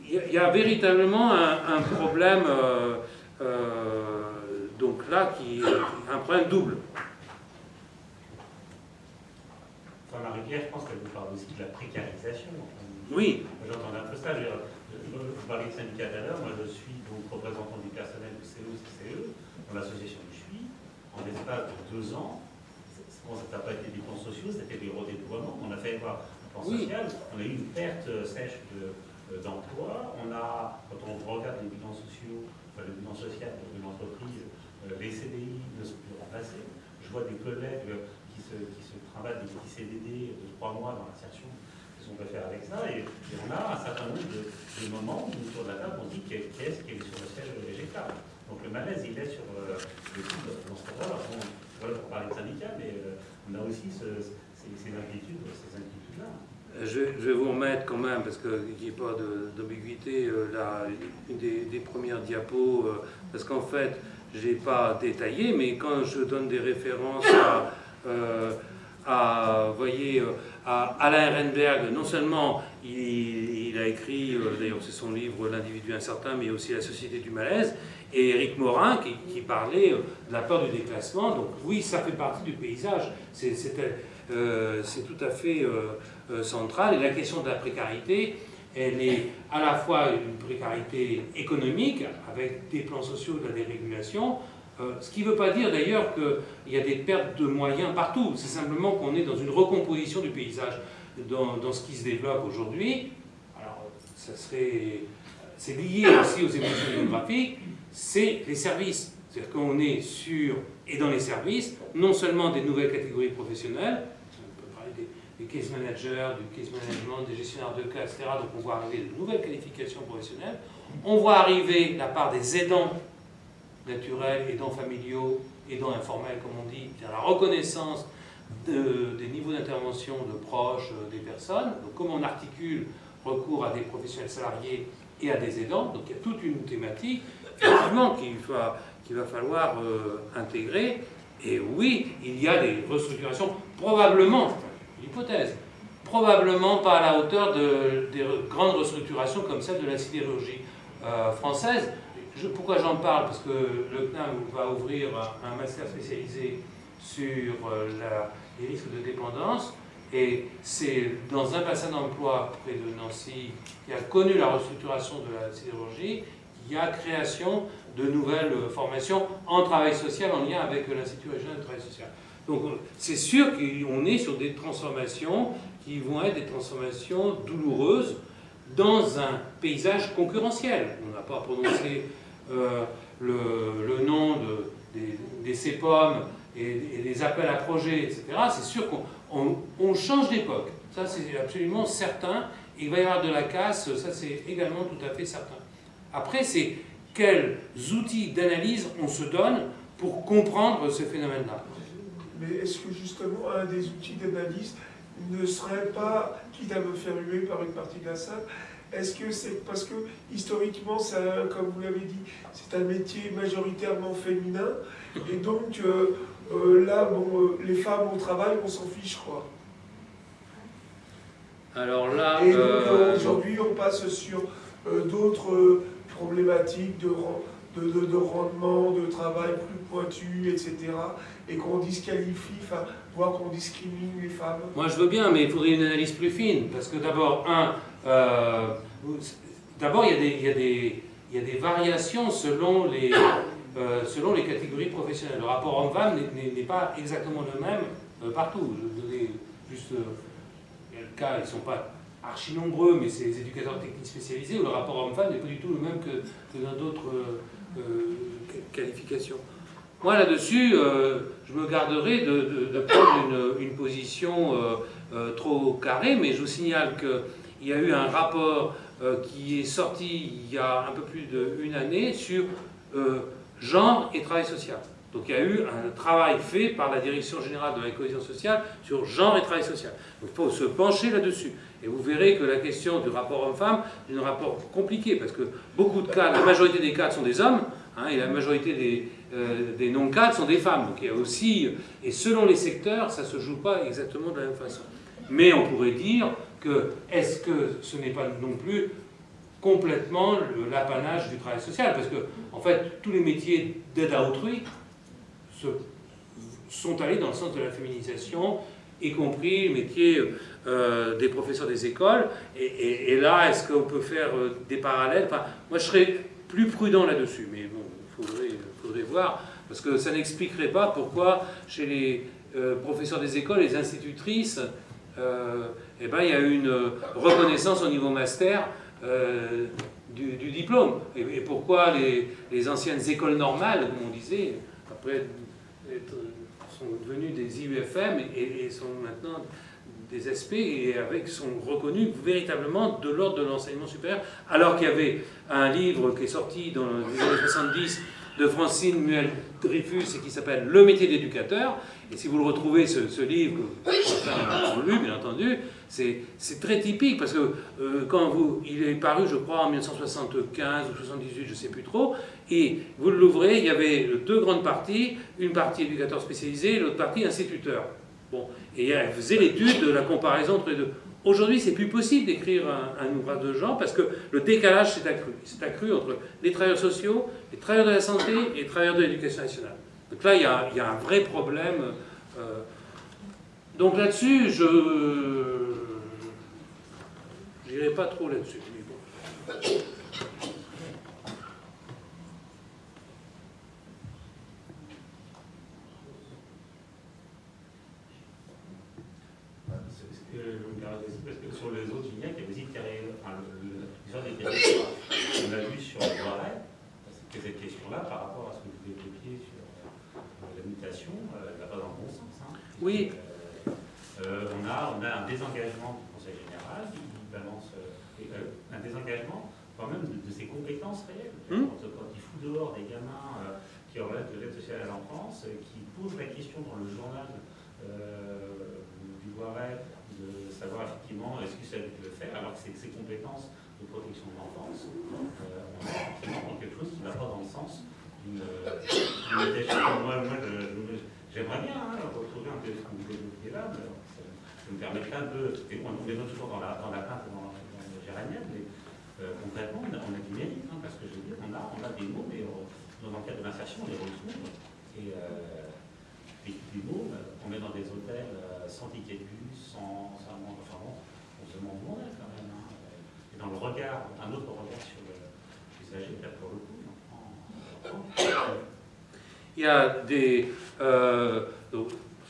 il y, a véritablement un, problème euh, euh, donc là, qui est un problème double. Enfin, Marie-Pierre, je pense qu'elle vous parle aussi de la précarisation. Oui. J'entends un peu ça. Vous parlez de syndicat tout à l'heure. Moi, je suis donc représentant du personnel du CE, dans l'association où je suis. En l'espace de deux ans, bon, ça n'a pas été des plans sociaux, c'était des redéploiements. On a fait un plan social, on a eu une perte sèche euh, d'emploi. on a, quand on regarde les bilans sociaux le bilan social d'une entreprise, euh, les CDI ne sont plus remplacés. Je vois des collègues qui se, qui se travaillent des petits CDD de trois mois dans l'insertion qui sont pas faire avec ça. Et, on a un certain nombre de, moments où, autour de la table, on dit qu'est-ce qui est sur le siège végétal. Donc le malaise, il est sur euh, le site dans ce cas-là. On, parler de syndicats, mais euh, on a aussi ces, inquiétudes, ces inquiétudes-là. je, vais vous remettre quand même, parce qu'il n'y ait pas d'ambiguïté, une des, premières diapos, parce qu'en fait, je n'ai pas détaillé, mais quand je donne des références à, voyez, Alain Ehrenberg, non seulement il, a écrit, d'ailleurs c'est son livre L'individu incertain, mais aussi La société du malaise, et Éric Morin qui, parlait de la peur du déclassement. Donc oui, ça fait partie du paysage, c'est tout à fait central. Et la question de la précarité, elle est à la fois une précarité économique, avec des plans sociaux de la dérégulation, euh, ce qui ne veut pas dire d'ailleurs qu'il y a des pertes de moyens partout, c'est simplement qu'on est dans une recomposition du paysage dans, ce qui se développe aujourd'hui. Alors, ça serait, c'est lié aussi aux évolutions démographiques, c'est les services. C'est-à-dire qu'on est sur, et dans les services, non seulement des nouvelles catégories professionnelles, des case managers, du case management, des gestionnaires de cas, etc. Donc on voit arriver de nouvelles qualifications professionnelles. On voit arriver la part des aidants naturels, aidants familiaux, aidants informels, comme on dit, la reconnaissance des niveaux d'intervention de proches euh, des personnes. Comment on articule recours à des professionnels salariés et à des aidants. Donc il y a toute une thématique, effectivement, qu'il va, va falloir euh, intégrer. Et oui, il y a des restructurations, probablement hypothèse. Probablement pas à la hauteur de, des grandes restructurations comme celle de la sidérurgie euh, française. Pourquoi j'en parle? Parce que le CNAM va ouvrir un master spécialisé sur euh, les risques de dépendance. Et c'est dans un bassin d'emploi près de Nancy qui a connu la restructuration de la sidérurgie, qu'il y a création de nouvelles formations en travail social en lien avec l'Institut régional de travail social. Donc c'est sûr qu'on est sur des transformations qui vont être des transformations douloureuses dans un paysage concurrentiel. On n'a pas prononcé euh, le, nom de, des, CEPOM et, des appels à projets, etc. C'est sûr qu'on change d'époque. Ça, c'est absolument certain. Il va y avoir de la casse, ça, c'est également tout à fait certain. Après, c'est quels outils d'analyse on se donne pour comprendre ce phénomène-là mais est-ce que justement un des outils d'analyse ne serait pas, quitte à me faire huer par une partie de la salle, est-ce que c'est parce que historiquement, comme vous l'avez dit, c'est un métier majoritairement féminin, et donc euh, euh, là, bon, euh, les femmes au travail, on s'en fiche, quoi. Alors là, et aujourd'hui, on passe sur d'autres problématiques de, de, de, rendement, de travail plus pointu, etc et qu'on disqualifie, enfin, voire qu'on discrimine les femmes Moi je veux bien, mais il faudrait une analyse plus fine, parce que d'abord, un, euh, d'abord il y, a des variations selon les, euh, catégories professionnelles. Le rapport homme-femme n'est pas exactement le même euh, partout. Je vous donner juste le cas, ils ne sont pas archi nombreux, mais c'est les éducateurs techniques spécialisés, où le rapport homme-femme n'est pas du tout le même que, que dans d'autres qualifications. Moi, là-dessus, je me garderai de, prendre une, position trop carrée, mais je vous signale qu'il y a eu un rapport qui est sorti il y a un peu plus d'une année sur genre et travail social. Donc il y a eu un travail fait par la Direction générale de la cohésion sociale sur genre et travail social. Il faut se pencher là-dessus. Et vous verrez que la question du rapport homme-femme est un rapport compliqué, parce que beaucoup de cas, la majorité des cas sont des hommes, hein, et la majorité des, euh, des non-cadres sont des femmes. Donc il y a aussi, et selon les secteurs, ça ne se joue pas exactement de la même façon. Mais on pourrait dire que est-ce que ce n'est pas non plus complètement l'apanage du travail social? Parce que, en fait, tous les métiers d'aide à autrui sont allés dans le sens de la féminisation, y compris le métier euh, des professeurs des écoles. Et, là, est-ce qu'on peut faire euh, des parallèles? Moi, je serais plus prudent là-dessus, mais bon, il faudrait voir, parce que ça n'expliquerait pas pourquoi chez les euh, professeurs des écoles, les institutrices, eh ben, il y a une reconnaissance au niveau master euh, du, diplôme. Et, pourquoi les, anciennes écoles normales, comme on disait, après sont devenues des IUFM et, sont maintenant des SP et avec, sont reconnus véritablement de l'ordre de l'enseignement supérieur, alors qu'il y avait un livre qui est sorti dans les années 70 de Francine Muel-Dreyfus et qui s'appelle Le métier d'éducateur. Et si vous le retrouvez, ce, livre, que certains ont lu, bien entendu, c'est très typique parce que quand vous, il est paru, je crois, en 1975 ou 78, je ne sais plus trop, et vous l'ouvrez, il y avait deux grandes parties, une partie éducateur spécialisé l'autre partie instituteur. Bon, et elle faisait l'étude de la comparaison entre les deux. Aujourd'hui, c'est plus possible d'écrire un, ouvrage de genre parce que le décalage s'est accru. s'est accru entre les travailleurs sociaux, les travailleurs de la santé et les travailleurs de l'éducation nationale. Donc là, il y a, il y a un vrai problème. Euh, donc là-dessus, je n'irai pas trop là-dessus. parce que sur les autres vignettes, il y a aussi enfin, l'histoire des territoires. On a vu sur le Loiret, c'était cette question-là par rapport à ce que vous évoquiez sur euh, la mutation, euh, elle va pas dans le bon sens. Hein. Oui. Euh, on, a, on a un désengagement du Conseil général qui balance un désengagement quand même de, ses compétences réelles. Hmm. Quand, il fout dehors des gamins qui relèvent de l'aide sociale à l'enfance, qui posent la question dans le journal du Loiret de savoir effectivement est-ce que ça le faire, alors que c'est ses compétences de protection de l'enfance, euh, on est effectivement dans quelque chose qui ne va dans le sens d'une Moi, moi j'aimerais bien hein, retrouver un là, mais ça, me permettrait un peu, on est toujours dans la, dans la plainte dans, dans géranienne, mais euh, concrètement, on a, du mérite, hein, parce que je veux dire, on a, on a des mots, mais euh, dans le cadre de l'insertion, on les retrouve. Et, euh, et des mots, on est dans des hôtels sans ticket de bus, sans, enfin bon, on se demande où on est quand même. Hein. Et dans le regard, un autre regard sur l'usager, peut-être pour le. Il y a des. Euh,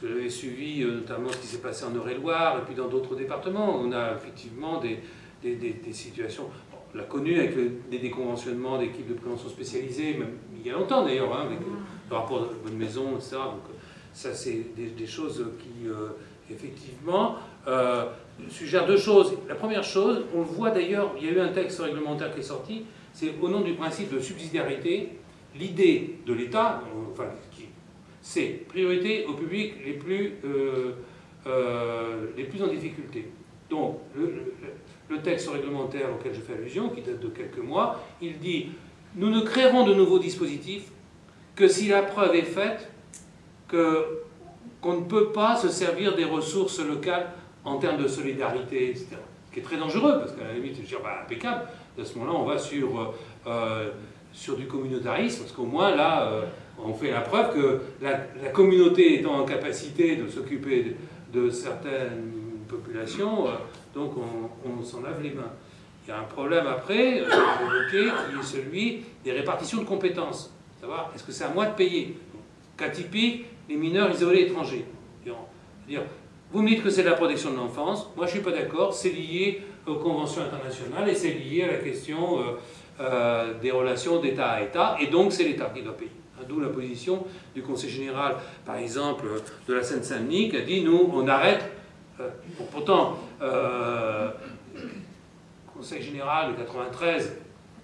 J'avais suivi euh, notamment ce qui s'est passé en Eure-et-Loire et puis dans d'autres départements. On a effectivement des, des, des, situations. on l'a connu avec des déconventionnements d'équipes de prévention spécialisées, même il y a longtemps d'ailleurs, hein, avec le rapport de bonne maison, etc. Donc, ça, c'est des, choses qui, euh, effectivement, euh, suggèrent deux choses. La première chose, on le voit d'ailleurs, il y a eu un texte réglementaire qui est sorti, c'est au nom du principe de subsidiarité, l'idée de l'État, enfin, c'est priorité aux publics les plus, euh, euh, les plus en difficulté. Donc, le, texte réglementaire auquel je fais allusion, qui date de quelques mois, il dit nous ne créerons de nouveaux dispositifs que si la preuve est faite qu'on ne peut pas se servir des ressources locales en termes de solidarité, etc. Ce qui est très dangereux, parce qu'à la limite, je dire, bah, impeccable, à ce moment-là, on va sur, euh, sur du communautarisme, parce qu'au moins, là, euh, on fait la preuve que la, communauté étant en capacité de s'occuper de, certaines populations, donc on, s'en lave les mains. Il y a un problème après, qui est celui des répartitions de compétences. Savoir, est-ce que c'est à moi de payer? Cas typique, les mineurs isolés étrangers. Vous me dites que c'est la protection de l'enfance, moi je ne suis pas d'accord, c'est lié aux conventions internationales et c'est lié à la question euh, euh, des relations d'État à État, et donc c'est l'État qui doit payer. Hein, d'où la position du Conseil général, par exemple, de la Seine-Saint-Denis, qui a dit nous, on arrête. Euh, pourtant, le Conseil général de 93,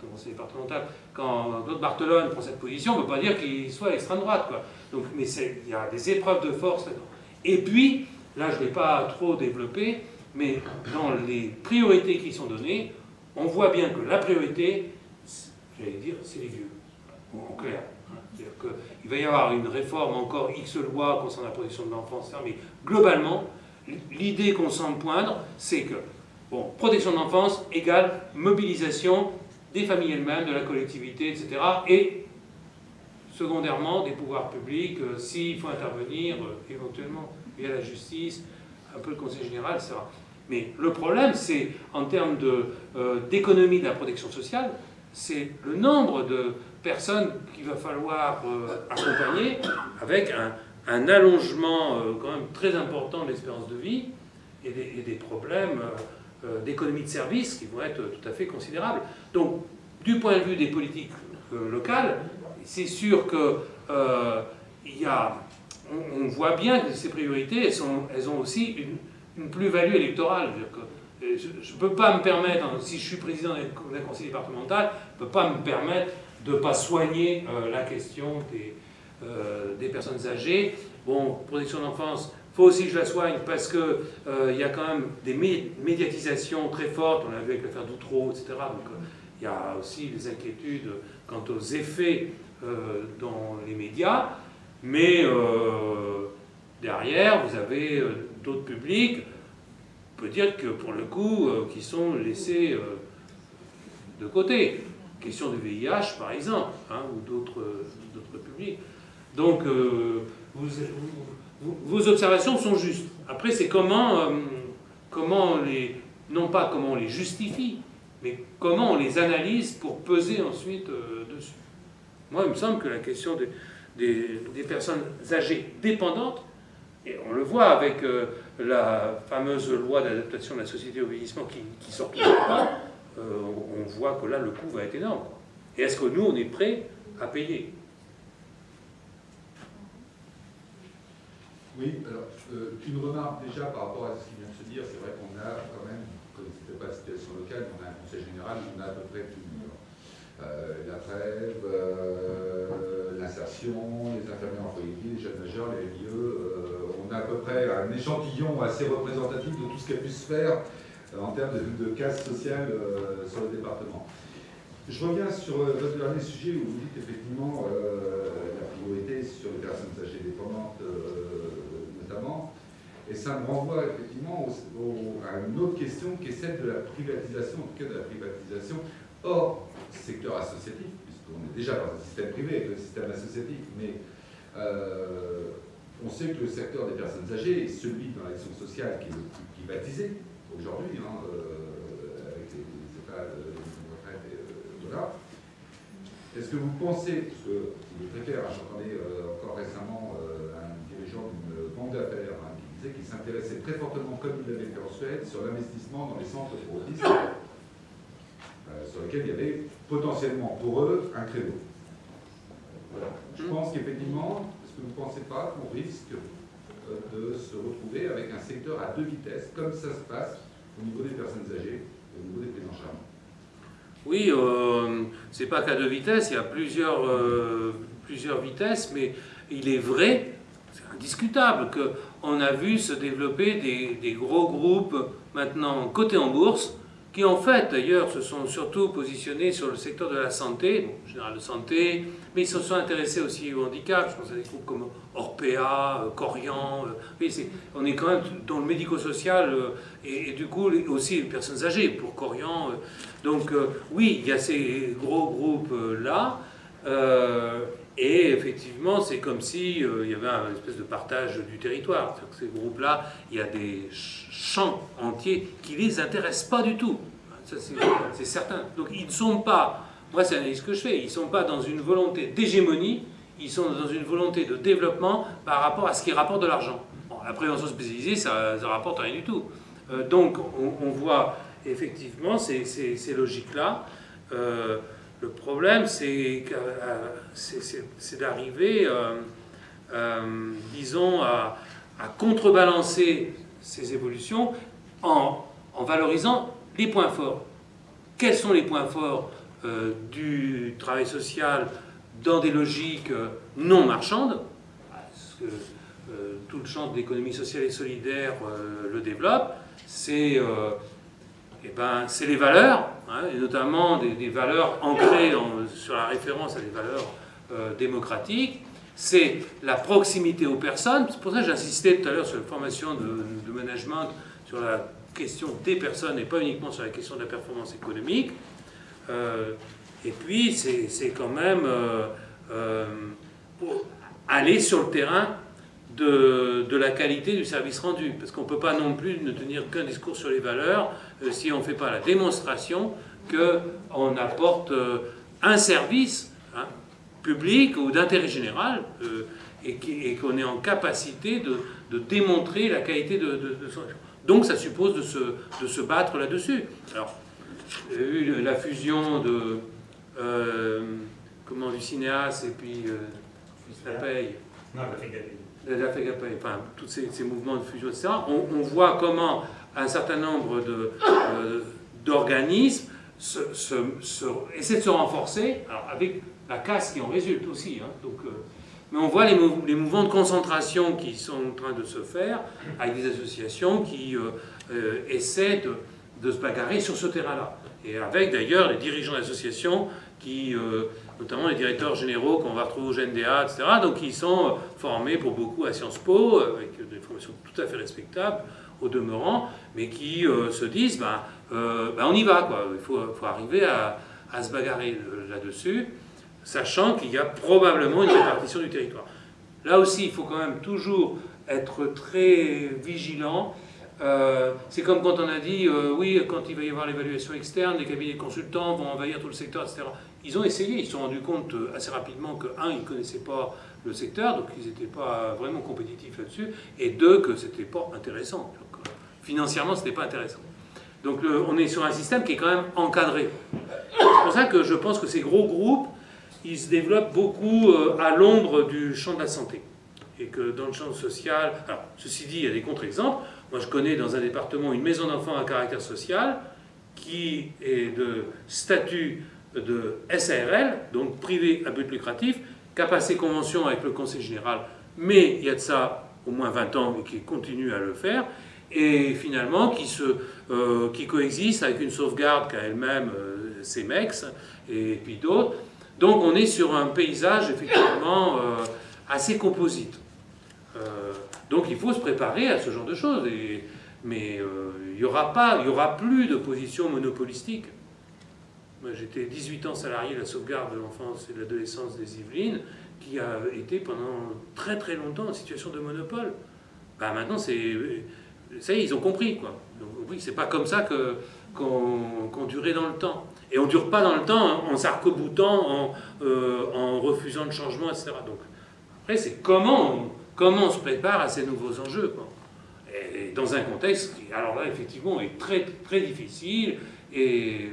le Conseil départemental, quand Claude Barthelone prend cette position, on ne peut pas dire qu'il soit à l'extrême droite. Donc, mais il y a des épreuves de force là-dedans. Et puis, là je ne l'ai pas trop développé, mais dans les priorités qui sont données, on voit bien que la priorité, j'allais dire, c'est les vieux, en clair. C'est-à-dire qu'il va y avoir une réforme encore X lois concernant la protection de l'enfance, mais globalement, l'idée qu'on semble poindre, c'est que, bon, protection de l'enfance égale mobilisation des familles elles-mêmes, de la collectivité, etc. Et secondairement, des pouvoirs publics, euh, s'il faut intervenir, euh, éventuellement via la justice, un peu le Conseil général, etc. Mais le problème, c'est en termes euh, d'économie de, de, la protection sociale, c'est le nombre de personnes qu'il va falloir accompagner avec un, allongement quand même très important de l'espérance de vie et des, problèmes euh, d'économie de services qui vont être tout à fait considérables. Donc, du point de vue des politiques euh, locales, c'est sûr que euh, y a, on, voit bien que ces priorités, elles ont aussi une, plus-value électorale. Je ne peux pas me permettre, hein, si je suis président d'un conseil départemental, je ne peux pas me permettre de ne pas soigner la question des, des personnes âgées. Bon, protection de l'enfance, faut aussi que je la soigne parce qu'il euh, y a quand même des médiatisations très fortes, on l'a vu avec l'affaire d'Outreau, etc. Donc il y a aussi des inquiétudes quant aux effets dans les médias, mais derrière, vous avez d'autres publics, peut dire que pour le coup, qui sont laissés de côté. Question du VIH, par exemple, hein, ou d'autres publics. Donc, vos observations sont justes. Après, c'est comment, euh, comment les, non pas comment on les justifie, mais comment on les analyse pour peser ensuite euh, dessus. Moi, il me semble que la question des, personnes âgées dépendantes, et on le voit avec euh, la fameuse loi d'adaptation de la société au vieillissement qui, qui sort pas, on voit que là, le coût va être énorme. Et est-ce que nous, on est prêt à payer? Oui, alors euh, une remarque déjà par rapport à ce qui vient de se dire, c'est vrai qu'on a quand même, comme c'était pas la situation locale, on a un conseil général, on a à peu près tout. Euh, la trêve, euh, l'insertion, les infirmiers en foyer les jeunes majeurs, les lieux, à peu près un échantillon assez représentatif de tout ce qui a pu se faire en termes de, casse sociale sur le département. Je reviens sur votre dernier sujet où vous dites effectivement la priorité sur les personnes âgées dépendantes et ça me renvoie effectivement à une autre question qui est celle de la privatisation, en tout cas de la privatisation hors secteur associatif, puisqu'on est déjà dans un système privé le système associatif, mais euh, on sait que le secteur des personnes âgées est celui dans l'action sociale qui est le plus privatisé aujourd'hui, hein, euh, avec les, états de retraite et euh, voilà. Est-ce que vous pensez, parce que clair, hein, j'entendais encore récemment un dirigeant d'une banque d'affaires hein, qui s'intéressait très fortement, comme il l'avait fait en Suède, sur l'investissement dans les centres pour autisme, euh, sur lesquels il y avait potentiellement pour eux un créneau. Je pense qu'effectivement, est-ce que vous ne pensez pas qu'on risque euh, de se retrouver avec un secteur à deux vitesses, comme ça se passe au niveau des personnes âgées, au niveau des prises en Oui, euh, c'est pas qu'à deux vitesses, il y a plusieurs, euh, plusieurs vitesses, mais il est vrai, c'est indiscutable, que on a vu se développer des, gros groupes maintenant cotés en bourse, qui en fait d'ailleurs se sont surtout positionnés sur le secteur de la santé, général de santé, mais ils se sont intéressés aussi au handicap, je pense à des groupes comme Orpea, euh, Corian, euh, on est quand même dans le médico-social euh, et, du coup aussi les personnes âgées pour Corian. donc oui, il y a ces gros groupes-là. Et effectivement, c'est comme s'il euh, y avait un espèce de partage du territoire. Ces groupes-là, il y a des champs entiers qui ne les intéressent pas du tout. C'est certain. Donc, ils ne sont pas, moi, c'est l'analyse que je fais, ils ne sont pas dans une volonté d'hégémonie, ils sont dans une volonté de développement par rapport à ce qui rapporte de l'argent. la prévention spécialisée, ça ne rapporte rien du tout. Euh, donc, on, voit effectivement ces, ces, logiques-là. Euh, le problème, c'est euh, d'arriver, euh, euh, disons, à, contrebalancer ces évolutions en, valorisant les points forts. Quels sont les points forts du travail social dans des logiques non marchandes? Tout le champ de l'économie sociale et solidaire le développe. C'est eh ben, les valeurs, Et notamment des, valeurs ancrées sur la référence à des valeurs euh, démocratiques. C'est la proximité aux personnes. C'est pour ça que j'insistais tout à l'heure sur la formation de, management, sur la question des personnes et pas uniquement sur la question de la performance économique. Euh, et puis, c'est quand même euh, aller sur le terrain de, de, la qualité du service rendu. Parce qu'on ne peut pas non plus ne tenir qu'un discours sur les valeurs euh, si on ne fait pas la démonstration qu'on apporte euh, un service hein, public ou d'intérêt général euh, et qu'on est en capacité de, de, démontrer la qualité de, de, son... Donc ça suppose de se, de se battre là-dessus. Alors, eu la fusion de... comment, du cinéaste et puis... la paye. Non, la la enfin, tous ces, mouvements de fusion, etc., on, voit comment un certain nombre euh, d'organismes essaient de se renforcer, avec la casse qui en résulte aussi. Hein. donc, euh, mais on voit les, mouvements de concentration qui sont en train de se faire avec des associations qui essaient de, de, se bagarrer sur ce terrain-là. Et avec d'ailleurs les dirigeants d'associations qui notamment les directeurs généraux qu'on va retrouver au GNDA, etc. Donc ils sont formés pour beaucoup à Sciences Po, avec des formations tout à fait respectables au demeurant, mais qui euh, se disent, ben, euh, ben, on y va, quoi. il faut, arriver à, se bagarrer euh, là-dessus, sachant qu'il y a probablement une répartition du territoire. Là aussi, il faut quand même toujours être très vigilant. c'est comme quand on a dit, oui, quand il va y avoir l'évaluation externe, les cabinets consultants vont envahir tout le secteur, etc. Ils ont essayé, ils se sont rendus compte euh, assez rapidement que, un, ils ne connaissaient pas le secteur, donc ils n'étaient pas vraiment compétitifs là-dessus, et deux, que ce n'était pas intéressant. Euh, financièrement, ce n'était pas intéressant. Donc on est sur un système qui est quand même encadré. C'est pour ça que je pense que ces gros groupes, ils se développent beaucoup euh, à l'ombre du champ de la santé. Et que dans le champ social... Alors, ceci dit, il y a des contre-exemples. Moi, je connais dans un département une maison d'enfants à caractère social qui est de statut de SARL, donc privé à but lucratif, qui a passé convention avec le Conseil général, mais il y a de ça au moins 20 ans et qui continue à le faire, et finalement euh, qui coexiste avec une sauvegarde qu'a elle-même euh, CEMEX et puis d'autres. Donc on est sur un paysage effectivement euh, assez composite. donc il faut se préparer à ce genre de choses, mais il n'y aura, aura plus de position monopolistique. Moi, j'étais 18 ans salarié de la sauvegarde de l'enfance et de l'adolescence des Yvelines, qui a été pendant très très longtemps en situation de monopole. Bah, maintenant, c'est. Ça y est, ils ont compris, quoi. Donc, oui, c'est pas comme ça que, qu'on, durait dans le temps. Et on dure pas dans le temps en s'arc-boutant, en, euh, en refusant le changement, etc. Donc, après, c'est comment on, comment on se prépare à ces nouveaux enjeux, quoi. Et dans un contexte qui, alors là, effectivement, est très, très difficile et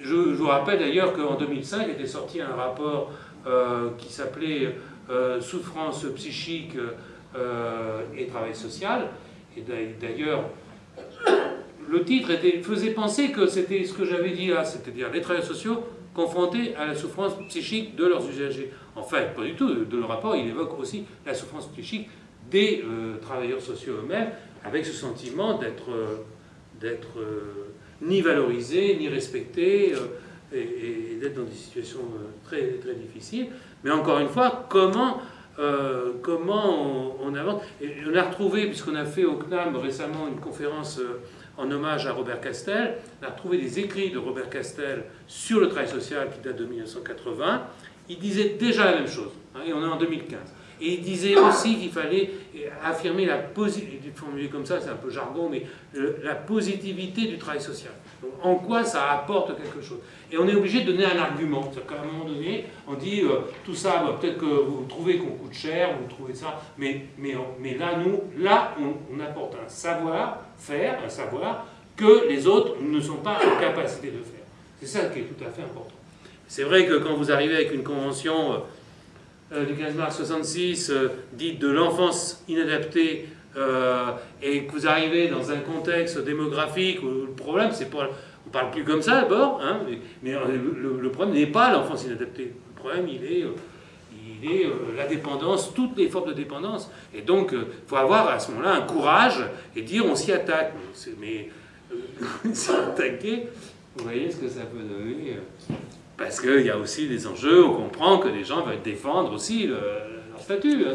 je, vous rappelle d'ailleurs qu'en 2005 était sorti un rapport euh, qui s'appelait euh, Souffrance psychique euh, et travail social. Et d'ailleurs, le titre faisait penser que c'était ce que j'avais dit là, c'est-à-dire les travailleurs sociaux confrontés à la souffrance psychique de leurs usagers. En fait, pas du tout. De le rapport, il évoque aussi la souffrance psychique des travailleurs sociaux eux-mêmes, avec ce sentiment d'être ni valorisé, ni respecté, euh, et, d'être dans des situations euh, très, très difficiles. Mais encore une fois, comment, euh, comment on, avance? On a retrouvé, puisqu'on a fait au CNAM récemment une conférence en hommage à Robert Castel, on a retrouvé des écrits de Robert Castel sur le travail social qui date de 1980. Il disait déjà la même chose, hein, et on est en 2015. Et il disait aussi qu'il fallait affirmer la positivité, comme ça, c'est un peu jargon, mais la positivité du travail social. En quoi ça apporte quelque chose? Et on est obligé de donner un argument. C'est-à-dire qu'à un moment donné, on dit euh, tout ça, bah, peut-être que vous trouvez qu'on coûte cher, vous trouvez ça, mais, mais, mais là, nous, là, on, apporte un savoir-faire, un savoir que les autres ne sont pas en capacité de faire. C'est ça qui est tout à fait important. C'est vrai que quand vous arrivez avec une convention euh, euh, du 15 mars 66, euh, dite de l'enfance inadaptée, euh, et que vous arrivez dans un contexte démographique où le problème, c'est pas. On parle plus comme ça d'abord, hein, mais, le, problème n'est pas l'enfance inadaptée. Le problème, il est, il est la dépendance, toutes les formes de dépendance. Et donc, il faut avoir à ce moment-là un courage et dire on s'y attaque. Mais s'y attaquer, vous voyez ce que ça peut donner. Parce qu'il y a aussi des enjeux, on comprend que les gens veulent défendre aussi leur statut. Hein,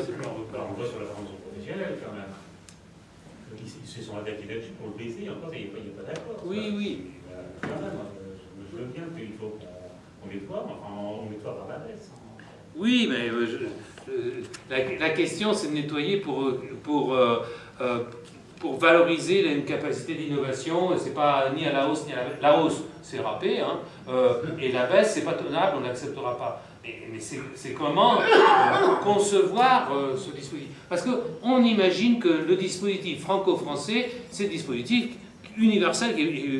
pas on voit sur la formation professionnelle quand même. Ils se sont adaptés pour le baiser, encore il n'y a, pas d'accord. Oui, oui. Mais, euh, quand même, euh, je, me bien qu'il faut qu'on nettoie, enfin on nettoie par la baisse. Hein. Oui, mais euh, la, la, question c'est de nettoyer pour, pour, pour valoriser une capacité d'innovation, c'est pas ni à la hausse ni à la, la hausse c'est râpé, hein. Euh, et la baisse, c'est pas tenable, on n'acceptera pas. Mais, c'est comment euh, concevoir euh, ce dispositif? Parce qu'on imagine que le dispositif franco-français, c'est le dispositif universel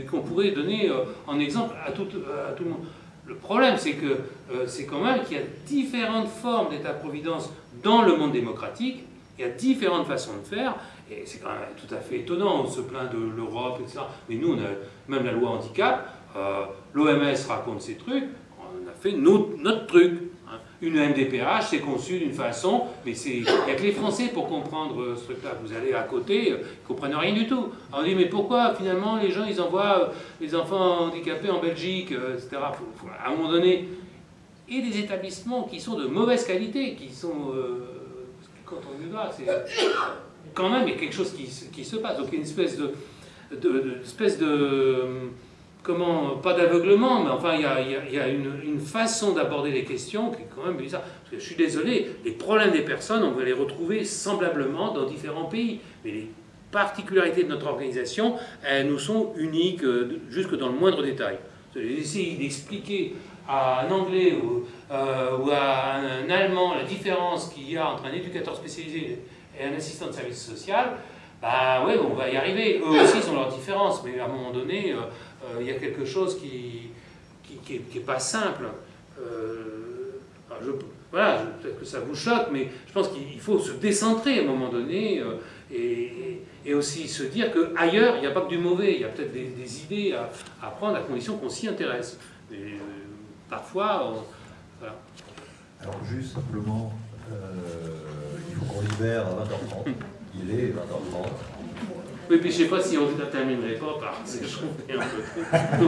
qu'on pourrait donner en exemple à tout, à tout le monde. Le problème, c'est que c'est quand même qu'il y a différentes formes d'État-providence dans le monde démocratique, il y a différentes façons de faire, et c'est quand même tout à fait étonnant, on se plaint de l'Europe, etc. Mais nous, on a même la loi handicap, euh, L'OMS raconte ces trucs, on a fait notre, truc. Hein. une MDPH, c'est conçu d'une façon, mais il n'y a que les Français pour comprendre ce truc-là. Vous allez à côté, ils ne comprennent rien du tout. on dit, mais pourquoi finalement les gens, ils envoient les enfants handicapés en Belgique, etc. à un moment donné, et des établissements qui sont de mauvaise qualité, qui sont... quand on y va, c'est quand même, il y a quelque chose qui, se passe. Donc, une espèce de, de, espèce de comment, pas d'aveuglement, mais enfin, il y a, il y a une, une, façon d'aborder les questions qui est quand même bizarre. Parce que je suis désolé, les problèmes des personnes, on va les retrouver semblablement dans différents pays. Mais les particularités de notre organisation, elles nous sont uniques euh, jusque dans le moindre détail. Essayer d'expliquer à un Anglais ou, euh, ou, à un Allemand la différence qu'il y a entre un éducateur spécialisé et un assistant de service social, bah ouais, on va y arriver. Eux aussi, ils ont leurs différences, mais à un moment donné, euh, euh, il y a quelque chose qui qui, qui, est, pas simple. Euh, voilà, peut-être que ça vous choque, mais je pense qu'il faut se décentrer à un moment donné et, et, aussi se dire qu'ailleurs, il n'y a pas que du mauvais, il y a peut-être des, idées à, à, prendre à condition qu'on s'y intéresse. Parfois. Alors juste simplement, faut qu'on libère à 20h30. Il est 20h30. Oui, puis je ne sais pas si on ne terminerait pas comprends un peu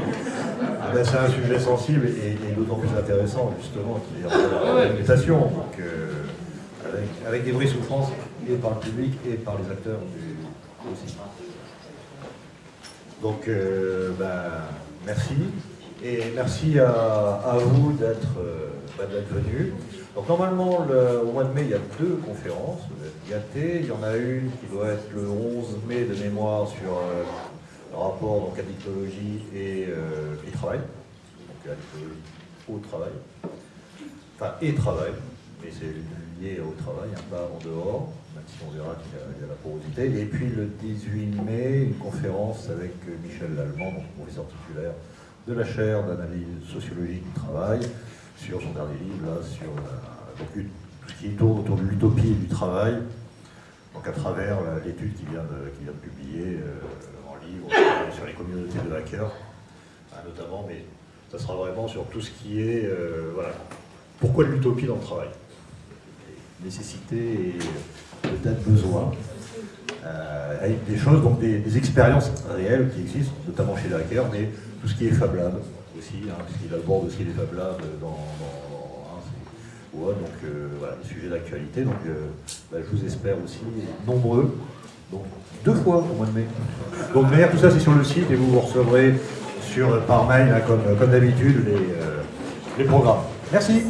ah ben, C'est un sujet sensible et, d'autant plus intéressant, justement, qui est en la réputation. Donc, euh, avec, avec, des vraies souffrances et par le public et par les acteurs aussi. Donc, euh, ben, merci. Et merci à, à vous d'être euh, ben, venus. Donc normalement, le, au mois de mai, il y a deux conférences, vous êtes Il y en a une qui doit être le 11 mai de mémoire sur euh, le rapport donc, addictologie et, euh, et travail. Donc addictologie au travail. Enfin, et travail, mais c'est lié au travail, pas en dehors, même si on verra qu'il y, a la porosité. Et puis le 18 mai, une conférence avec Michel Lallemand, professeur titulaire de la chaire d'analyse sociologique du travail, sur son dernier livre, là, sur donc, tout ce qui tourne autour de l'utopie et du travail, donc à travers l'étude qu'il vient, vient, de publier euh, en livre sur les communautés de hackers, hein, notamment, mais ça sera vraiment sur tout ce qui est, euh, voilà, pourquoi l'utopie dans le travail? Nécessité et peut-être besoin. Euh, avec des choses, donc des, expériences réelles qui existent, notamment chez les hackers, mais tout ce qui est Fab Lab aussi, hein, ce qui aborde aussi les Fab Labs dans, hein, donc euh, voilà, des sujets d'actualité. Donc euh, bah, je vous espère aussi nombreux. Donc deux fois au mois de mai. Donc d'ailleurs tout ça c'est sur le site et vous vous recevrez sur, par mail, hein, comme, comme d'habitude, les, les programmes. Merci.